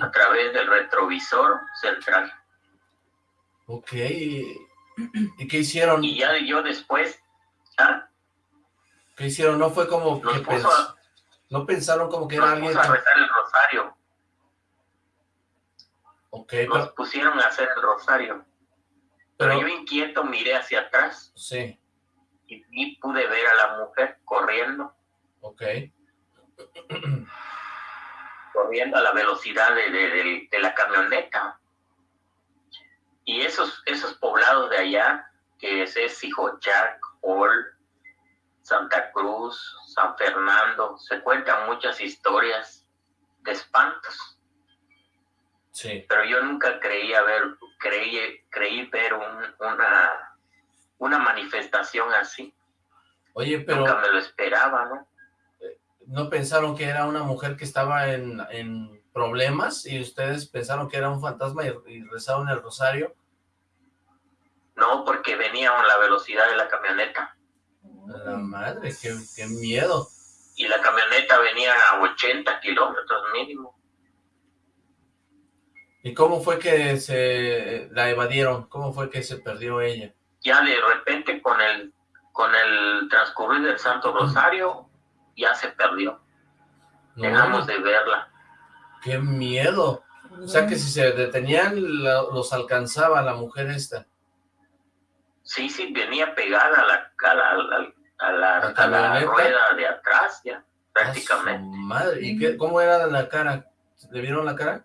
a través del retrovisor central. Ok, ¿y qué hicieron? Y ya yo después, ¿ah? ¿Qué hicieron? No fue como Nos que pens- a- no pensaron como que era alguien puso a rezar el rosario, Ok, nos pero, pusieron a hacer el rosario. Pero pero- yo inquieto miré hacia atrás sí, y, y pude ver a la mujer corriendo, ok, corriendo a la velocidad de, de- de- de la camioneta. Y esos, esos poblados de allá, que es, es Hijochac, Ol, Santa Cruz, San Fernando, se cuentan muchas historias de espantos. Sí, pero yo nunca creí ver, creí, creí ver un- una, una manifestación así. oye, pero Nunca me lo esperaba, ¿no? ¿no pensaron que era una mujer que estaba en, en problemas y ustedes pensaron que era un fantasma y, y rezaron el rosario? No, porque venía a la velocidad de la camioneta La madre, qué, qué miedo. y la camioneta venía a 80 kilómetros mínimo. ¿Y cómo fue que se la evadieron? ¿Cómo fue que se perdió ella? Ya de repente con el, con el transcurrir del Santo Rosario ya se perdió. No, Dejamos de verla. ¡Qué miedo! O sea que si se detenían, la- los alcanzaba la mujer esta. Sí, sí, venía pegada a la, a la, a la- a la- rueda de atrás ya, ¡A su prácticamente. madre! ¿Y qué, cómo era la cara? ¿Le vieron la cara?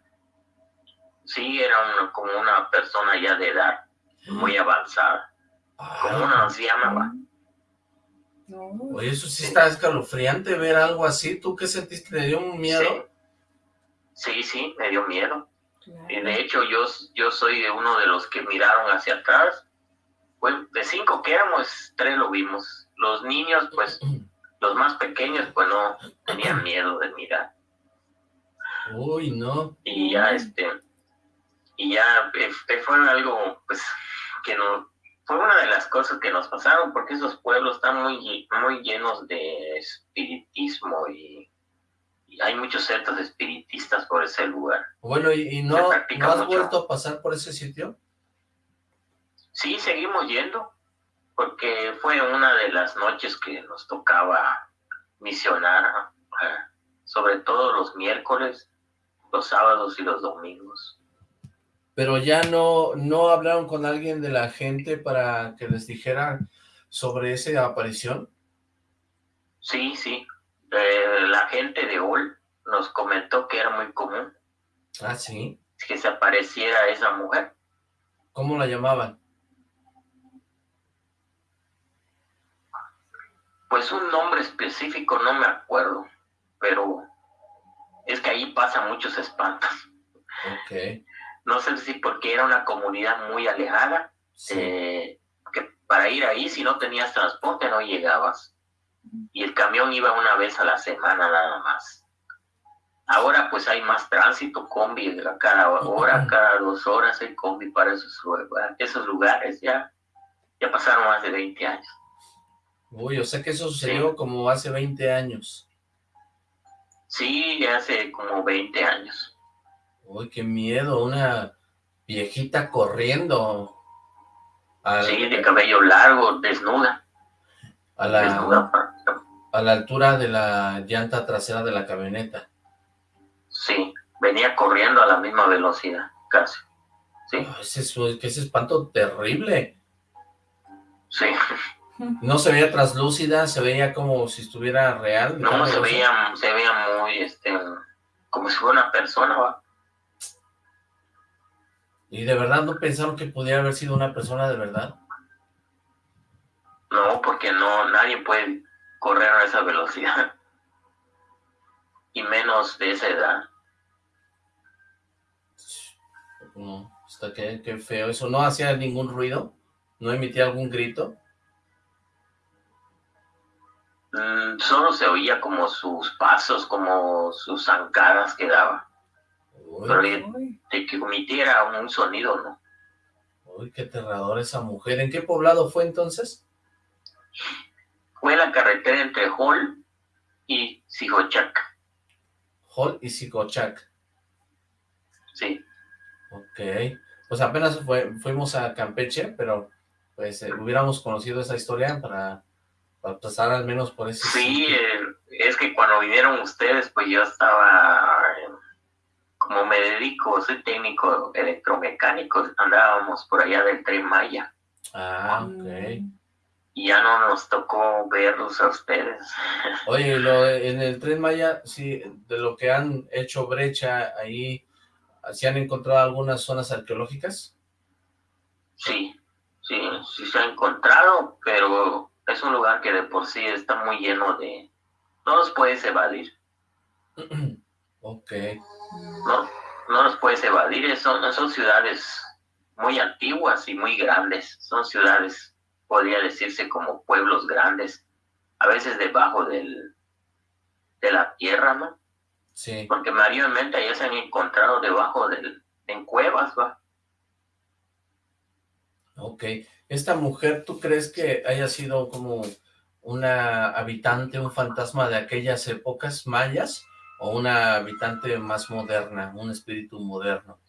Sí, era una- como una persona ya de edad, muy avanzada, como una anciana. va. No, Oye, eso sí está escalofriante ver algo así. ¿Tú qué sentiste? ¿Te dio un miedo? Sí, sí, me dio miedo. claro. Y de hecho yo, yo soy de uno de los que miraron hacia atrás. Pues de cinco que éramos, tres lo vimos. Los niños, pues, los más pequeños, pues no tenían miedo de mirar. Uy, no. Y ya, este, y ya eh, eh, fue algo, pues, que no, fue una de las cosas que nos pasaron, porque esos pueblos están muy, muy llenos de espiritismo y, y hay muchos centros espiritistas por ese lugar. Bueno, ¿y, no, has mucho. vuelto a pasar por ese sitio? Sí, seguimos yendo, porque fue una de las noches que nos tocaba misionar, eh, sobre todo los miércoles, los sábados y los domingos. Pero ya no, no hablaron con alguien de la gente para que les dijera sobre esa aparición. Sí, sí, eh, la gente de OL nos comentó que era muy común Ah, sí. que se apareciera esa mujer. ¿Cómo la llamaban? Pues un nombre específico no me acuerdo, pero es que ahí pasan muchos espantos. Ok. No sé si porque era una comunidad muy alejada, Sí. eh, que para ir ahí si no tenías transporte no llegabas. Y el camión iba una vez a la semana nada más. Ahora pues hay más tránsito, combi, cada hora, cada dos horas hay combi para esos, lugar- esos lugares. Ya, ya pasaron más de 20 años. Uy, o sea que eso sucedió como hace 20 años. Sí, ya hace como 20 años. Uy, qué miedo, una viejita corriendo a, Sí, de cabello largo, desnuda. a la, Desnuda. a la altura de la llanta trasera de la camioneta. Sí, venía corriendo a la misma velocidad, casi. Sí, Ay, ese, ese espanto terrible. sí. No se veía traslúcida, se veía como si estuviera real. No, se veía, se veía muy, este, como si fuera una persona, ¿va? ¿Y de verdad no pensaron que pudiera haber sido una persona de verdad? No, porque no, nadie puede correr a esa velocidad. Y menos de esa edad. No, está que, feo. Eso no hacía ningún ruido, no emitía algún grito. Mm, solo se oía como sus pasos, como sus zancadas que daba. Pero de, que emitiera un sonido, ¿no? uy, qué aterrador esa mujer. ¿En qué poblado fue entonces? Fue la carretera entre Hall y Sijochac. Hall y Sicochac. Sí, Ok. Pues apenas fue- fuimos a Campeche, pero pues eh, hubiéramos conocido esa historia para, para pasar al menos por ese sí, eh, es que cuando vinieron ustedes, pues yo estaba, como me dedico, soy técnico electromecánico, andábamos por allá del Tren Maya Ah, ok. mm, y ya no nos tocó verlos a ustedes. Oye, lo de- en el Tren Maya, sí, de lo que han hecho brecha ahí, ¿se han encontrado algunas zonas arqueológicas? Sí, sí, sí se ha encontrado, pero es un lugar que de por sí está muy lleno de... No los puedes evadir, ok. no, no los puedes evadir, son, son ciudades muy antiguas y muy grandes, son ciudades, podría decirse como pueblos grandes, a veces debajo del, de la tierra, ¿no? Sí. Porque mayormente ya se han encontrado debajo del, en cuevas, ¿va? Ok. Esta mujer, ¿tú crees que haya sido como una habitante, un fantasma de aquellas épocas mayas? ¿O una habitante más moderna, un espíritu moderno?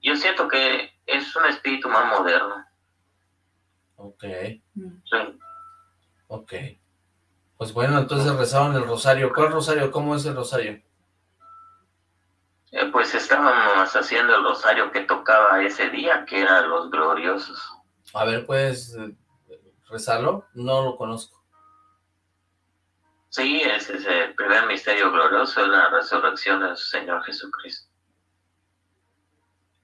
Yo siento que es un espíritu más moderno. Ok. Sí, Ok. Pues bueno, entonces rezaban el rosario. ¿Cuál rosario? ¿Cómo es el rosario? Eh, pues estábamos haciendo el rosario que tocaba ese día, que era los gloriosos. A ver, ¿puedes eh, rezarlo? No lo conozco. Sí, ese es el primer misterio glorioso, la resurrección del Señor Jesucristo.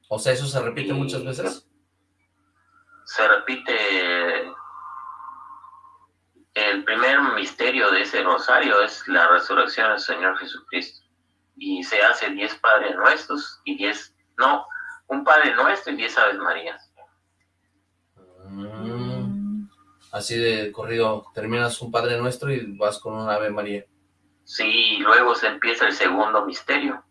O sea, ¿eso se repite muchas veces? Se repite... El primer misterio de ese rosario es la resurrección del Señor Jesucristo. Y se hace diez Padres Nuestros y diez... No, un Padre Nuestro y diez Aves Marías. Mm. Así de corrido, terminas un Padre Nuestro y vas con un Ave María. Sí, y luego se empieza el segundo misterio,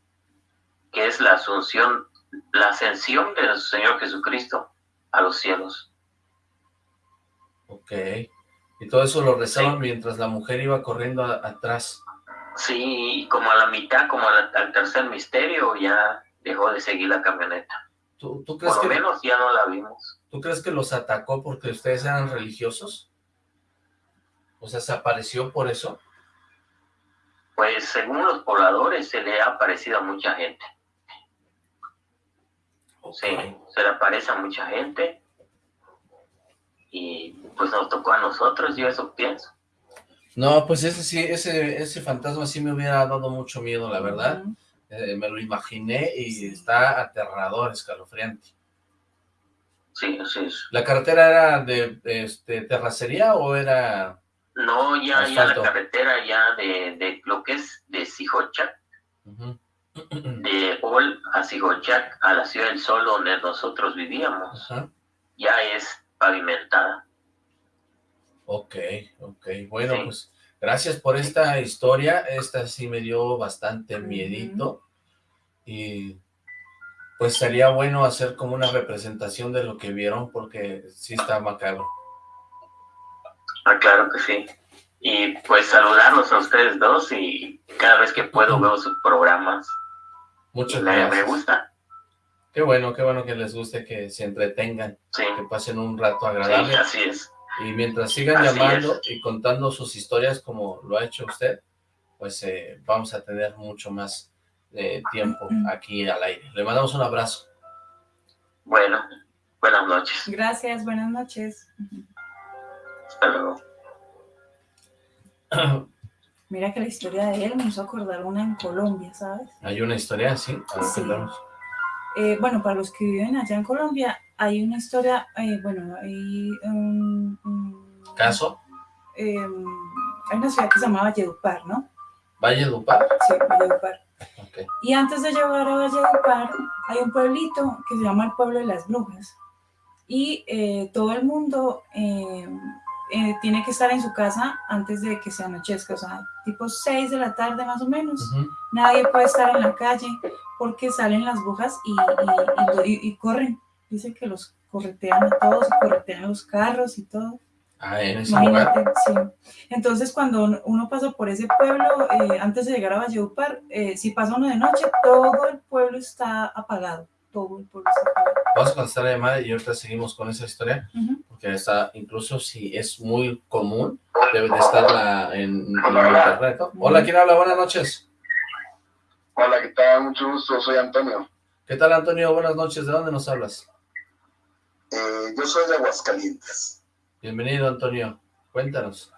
que es la asunción, la ascensión del Señor Jesucristo a los cielos. Ok. Y todo eso lo rezaban mientras la mujer iba corriendo atrás. Sí, y como a la mitad, como al tercer misterio, ya dejó de seguir la camioneta. ¿Tú, tú crees Por lo que, menos ya no la vimos. ¿Tú crees que los atacó porque ustedes eran religiosos? O sea, ¿se apareció por eso? Pues según los pobladores se le ha aparecido a mucha gente. Sí, se le aparece a mucha gente. Y pues nos tocó a nosotros, yo eso pienso. No, pues ese sí, ese, ese fantasma sí me hubiera dado mucho miedo, la verdad. Eh, me lo imaginé y está aterrador, escalofriante. Sí, así es. ¿La carretera era de este, terracería o era...? No, ya, ya la carretera ya de, de lo que es de Sijochac, de Ol a Sijochac, a la Ciudad del Sol donde nosotros vivíamos, ya es pavimentada. Ok, ok. Bueno, pues gracias por esta historia. Esta sí me dio bastante miedito. Y pues sería bueno hacer como una representación de lo que vieron porque sí está macabro. Ah, claro que sí. Y pues saludarlos a ustedes dos y cada vez que puedo veo sus programas. Muchas Y gracias. me gusta. Qué bueno, qué bueno que les guste, que se entretengan, que pasen un rato agradable. Sí, así es. Y mientras sigan Así llamando y contando sus historias como lo ha hecho usted, pues eh, vamos a tener mucho más eh, tiempo aquí al aire. Le mandamos un abrazo. Bueno, buenas noches. Gracias, buenas noches. Hasta luego. Mira que la historia de él me hizo acordar una en Colombia, ¿sabes? ¿Hay una historia así? A ver, Sí. Eh, bueno, para los que viven allá en Colombia, hay una historia, eh, bueno, hay un, un- ¿Caso? eh, hay una ciudad que se llama Valledupar, ¿no? ¿Valledupar? Sí, Valledupar. Ok. Y antes de llegar a Valledupar, hay un pueblito que se llama el Pueblo de las Brujas. Y todo el mundo eh, tiene que estar en su casa antes de que se anochezca, o sea, tipo 6 de la tarde más o menos. Nadie puede estar en la calle porque salen las brujas y, y- y lo- y- y corren. Dice que los corretean a todos, corretean los carros y todo. Ah, en ese Imagínate, lugar. sí. Entonces, cuando uno- pasa por ese pueblo, eh, antes de llegar a Valledupar, eh, si pasa uno de noche, todo el pueblo está apagado. Todo el pueblo está. Vamos a contestar la llamada y ahorita seguimos con esa historia, porque está, incluso si es muy común, debe de estar la- en, en internet. ¿no? Hola, ¿quién habla? Buenas noches. Hola, ¿qué tal? Mucho gusto, soy Antonio. ¿Qué tal, Antonio? Buenas noches. ¿De dónde nos hablas? Eh, yo soy de Aguascalientes. Bienvenido, Antonio. Cuéntanos.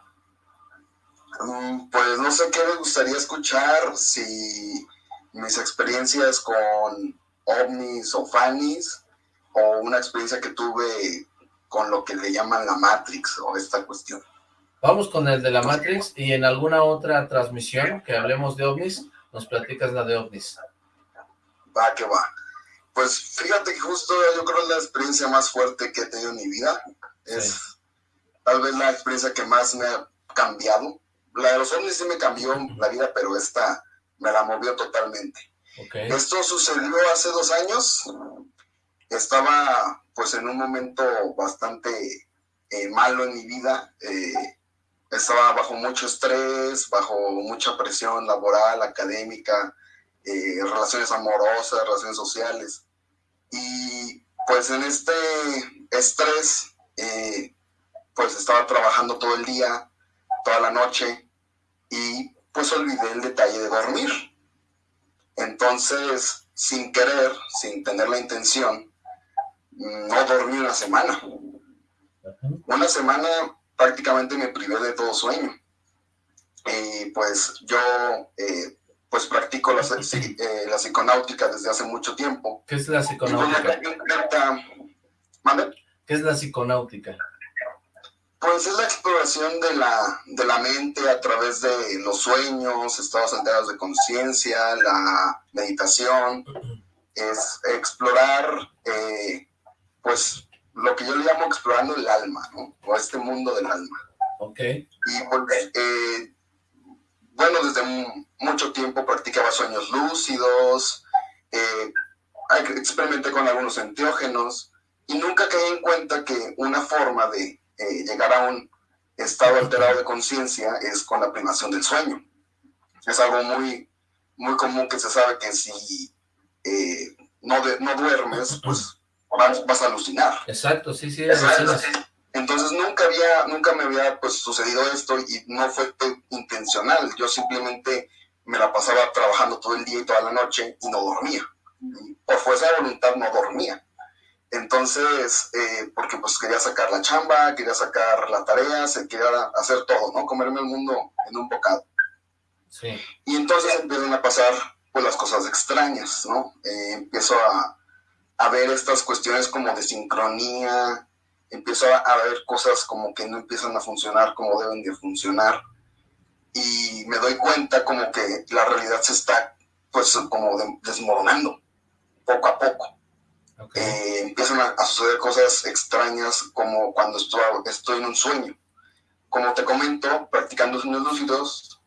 Mm, Pues no sé qué me gustaría escuchar, si mis experiencias con ovnis o fanis, o una experiencia que tuve con lo que le llaman la Matrix o esta cuestión. Vamos con el de la Matrix y en alguna otra transmisión que hablemos de ovnis, nos platicas la de ovnis. Va que va. Pues fíjate que justo yo creo que la experiencia más fuerte que he tenido en mi vida. Es tal vez la experiencia que más me ha cambiado. La de los ovnis sí me cambió la vida, pero esta me la movió totalmente. Esto sucedió hace dos años. Estaba pues en un momento bastante eh, malo en mi vida. Eh, estaba bajo mucho estrés, bajo mucha presión laboral, académica, eh, relaciones amorosas, relaciones sociales. Y pues en este estrés, pues estaba trabajando todo el día, toda la noche y pues olvidé el detalle de dormir. Entonces, sin querer, sin tener la intención, no dormí una semana. Una semana prácticamente me privé de todo sueño. Y pues yo eh, pues practico la, eh, la, psiconáutica desde hace mucho tiempo. ¿Qué es la psiconáutica? ¿Qué es la psiconáutica? Pues es la exploración de la, de la mente a través de los sueños, estados alterados de conciencia, la meditación, es explorar, eh, pues, lo que yo le llamo explorando el alma, ¿no? O este mundo del alma. Ok. Y pues, eh, bueno, desde mucho tiempo practicaba sueños lúcidos, eh, experimenté con algunos enteógenos, y nunca caí en cuenta que una forma de eh, llegar a un estado alterado de conciencia es con la privación del sueño. Es algo muy, muy común que se sabe que si eh, no, no duermes, pues vas, a alucinar. Exacto, sí, sí. Entonces nunca había, nunca me había pues sucedido esto y no fue intencional. Yo simplemente me la pasaba trabajando todo el día y toda la noche y no dormía. Por fuerza de voluntad no dormía. Entonces, eh, porque pues quería sacar la chamba, quería sacar la tarea, se quería hacer todo, ¿no? Comerme el mundo en un bocado. Sí. Y entonces empiezan a pasar pues las cosas extrañas, ¿no? Eh, empiezo a, a, ver estas cuestiones como de sincronía, empiezo a, a, ver cosas como que no empiezan a funcionar como deben de funcionar. Y me doy cuenta como que la realidad se está pues como desmoronando poco a poco. Eh, empiezan a, suceder cosas extrañas como cuando estoy, en un sueño. Como te comento, practicando sueños lúcidos,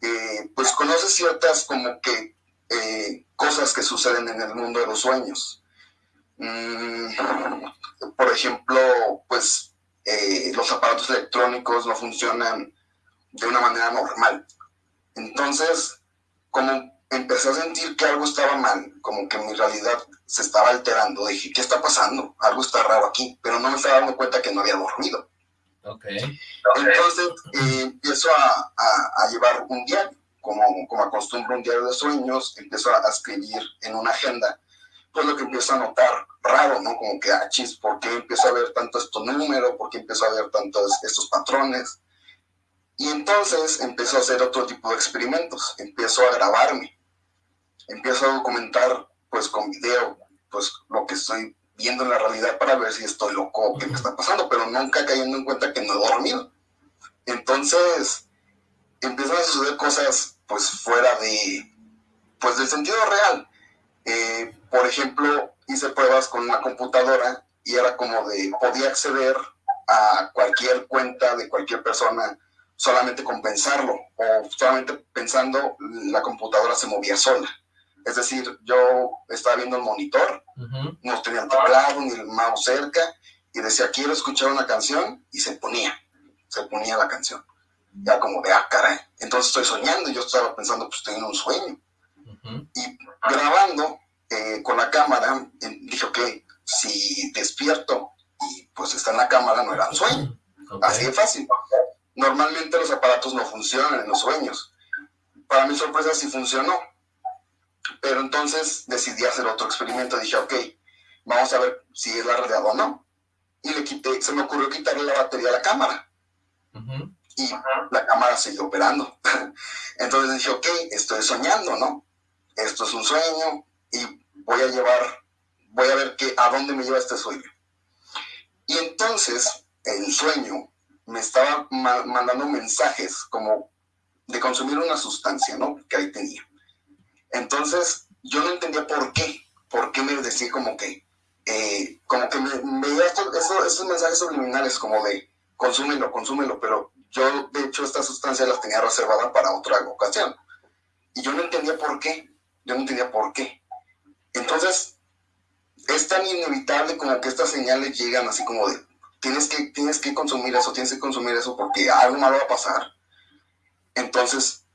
eh, pues conoces ciertas como que eh, cosas que suceden en el mundo de los sueños. Mm, por ejemplo, pues los aparatos electrónicos no funcionan de una manera normal. Entonces, como empecé a sentir que algo estaba mal, como que mi realidad se estaba alterando. Dije, ¿qué está pasando? Algo está raro aquí, pero no me estaba dando cuenta que no había dormido. Okay. Entonces eh, empiezo a, a, llevar un diario, como, como acostumbro un diario de sueños, empiezo a, escribir en una agenda, pues lo que empiezo a notar raro, ¿no? Como que, ah, chis, ¿por qué empiezo a ver tanto estos números? ¿Por qué empiezo a ver tantos estos patrones? Y entonces empiezo a hacer otro tipo de experimentos, empiezo a grabarme empiezo a documentar pues con video pues lo que estoy viendo en la realidad para ver si estoy loco o qué me está pasando, pero nunca cayendo en cuenta que no he dormido. Entonces empiezan a suceder cosas pues fuera de pues del sentido real. Eh, por ejemplo, hice pruebas con una computadora y era como de podía acceder a cualquier cuenta de cualquier persona solamente con pensarlo o solamente pensando la computadora se movía sola. Es decir, yo estaba viendo el monitor, no tenía el teclado ni el mouse cerca, y decía, quiero escuchar una canción, y se ponía, se ponía la canción. Ya como de, ah, caray. Entonces estoy soñando, y yo estaba pensando, pues estoy en un sueño. Y grabando eh, con la cámara, eh, dije, ok, si despierto y pues está en la cámara, no era un sueño. Así de fácil. Normalmente los aparatos no funcionan en los sueños. Para mi sorpresa sí funcionó pero entonces decidí hacer otro experimento. Dije, ok, vamos a ver si es la realidad o no. Y le quité, se me ocurrió quitarle la batería a la cámara. Y la cámara siguió operando. entonces dije, ok, estoy soñando, ¿no? Esto es un sueño y voy a llevar, voy a ver qué, a dónde me lleva este sueño. Y entonces el sueño me estaba mandando mensajes como de consumir una sustancia, ¿no? Que ahí tenía. Entonces, yo no entendía por qué, por qué me decía como que, eh, como que me, veía estos, mensajes subliminales como de consúmelo, consúmelo, pero yo de hecho esta sustancia las tenía reservada para otra ocasión. Y yo no entendía por qué, yo no entendía por qué. Entonces, es tan inevitable como que estas señales llegan así como de, tienes que, tienes que consumir eso, tienes que consumir eso porque algo malo va a pasar. Entonces,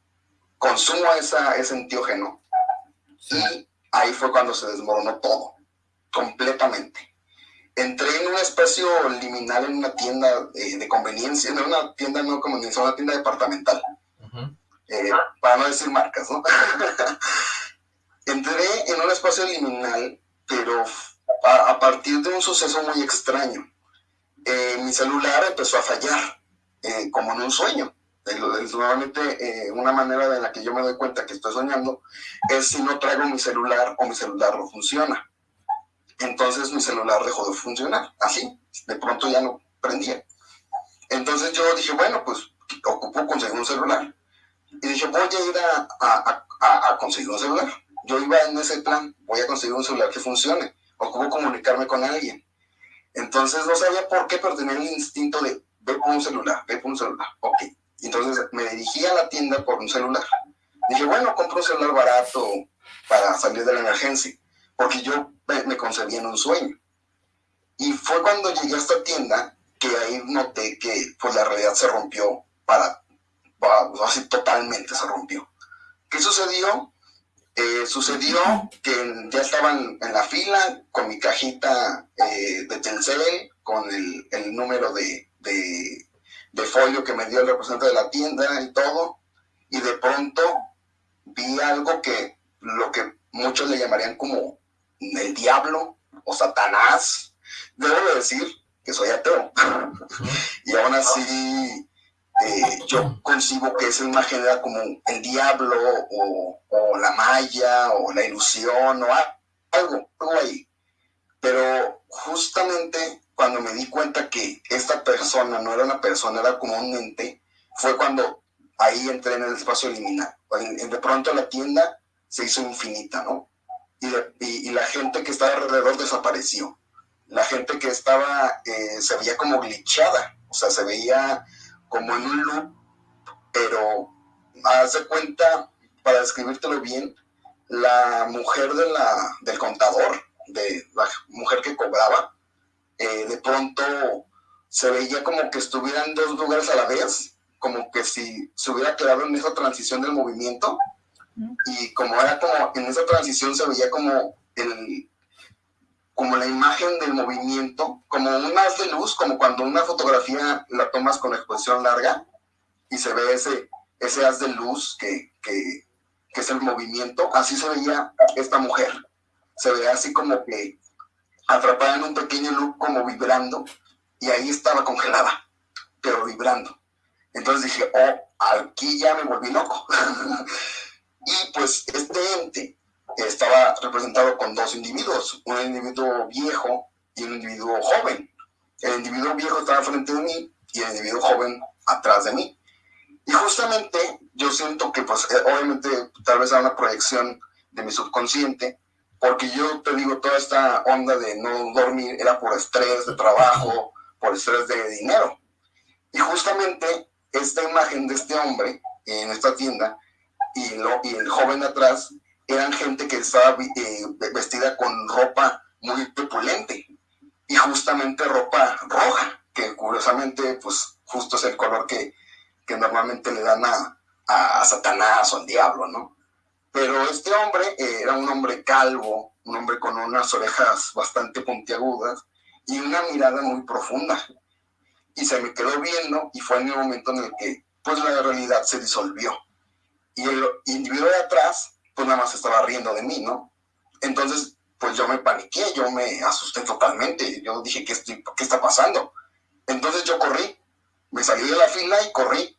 consumo esa, ese entiógeno y ahí fue cuando se desmoronó todo, completamente. entré en un espacio liminal en una tienda eh, de conveniencia, no una tienda no conveniencia, una tienda departamental. Eh, para no decir marcas, ¿no? entré en un espacio liminal, pero a, partir de un suceso muy extraño. Eh, mi celular empezó a fallar, como en un sueño. Normalmente una manera de la que yo me doy cuenta que estoy soñando es si no traigo mi celular o mi celular no funciona. Entonces mi celular dejó de funcionar, así, de pronto ya no prendía. Entonces yo dije, bueno, pues ocupo conseguir un celular. Y dije, voy a ir a, a, conseguir un celular. Yo iba en ese plan, voy a conseguir un celular que funcione, ocupo comunicarme con alguien. Entonces no sabía por qué, pero tenía el instinto de, ve por un celular, ve por un celular. Ok. Entonces me dirigí a la tienda por un celular. Dije, bueno, compro un celular barato para salir de la emergencia porque yo me, concebí en un sueño. Y fue cuando llegué a esta tienda que ahí noté que pues la realidad se rompió para, así totalmente se rompió. ¿Qué sucedió? Eh, sucedió que ya estaban en la fila con mi cajita eh, de Telcel, con el, el número de, de, folio que me dio el representante de la tienda y todo, y de pronto vi algo que lo que muchos le llamarían como el diablo o Satanás. Debo de decir que soy ateo. y aún así eh, yo concibo que esa imagen era como el diablo o, la maya o la ilusión o algo, algo ahí. Pero justamente cuando me di cuenta que esta persona no era una persona, era como un ente, fue cuando ahí entré en el espacio liminal. De pronto la tienda se hizo infinita, ¿no? y, la gente que estaba alrededor desapareció. La gente que estaba, eh, se veía como glitchada, o sea, se veía como en un loop, pero haz de cuenta, para describírtelo bien, la mujer de la, del contador, de la mujer que cobraba, eh, de pronto se veía como que estuviera en dos lugares a la vez, como que si se hubiera quedado en esa transición del movimiento, y como era como, en esa transición se veía como el, como la imagen del movimiento, como un haz de luz, como cuando una fotografía la tomas con exposición larga y se ve ese, ese haz de luz que, que, que es el movimiento, así se veía esta mujer. Se veía así como que atrapada en un pequeño loop como vibrando y ahí estaba congelada, pero vibrando. Entonces dije, oh, aquí ya me volví loco. Y pues este ente estaba representado con dos individuos, un individuo viejo y un individuo joven. El individuo viejo estaba frente de mí y el individuo joven atrás de mí. Y justamente yo siento que pues eh, obviamente tal vez era una proyección de mi subconsciente, porque yo te digo, toda esta onda de no dormir era por estrés de trabajo, por estrés de dinero. Y justamente esta imagen de este hombre en esta tienda y, el joven atrás eran gente que estaba eh, vestida con ropa muy opulente y justamente ropa roja, que curiosamente pues justo es el color que, que normalmente le dan a, a, Satanás o al diablo, ¿no? Pero este hombre eh, era un hombre calvo, un hombre con unas orejas bastante puntiagudas y una mirada muy profunda. Y se me quedó viendo y fue en el momento en el que pues la realidad se disolvió y el individuo de atrás, pues nada más estaba riendo de mí, ¿no? Entonces, pues yo me paniqué, yo me asusté totalmente, yo dije, ¿qué, estoy, qué está pasando? Entonces yo corrí, me salí de la fila y corrí,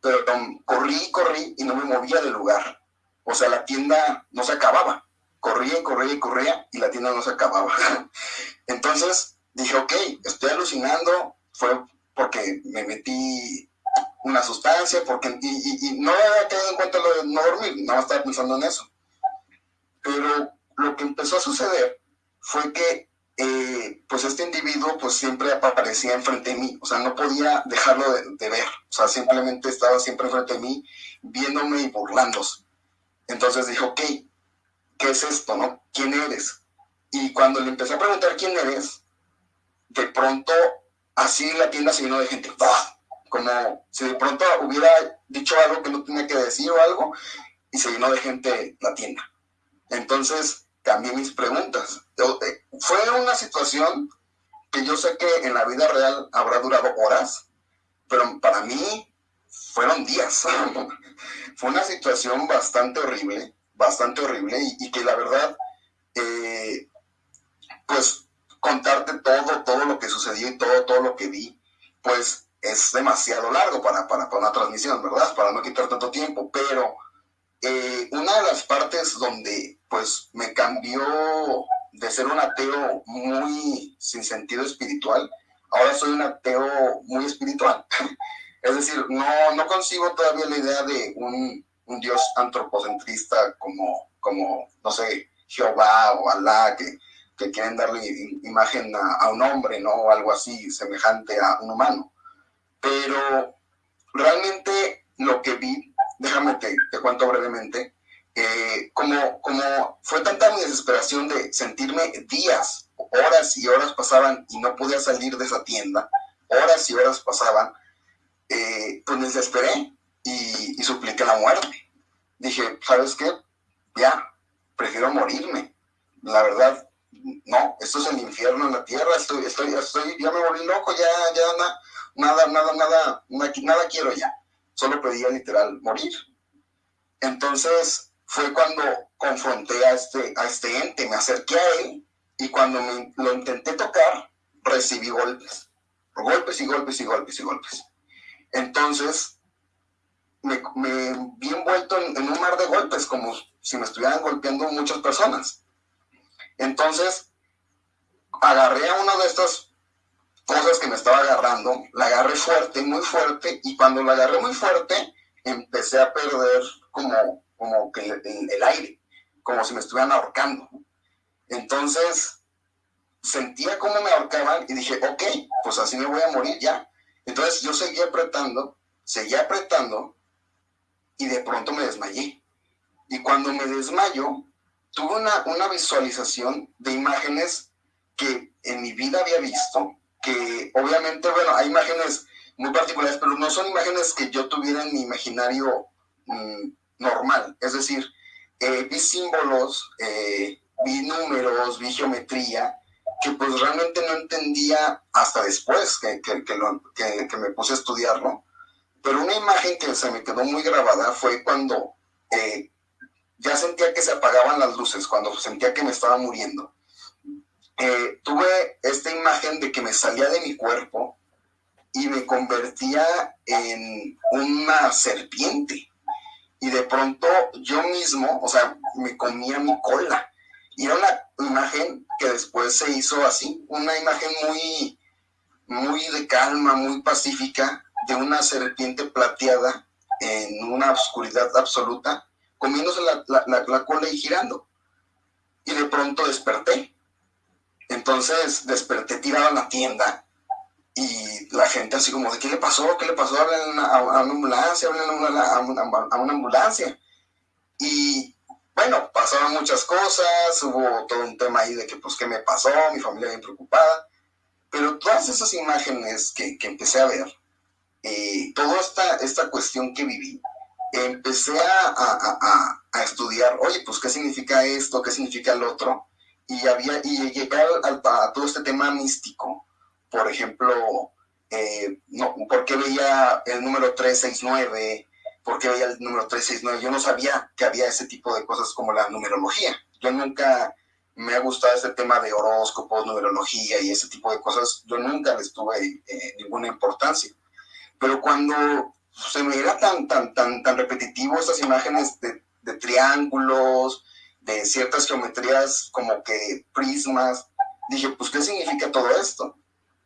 pero corrí y corrí y no me movía del lugar. O sea, la tienda no se acababa. Corría y corría y corría y la tienda no se acababa. Entonces dije, ok, estoy alucinando, fue porque me metí una sustancia, porque, y, no había tenido en cuenta lo de no dormir, más estaba pensando en eso. Pero lo que empezó a suceder fue que eh, pues este individuo pues siempre aparecía enfrente de mí, o sea, no podía dejarlo de, ver, o sea, simplemente estaba siempre enfrente de mí, viéndome y burlándose. Entonces dije, ok, ¿qué es esto, no? ¿Quién eres? Y cuando le empecé a preguntar quién eres, de pronto así la tienda se llenó de gente, como si de pronto hubiera dicho algo que no tenía que decir o algo y se llenó de gente la tienda. Entonces cambié mis preguntas. Eh, fue una situación que yo sé que en la vida real habrá durado horas, pero para mí fueron días. Fue una situación bastante horrible, bastante horrible y, que la verdad, eh, pues contarte todo, todo lo que sucedió y todo, todo lo que vi, pues es demasiado largo para, para, para una transmisión, ¿verdad? Para no quitar tanto tiempo, pero eh, una de las partes donde pues me cambió de ser un ateo muy sin sentido espiritual, ahora soy un ateo muy espiritual. es decir, no, no consigo todavía la idea de un, un Dios antropocentrista como, como, no sé, Jehová o Alá, que, que quieren darle imagen a, a, un hombre, ¿no? O algo así semejante a un humano. Pero realmente lo que vi, déjame te, te cuento brevemente, eh, como, como fue tanta mi desesperación de sentirme días, horas y horas pasaban y no podía salir de esa tienda, horas y horas pasaban, eh, pues me desesperé y, supliqué la muerte. Dije, ¿sabes qué? Ya, prefiero morirme. La verdad, no, esto es el infierno en la tierra, estoy, estoy, estoy, ya me volví loco, ya, ya, nada, nada, nada, nada, nada quiero ya. Solo pedía literal morir. Entonces, fue cuando confronté a este, a este ente, me acerqué a él y cuando me, lo intenté tocar, recibí golpes, golpes y golpes y golpes y golpes. Entonces, me, vi envuelto en, un mar de golpes, como si me estuvieran golpeando muchas personas. Entonces, agarré a una de estas cosas que me estaba agarrando, la agarré fuerte, muy fuerte, y cuando la agarré muy fuerte, empecé a perder como como que el, aire, como si me estuvieran ahorcando. Entonces, sentía cómo me ahorcaban y dije, ok, pues así me voy a morir ya. Entonces yo seguía apretando, seguía apretando y de pronto me desmayé. Y cuando me desmayo, tuve una, una visualización de imágenes que en mi vida había visto, que obviamente, bueno, hay imágenes muy particulares, pero no son imágenes que yo tuviera en mi imaginario mm, normal. Es decir, eh, vi símbolos, eh, vi números, vi geometría, que pues realmente no entendía hasta después que, que, que, me puse a estudiarlo. Pero una imagen que se me quedó muy grabada fue cuando eh, ya sentía que se apagaban las luces, cuando sentía que me estaba muriendo. tuve esta imagen de que me salía de mi cuerpo y me convertía en una serpiente y de pronto yo mismo, o sea, me comía mi cola. Y era una imagen que después se hizo así, una imagen muy, muy de calma, muy pacífica, de una serpiente plateada en una oscuridad absoluta, comiéndose la, la cola y girando. Y de pronto desperté. Entonces desperté tirado en la tienda y la gente así como, ¿de qué le pasó? ¿Qué le pasó? Hablen a, a, una ambulancia, hablen a una, a una, ambulancia. Y bueno, pasaron muchas cosas, hubo todo un tema ahí de que, pues, ¿qué me pasó? Mi familia bien preocupada. Pero todas esas imágenes que, que empecé a ver, eh, toda esta, esta cuestión que viví, empecé a, a, a, estudiar, oye, pues, ¿qué significa esto? ¿Qué significa el otro? Y, había, y llegué al, a todo este tema místico por ejemplo, eh, no, ¿por qué veía el número 369? ¿Por qué veía el número 369? Yo no sabía que había ese tipo de cosas como la numerología. Yo nunca me ha gustado ese tema de horóscopos, numerología y ese tipo de cosas. Yo nunca les tuve eh, ninguna importancia. Pero cuando se me era tan, tan, tan, tan repetitivo estas imágenes de, de triángulos, de ciertas geometrías como que prismas, dije, pues, ¿qué significa todo esto?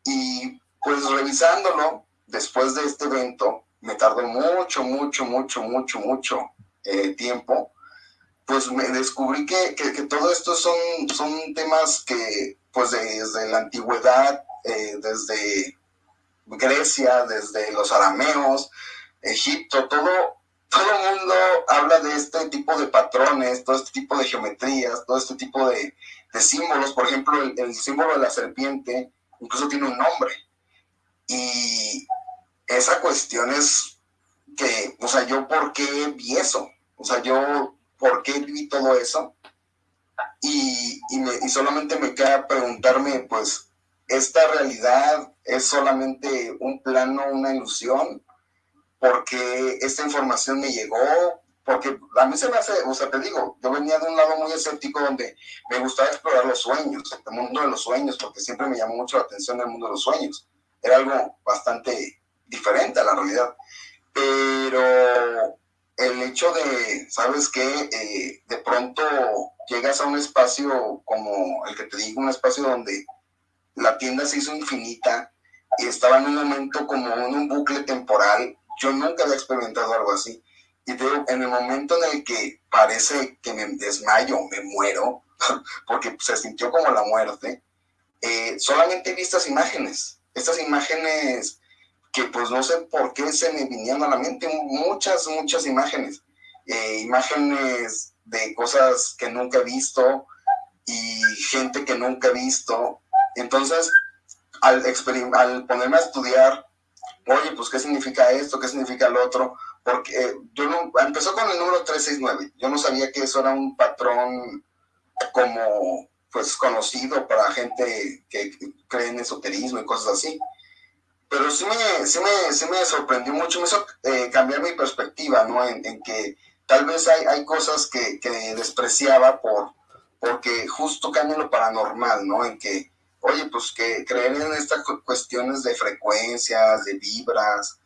Y pues revisándolo, después de este evento, me tardó mucho, mucho, mucho, mucho, mucho eh, tiempo, pues me descubrí que, que, todo esto son, son temas que pues desde la antigüedad, eh, desde Grecia, desde los arameos, Egipto, todo, todo el mundo habla de este tipo de patrones, todo este tipo de geometrías, todo este tipo de, de símbolos. Por ejemplo, el, el, símbolo de la serpiente incluso tiene un nombre. Y esa cuestión es que, o sea, yo por qué vi eso, o sea, yo por qué vi todo eso. Y, y, me, solamente me queda preguntarme, pues, esta realidad es solamente un plano, una ilusión, porque esta información me llegó, porque a mí se me hace, o sea, te digo, yo venía de un lado muy escéptico donde me gustaba explorar los sueños, el mundo de los sueños, porque siempre me llamó mucho la atención el mundo de los sueños. Era algo bastante diferente a la realidad. Pero el hecho de, ¿sabes qué? Eh, de pronto llegas a un espacio como el que te digo, un espacio donde la tienda se hizo infinita y estaba en un momento como en un bucle temporal. Yo nunca había experimentado algo así. Y en el momento en el que parece que me desmayo, me muero, porque se sintió como la muerte, eh, solamente vi estas imágenes, estas imágenes que pues no sé por qué se me vinieron a la mente, muchas, muchas imágenes, eh, imágenes de cosas que nunca he visto y gente que nunca he visto. Entonces, al, al ponerme a estudiar, oye, pues qué significa esto, qué significa lo otro, porque eh, yo no, empezó con el número 369. Yo no sabía que eso era un patrón como pues conocido para gente que cree en esoterismo y cosas así. Pero sí me, sí me, sí me sorprendió mucho, me hizo eh, cambiar mi perspectiva, ¿no? En, que tal vez hay, hay cosas que, que, despreciaba por, porque justo cambia lo paranormal, ¿no? En que, oye, pues que creer en estas cuestiones de frecuencias, de vibras,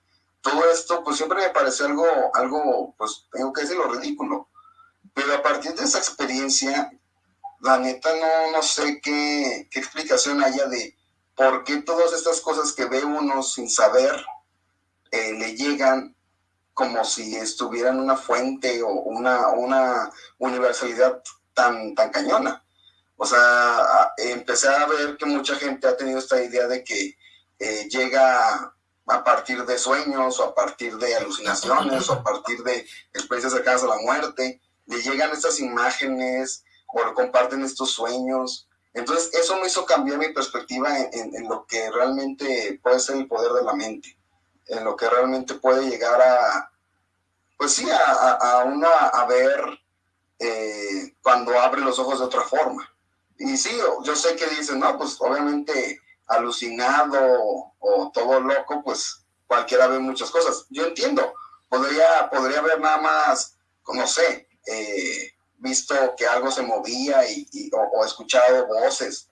todo esto, pues siempre me pareció algo, algo, pues tengo que decirlo, ridículo. Pero a partir de esa experiencia, la neta no, no sé qué, qué explicación haya de por qué todas estas cosas que ve uno sin saber eh, le llegan como si estuvieran una fuente o una, una universalidad tan, tan cañona. O sea, empecé a ver que mucha gente ha tenido esta idea de que eh, llega a partir de sueños o a partir de alucinaciones o a partir de experiencias cercanas a la muerte, le llegan estas imágenes o comparten estos sueños. Entonces, eso me hizo cambiar mi perspectiva en, lo que realmente puede ser el poder de la mente, en lo que realmente puede llegar a, pues sí, a, a, uno a, ver eh, cuando abre los ojos de otra forma. Y sí, yo sé que dicen, no, pues obviamente alucinado o todo loco, pues cualquiera ve muchas cosas. Yo entiendo, podría, podría haber nada más, no sé, eh, visto que algo se movía y, o, escuchado voces.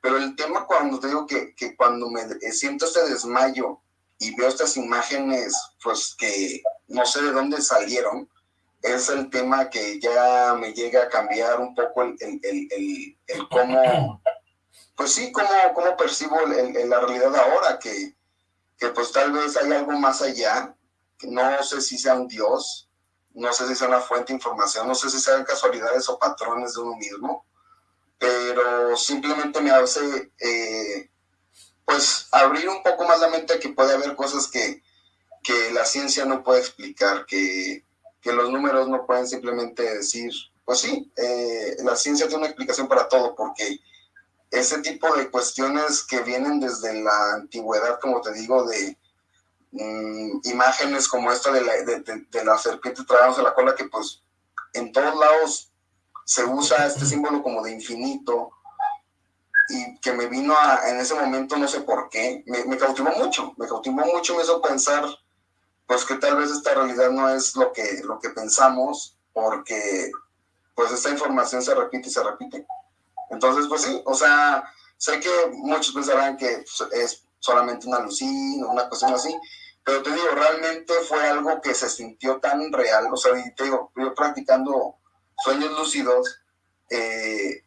Pero el tema cuando te digo que, que cuando me eh, siento este desmayo y veo estas imágenes, pues que no sé de dónde salieron, es el tema que ya me llega a cambiar un poco el, el, el, el cómo, pues sí, cómo, cómo percibo la realidad ahora, que, que pues tal vez hay algo más allá, que no sé si sea un Dios, no sé si sea una fuente de información, no sé si sean casualidades o patrones de uno mismo, pero simplemente me hace, eh, pues, abrir un poco más la mente a que puede haber cosas que, que la ciencia no puede explicar, que, que, los números no pueden simplemente decir, pues sí, eh, la ciencia tiene una explicación para todo, porque ese tipo de cuestiones que vienen desde la antigüedad, como te digo, de Mm, imágenes como esta de la, de, la serpiente tragándose la cola, que pues en todos lados se usa este símbolo como de infinito y que me vino a, en ese momento, no sé por qué, me, me, cautivó mucho, me cautivó mucho, me hizo pensar pues que tal vez esta realidad no es lo que, lo que pensamos, porque pues esta información se repite y se repite. Entonces, pues sí, o sea, sé que muchos pensarán que pues, es solamente una alucina, una cuestión así, pero te digo, realmente fue algo que se sintió tan real, o sea, te digo, yo practicando sueños lúcidos, eh,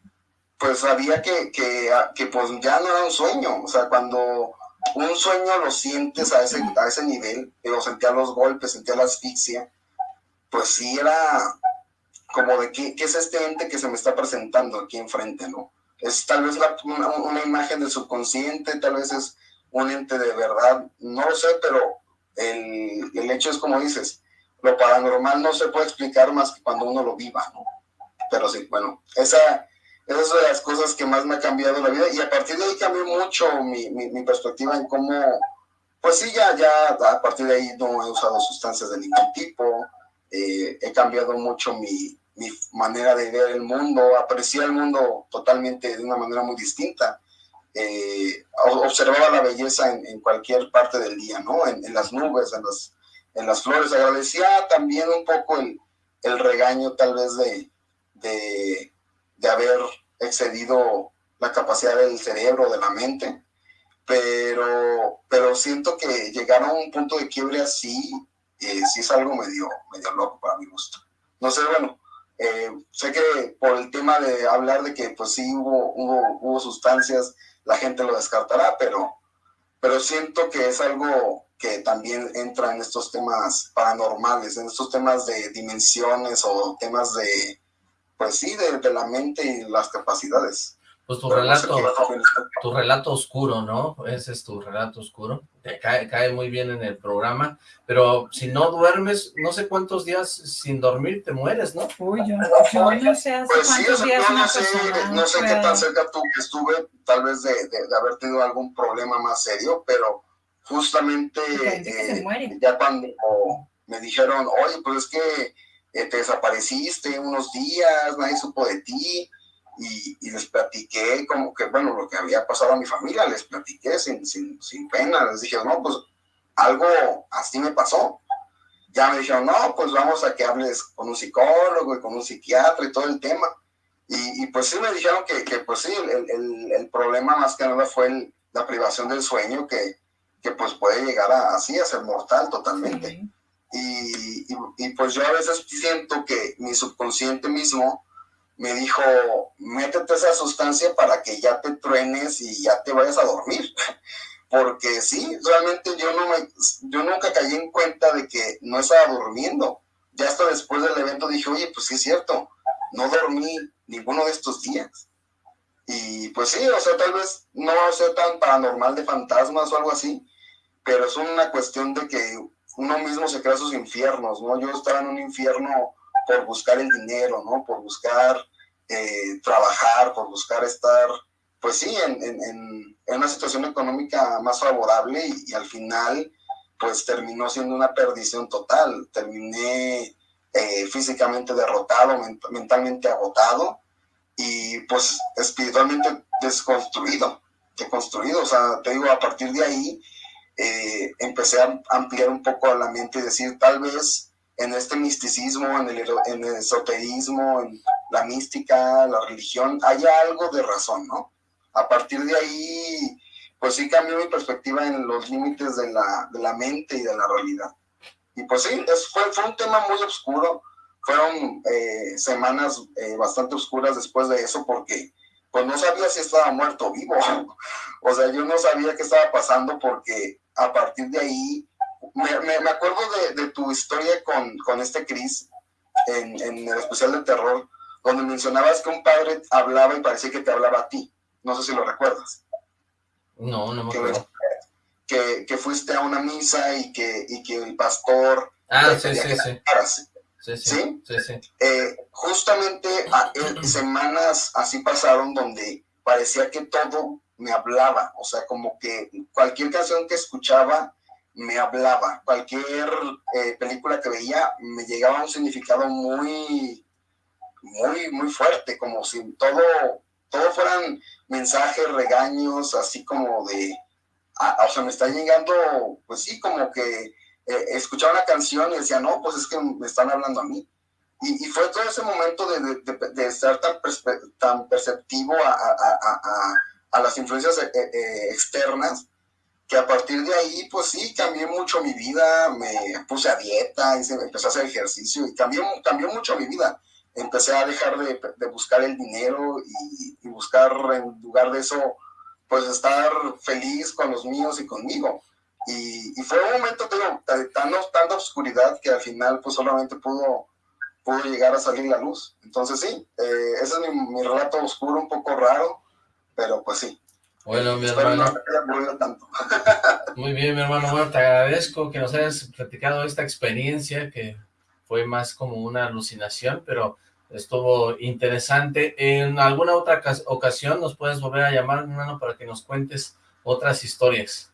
pues sabía que, que, que, pues ya no era un sueño, o sea, cuando un sueño lo sientes a ese, a ese nivel, o sentía los golpes, sentía la asfixia, pues sí era como de qué, qué es este ente que se me está presentando aquí enfrente, ¿no? Es tal vez una, una, imagen del subconsciente, tal vez es un ente de verdad, no lo sé, pero el, el, hecho es como dices, lo paranormal no se puede explicar más que cuando uno lo viva, ¿no? Pero sí, bueno, esa, esa es una de las cosas que más me ha cambiado la vida y a partir de ahí cambió mucho mi, mi, perspectiva en cómo, pues sí, ya, ya a partir de ahí no he usado sustancias de ningún tipo, eh, he cambiado mucho mi, mi manera de ver el mundo, aprecié el mundo totalmente de una manera muy distinta eh, observaba la belleza en, cualquier parte del día, ¿no? En, las nubes, en las, en las flores. Agradecía también un poco el, el regaño tal vez de, de, de, haber excedido la capacidad del cerebro, de la mente, pero, pero siento que llegar a un punto de quiebre así, eh, sí es algo medio, medio loco para mi gusto. No sé, bueno, eh, sé que por el tema de hablar de que pues sí hubo, hubo, hubo sustancias, la gente lo descartará, pero, pero siento que es algo que también entra en estos temas paranormales, en estos temas de dimensiones o temas de, pues sí, de, de la mente y las capacidades. Pues tu relato, tu relato oscuro, ¿no? Ese es tu relato oscuro. Te cae, cae muy bien en el programa, pero si no duermes, no sé cuántos días sin dormir te mueres, ¿no? Uy, yo, no sé hace pues cuántos sí, días yo no sé, no sé qué tan cerca tú estuve, tal vez de, de, haber tenido algún problema más serio, pero justamente eh, ya cuando me dijeron, oye, pues es que eh, te desapareciste unos días, nadie supo de ti, y, les platiqué como que, bueno, lo que había pasado a mi familia, les platiqué sin, sin, sin pena, les dije, no, pues algo así me pasó. Ya me dijeron, no, pues vamos a que hables con un psicólogo y con un psiquiatra y todo el tema. Y, y pues sí me dijeron que, que pues sí, el, el, el, problema más que nada fue la privación del sueño que, que pues puede llegar a, así a ser mortal totalmente. Y, y, y, pues yo a veces siento que mi subconsciente mismo me dijo, métete esa sustancia para que ya te truenes y ya te vayas a dormir. Porque sí, realmente yo, no me, yo nunca caí en cuenta de que no estaba durmiendo. Ya hasta después del evento dije, oye, pues sí es cierto, no dormí ninguno de estos días. Y pues sí, o sea, tal vez no sea tan paranormal de fantasmas o algo así, pero es una cuestión de que uno mismo se crea sus infiernos, ¿no? Yo estaba en un infierno por buscar el dinero, ¿no? Por buscar eh, trabajar, por buscar estar, pues sí, en, una situación económica más favorable y, al final, pues terminó siendo una perdición total. Terminé eh, físicamente derrotado, mentalmente agotado y pues espiritualmente desconstruido, deconstruido. O sea, te digo, a partir de ahí eh, empecé a ampliar un poco la mente y decir, tal vez en este misticismo, en el, en el esoterismo, en la mística, la religión, hay algo de razón, ¿no? A partir de ahí, pues sí cambió mi perspectiva en los límites de la, de la mente y de la realidad. Y pues sí, es, fue, fue un tema muy oscuro, fueron eh, semanas eh, bastante oscuras después de eso porque pues no sabía si estaba muerto o vivo. o sea, yo no sabía qué estaba pasando porque a partir de ahí me, me, acuerdo de, de, tu historia con, con este Chris en, en, el especial de terror, donde mencionabas que un padre hablaba y parecía que te hablaba a ti. No sé si lo recuerdas. No, no me acuerdo. Que, que, fuiste a una misa y que, y que el pastor... Ah, sí, sí, sí. Sí, sí. ¿Sí? sí, eh, justamente a, eh, semanas así pasaron donde parecía que todo me hablaba, o sea, como que cualquier canción que escuchaba me hablaba. Cualquier eh, película que veía me llegaba un significado muy, muy, muy fuerte, como si todo, todo fueran mensajes, regaños, así como de, o sea, me está llegando, pues sí, como que eh, escuchaba una canción y decía, no, pues es que me están hablando a mí. Y, fue todo ese momento de, de, ser tan, tan perceptivo a, a, a, a las influencias eh, externas, que a partir de ahí, pues sí, cambié mucho mi vida, me puse a dieta, empecé a hacer ejercicio y cambió, cambió mucho mi vida. Empecé a dejar de, de buscar el dinero y, buscar en lugar de eso, pues estar feliz con los míos y conmigo. Y, fue un momento tengo, de tanta oscuridad que al final pues solamente pudo, pudo llegar a salir la luz. Entonces sí, eh, ese es mi, mi relato oscuro, un poco raro, pero pues sí, bueno, mi hermano. Muy bien, mi hermano. Bueno, te agradezco que nos hayas platicado esta experiencia que fue más como una alucinación, pero estuvo interesante. En alguna otra ocasión nos puedes volver a llamar, hermano, para que nos cuentes otras historias.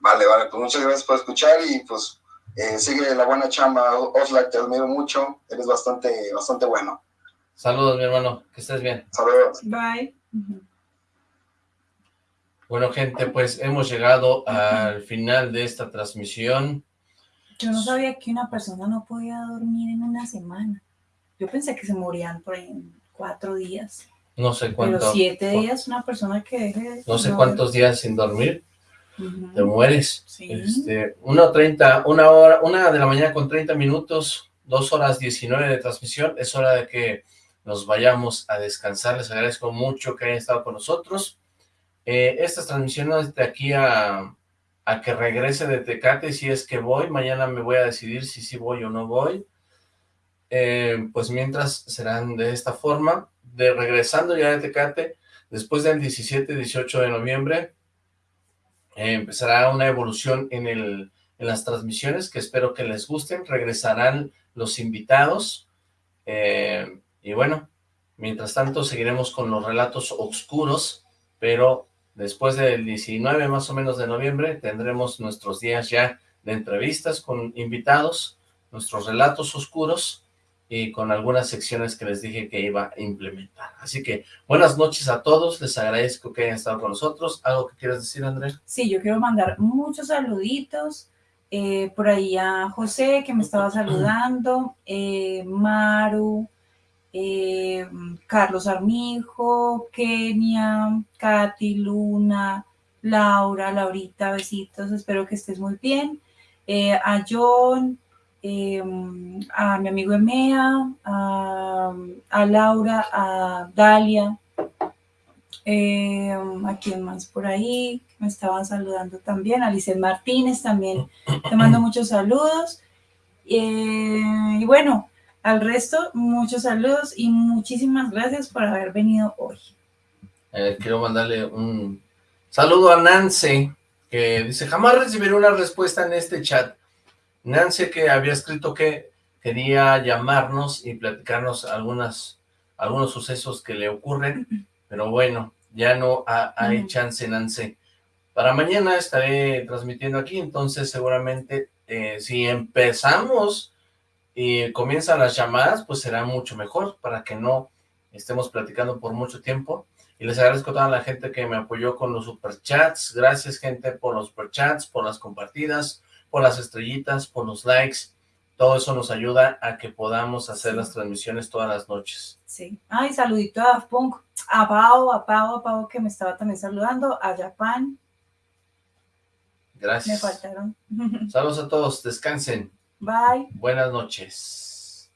Vale, vale, pues muchas gracias por escuchar y pues eh, sigue la buena chamba, Oslac, te admiro mucho, eres bastante, bastante bueno. Saludos, mi hermano, que estés bien. Saludos. Bye. Bueno, gente, pues hemos llegado al final de esta transmisión. Yo no sabía que una persona no podía dormir en una semana. Yo pensé que se morían por ahí en cuatro días. No sé cuánto. Pero siete días una persona que deje... No sé cuántos días sin dormir. Te mueres. Sí. Este, una, 30, una hora, una de la mañana con 30 minutos, dos horas 19 de transmisión. Es hora de que nos vayamos a descansar. Les agradezco mucho que hayan estado con nosotros. Eh, estas transmisiones de aquí a, a que regrese de Tecate, si es que voy, mañana me voy a decidir si sí voy o no voy. Eh, pues mientras serán de esta forma, de regresando ya de Tecate, después del 17-18 de noviembre, eh, empezará una evolución en, el, en las transmisiones que espero que les gusten, regresarán los invitados, y bueno, mientras tanto seguiremos con los relatos oscuros, pero después del 19 más o menos de noviembre tendremos nuestros días ya de entrevistas con invitados, nuestros relatos oscuros y con algunas secciones que les dije que iba a implementar. Así que buenas noches a todos, les agradezco que hayan estado con nosotros. ¿Algo que quieras decir, André? Sí, yo quiero mandar muchos saluditos. eh, por ahí a José, que me estaba saludando, eh, Maru, eh, Carlos Armijo, Kenia, Katy, Luna, Laura, Laurita, besitos, espero que estés muy bien. Eh, a John, eh, a mi amigo Emea, a, Laura, a Dalia, a quien más por ahí, me estaban saludando también, a Licel Martínez también, te mando muchos saludos. Y bueno, al resto, muchos saludos y muchísimas gracias por haber venido hoy. Eh, quiero mandarle un saludo a Nancy, que dice, jamás recibiré una respuesta en este chat. Nancy que había escrito que quería llamarnos y platicarnos algunas, algunos sucesos que le ocurren, pero bueno, ya no ha- hay chance, Nancy. Para mañana estaré transmitiendo aquí, entonces seguramente eh, si empezamos y comienzan las llamadas, pues será mucho mejor para que no estemos platicando por mucho tiempo. Y les agradezco a toda la gente que me apoyó con los superchats. Gracias, gente, por los superchats, por las compartidas, por las estrellitas, por los likes. Todo eso nos ayuda a que podamos hacer las transmisiones todas las noches. Sí. Ay, saludito a Punk, a Pau, a Pau, a Pau que me estaba también saludando, a Japan, me Gracias. faltaron. Saludos a todos, descansen. Bye. Buenas noches.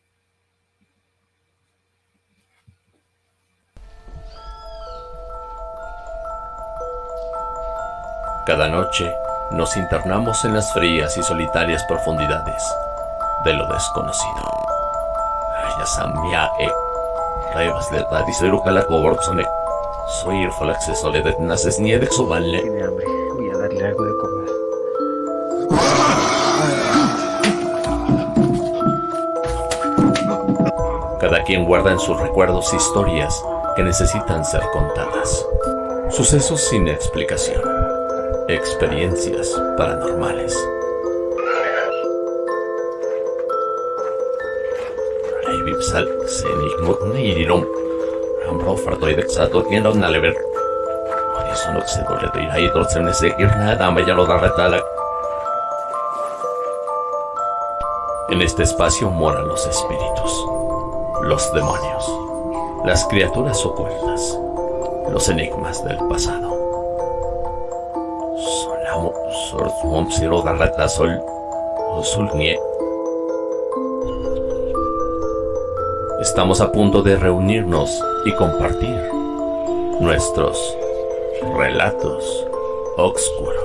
Cada noche nos internamos en las frías y solitarias profundidades de lo desconocido. Ayasamia e Revas de Radicero Calacoborsone. Soy el Falaxe Soledad Naces Niede Quien guarda en sus recuerdos historias que necesitan ser contadas. Sucesos sin explicación. Experiencias paranormales. En este espacio moran los espíritus, los demonios, las criaturas ocultas, los enigmas del pasado. Solamo. Estamos a punto de reunirnos y compartir nuestros relatos oscuros.